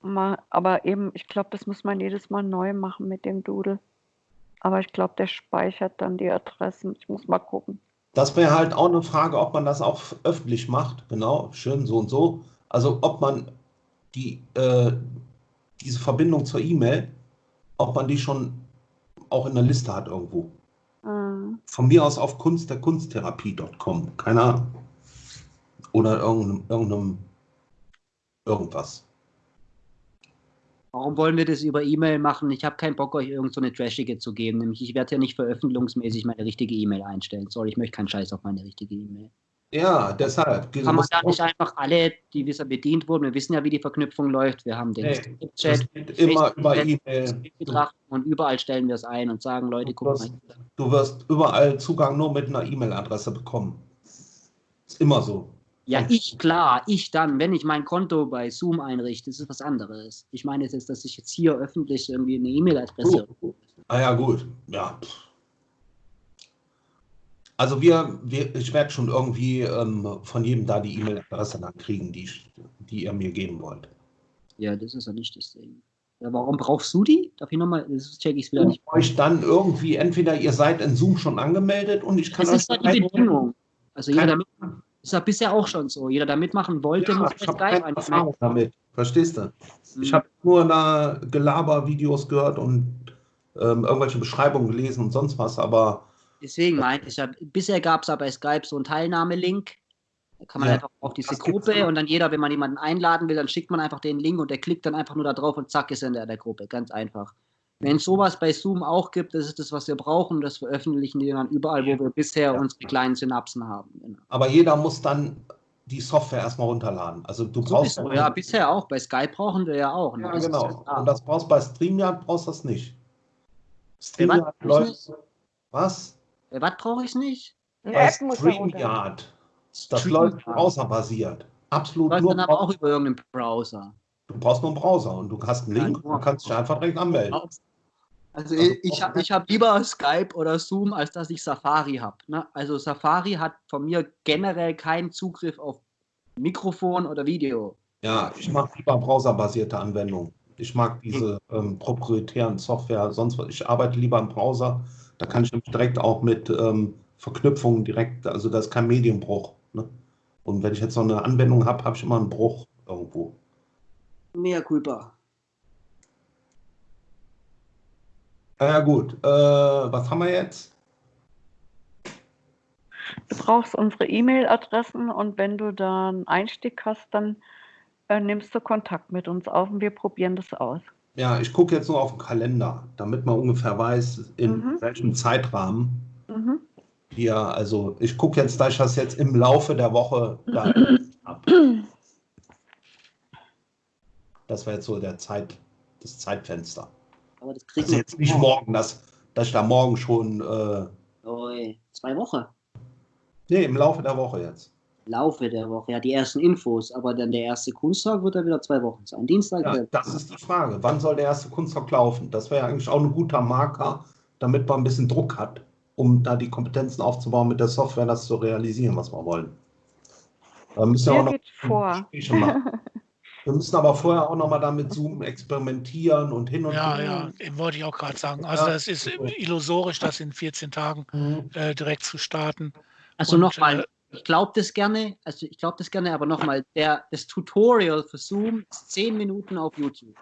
mal, aber eben, ich glaube, das muss man jedes Mal neu machen mit dem Doodle. Aber ich glaube, der speichert dann die Adressen. Ich muss mal gucken. Das wäre halt auch eine Frage, ob man das auch öffentlich macht. Genau, schön so und so. Also ob man die, äh, diese Verbindung zur E-Mail, ob man die schon auch in der Liste hat irgendwo. Mhm. Von mir aus auf kunstderkunsttherapie.com. Keine Ahnung. Oder irgendeinem, irgendeinem irgendwas. Warum wollen wir das über E-Mail machen? Ich habe keinen Bock, euch irgend so eine trashige zu geben. Nämlich, ich werde ja nicht veröffentlichungsmäßig meine richtige E-Mail einstellen. Sorry, ich möchte keinen Scheiß auf meine richtige E-Mail. Ja, deshalb. Kann man da nicht einfach alle, die bisher bedient wurden, wir wissen ja, wie die Verknüpfung läuft. Wir haben den das Chat, immer über E-Mail. Und überall stellen wir es ein und sagen, Leute, guck mal. du wirst überall Zugang nur mit einer E-Mail-Adresse bekommen. Ist immer so. Ja, ich, klar, ich dann, wenn ich mein Konto bei Zoom einrichte, das ist was anderes. Ich meine jetzt, dass ich jetzt hier öffentlich irgendwie eine E-Mail-Adresse. Gut. Ah ja, gut. Ja. Also wir, wir ich werde schon irgendwie ähm, von jedem da die E-Mail-Adresse dann kriegen, die, die ihr mir geben wollt. Ja, das ist ja nicht das Ding. Ja, warum brauchst du die? Darf ich nochmal, das check ich wieder nicht. euch dann irgendwie, entweder ihr seid in Zoom schon angemeldet und ich kann Das ist ja euch die Bedingung. Also jeder, Keine der mit, ist ja bisher auch schon so. Jeder, der mitmachen wollte, Ja, muss ich habe Skype keine einfach Erfahrung damit. Verstehst du? Ich habe nur da Gelaber-Videos gehört und ähm, irgendwelche Beschreibungen gelesen und sonst was, aber Deswegen meinte ich ja, bisher gab es ja bei Skype so einen Teilnahmelink. Da kann man Ja, einfach auf diese Gruppe und dann jeder, wenn man jemanden einladen will, dann schickt man einfach den Link und der klickt dann einfach nur da drauf und zack ist er in der, der Gruppe. Ganz einfach. Wenn es sowas bei Zoom auch gibt, das ist das, was wir brauchen. Das veröffentlichen wir dann überall, wo wir bisher Ja. unsere kleinen Synapsen haben. Genau. aber jeder muss dann die Software erstmal runterladen. Also du brauchst Sowieso, ja, bisher auch. Bei Skype brauchen wir ja auch. ne? Ja, Das genau. ja Und das brauchst du bei StreamYard brauchst du das nicht. StreamYard was? läuft. Was? Bei was brauche ich nicht? Bei App muss da runter. StreamYard. Das StreamYard. läuft browserbasiert. Absolut Läuft nur. dann aber auch über irgendeinen Browser. Du brauchst nur einen Browser und du hast einen Link und kannst dich einfach direkt anmelden. Also Also ich, habe hab lieber Skype oder Zoom, als dass ich Safari habe. Ne? Also Safari hat von mir generell keinen Zugriff auf Mikrofon oder Video. Ja, ich mache lieber browserbasierte Anwendungen. Ich mag diese ähm, proprietären Software, sonst was. Ich arbeite lieber im Browser. Da kann ich nämlich direkt auch mit ähm, Verknüpfungen direkt, also da ist kein Medienbruch. Ne? Und wenn ich jetzt noch eine Anwendung habe, habe ich immer einen Bruch irgendwo. Mehr culpa. Ja gut, äh, was haben wir jetzt? Du brauchst unsere E-Mail-Adressen und wenn du da einen Einstieg hast, dann äh, nimmst du Kontakt mit uns auf und wir probieren das aus. Ja, ich gucke jetzt nur auf den Kalender, damit man ungefähr weiß, in Mhm. welchem Zeitrahmen Mhm. wir, also ich gucke jetzt, da ich das jetzt im Laufe der Woche da habe. Das wäre jetzt so der Zeit, das Zeitfenster. Aber das kriegt Also jetzt nicht morgen, dass, dass ich da morgen schon, äh, Oi, zwei Wochen. nee, im Laufe der Woche jetzt. Laufe der Woche. Ja, die ersten Infos, aber dann der erste Kunsttag wird dann wieder zwei Wochen sein. Dienstag. Ja, das ist die Frage. Wann soll der erste Kunsttag laufen? Das wäre eigentlich auch ein guter Marker, damit man ein bisschen Druck hat, um da die Kompetenzen aufzubauen, mit der Software das zu realisieren, was wir wollen. Da müssen wir auch noch vor. Machen. Wir müssen aber vorher auch noch mal damit Zoom experimentieren und hin und Ja, her. ja, eben wollte ich auch gerade sagen. Also Ja. das ist illusorisch, das in 14 Tagen Mhm. äh, direkt zu starten. Also nochmal, äh, ich glaube das gerne, also ich glaube das gerne, aber nochmal, der, das Tutorial für Zoom ist zehn Minuten auf YouTube.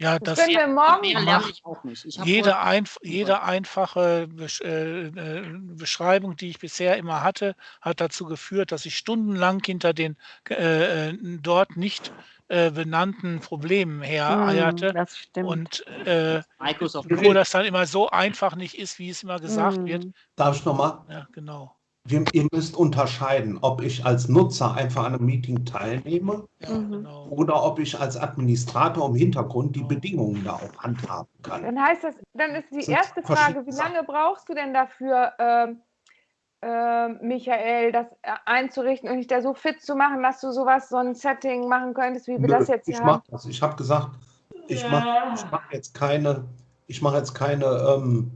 Ja, Das das, können wir morgen lerne ich auch nicht. Ich jede, einf jede einfache Besch äh, äh, Beschreibung, die ich bisher immer hatte, hat dazu geführt, dass ich stundenlang hinter den äh, äh, dort nicht äh, benannten Problemen hereierte. das stimmt. Und äh, Microsoft wo das dann immer so einfach nicht ist, wie es immer gesagt wird. Mhm. Darf ich noch mal? Ja, genau. Wir, ihr müsst unterscheiden, ob ich als Nutzer einfach an einem Meeting teilnehme Ja, Mhm. genau. oder ob ich als Administrator im Hintergrund die Bedingungen da auch handhaben kann. Dann heißt das, dann ist die erste Frage, wie lange brauchst du denn dafür, ähm, ähm, Michael, das äh, einzurichten und dich da so fit zu machen, dass du sowas, so ein Setting machen könntest, wie wir Nö, das jetzt ich hier mach haben? das. Ich habe gesagt, ich mache ich mach jetzt keine, ich mache jetzt keine ähm,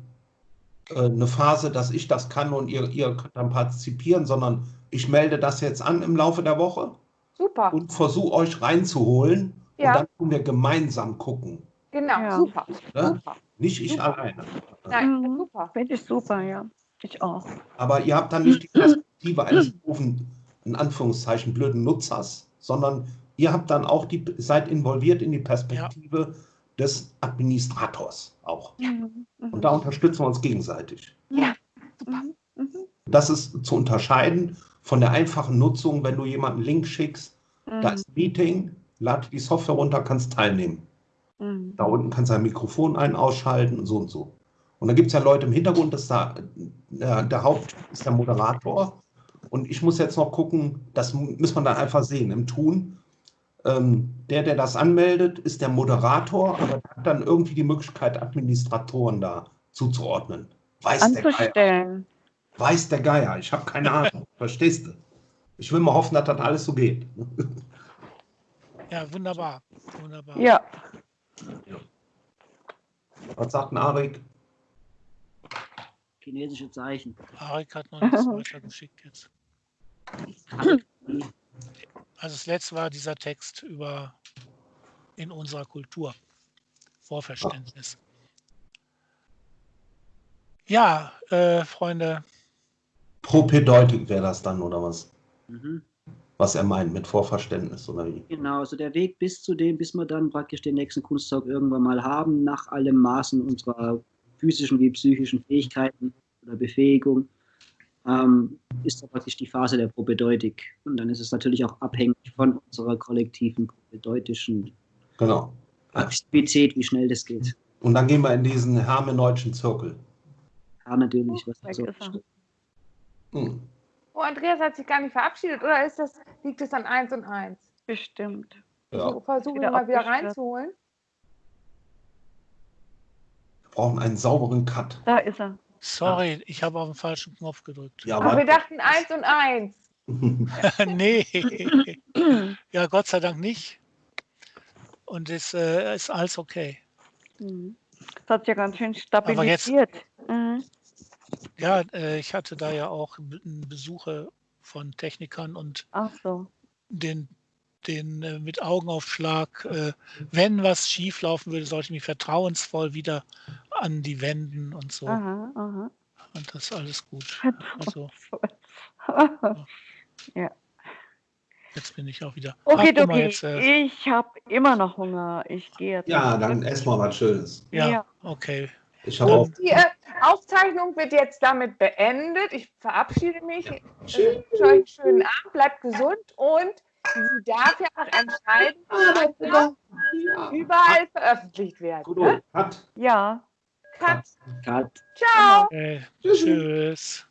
äh, eine Phase, dass ich das kann und ihr, ihr könnt dann partizipieren, sondern ich melde das jetzt an im Laufe der Woche Super, und versuche euch reinzuholen Ja. und dann können wir gemeinsam gucken. genau, Ja. super, Ne? super. Nicht ich Super. alleine. Nein, Mhm. super. Finde ich super, ja. Ich auch. Aber ihr habt dann nicht die Perspektive eines doofen, in Anführungszeichen, blöden Nutzers, sondern ihr habt dann auch die, seid involviert in die Perspektive des Administrators auch. Mhm. Mhm. Und da unterstützen wir uns gegenseitig. Ja, super. Mhm. Das ist zu unterscheiden von der einfachen Nutzung, wenn du jemanden einen Link schickst, da Mhm. ist ein Meeting, lad die Software runter, kannst teilnehmen. Mhm. Da unten kannst du ein Mikrofon ein, ausschalten und so und so. Und da gibt es ja Leute im Hintergrund, das da, der, der Haupt ist der Moderator. Und ich muss jetzt noch gucken, das mu- muss man dann einfach sehen im Tun. Ähm, der, der das anmeldet, ist der Moderator, aber der hat dann irgendwie die Möglichkeit, Administratoren da zuzuordnen. Weiß der Geier. Anzustellen. Weiß der Geier. Ich habe keine Ahnung. Verstehst du? Ich will mal hoffen, dass das alles so geht. Ja, wunderbar. Wunderbar. Ja. Was sagt ein Arik? Chinesische Zeichen. Arik hat noch nichts weiter geschickt jetzt. Also das letzte war dieser Text über in unserer Kultur. Vorverständnis. Ja, äh, Freunde, Propedeutik wäre das dann, oder was? Mhm. Was er meint mit Vorverständnis, oder wie? Genau, also der Weg bis zu dem, bis wir dann praktisch den nächsten Kunsttag irgendwann mal haben, nach allem Maßen unserer physischen wie psychischen Fähigkeiten oder Befähigung, ähm, ist da praktisch die Phase der Propedeutik. Und dann ist es natürlich auch abhängig von unserer kollektiven propedeutischen Genau. Aktivität, wie schnell das geht. Und dann gehen wir in diesen hermeneutschen Zirkel. Ja, natürlich. Was ist er. Hm. Oh, Andreas hat sich gar nicht verabschiedet, oder ist das, liegt es an 1 und 1? Bestimmt. Ja. So, versuchen wir mal wieder reinzuholen. Wir brauchen einen sauberen Cut. Da ist er. sorry, ich habe auf den falschen Knopf gedrückt. Ja, Aber wir aber dachten 1 und 1. nee, ja, Gott sei Dank nicht. Und es äh, ist alles okay. Mhm. Das hat ja ganz schön Aber jetzt- stabilisiert. Mhm. Ja, äh, ich hatte da ja auch Be- Besuche von Technikern und Ach so. den den äh, mit Augenaufschlag, äh, wenn was schief laufen würde, sollte ich mich vertrauensvoll wieder an die wenden und so. Aha, aha. Und das ist alles gut. Also ja. jetzt bin ich auch wieder. Okay, Ach, okay. jetzt, äh, Ich habe immer noch Hunger. Ich gehe jetzt. Ja, dann ess mal was Schönes. ja, ja. okay. Ich habe auch. Die äh, Aufzeichnung wird jetzt damit beendet. Ich verabschiede mich. Ich wünsche euch einen schönen Abend, bleibt gesund und sie darf ja auch entscheiden, was überall veröffentlicht werden. Gut, Ne? hat. Ja. Cut. Cut. Ciao. Äh, tschüss.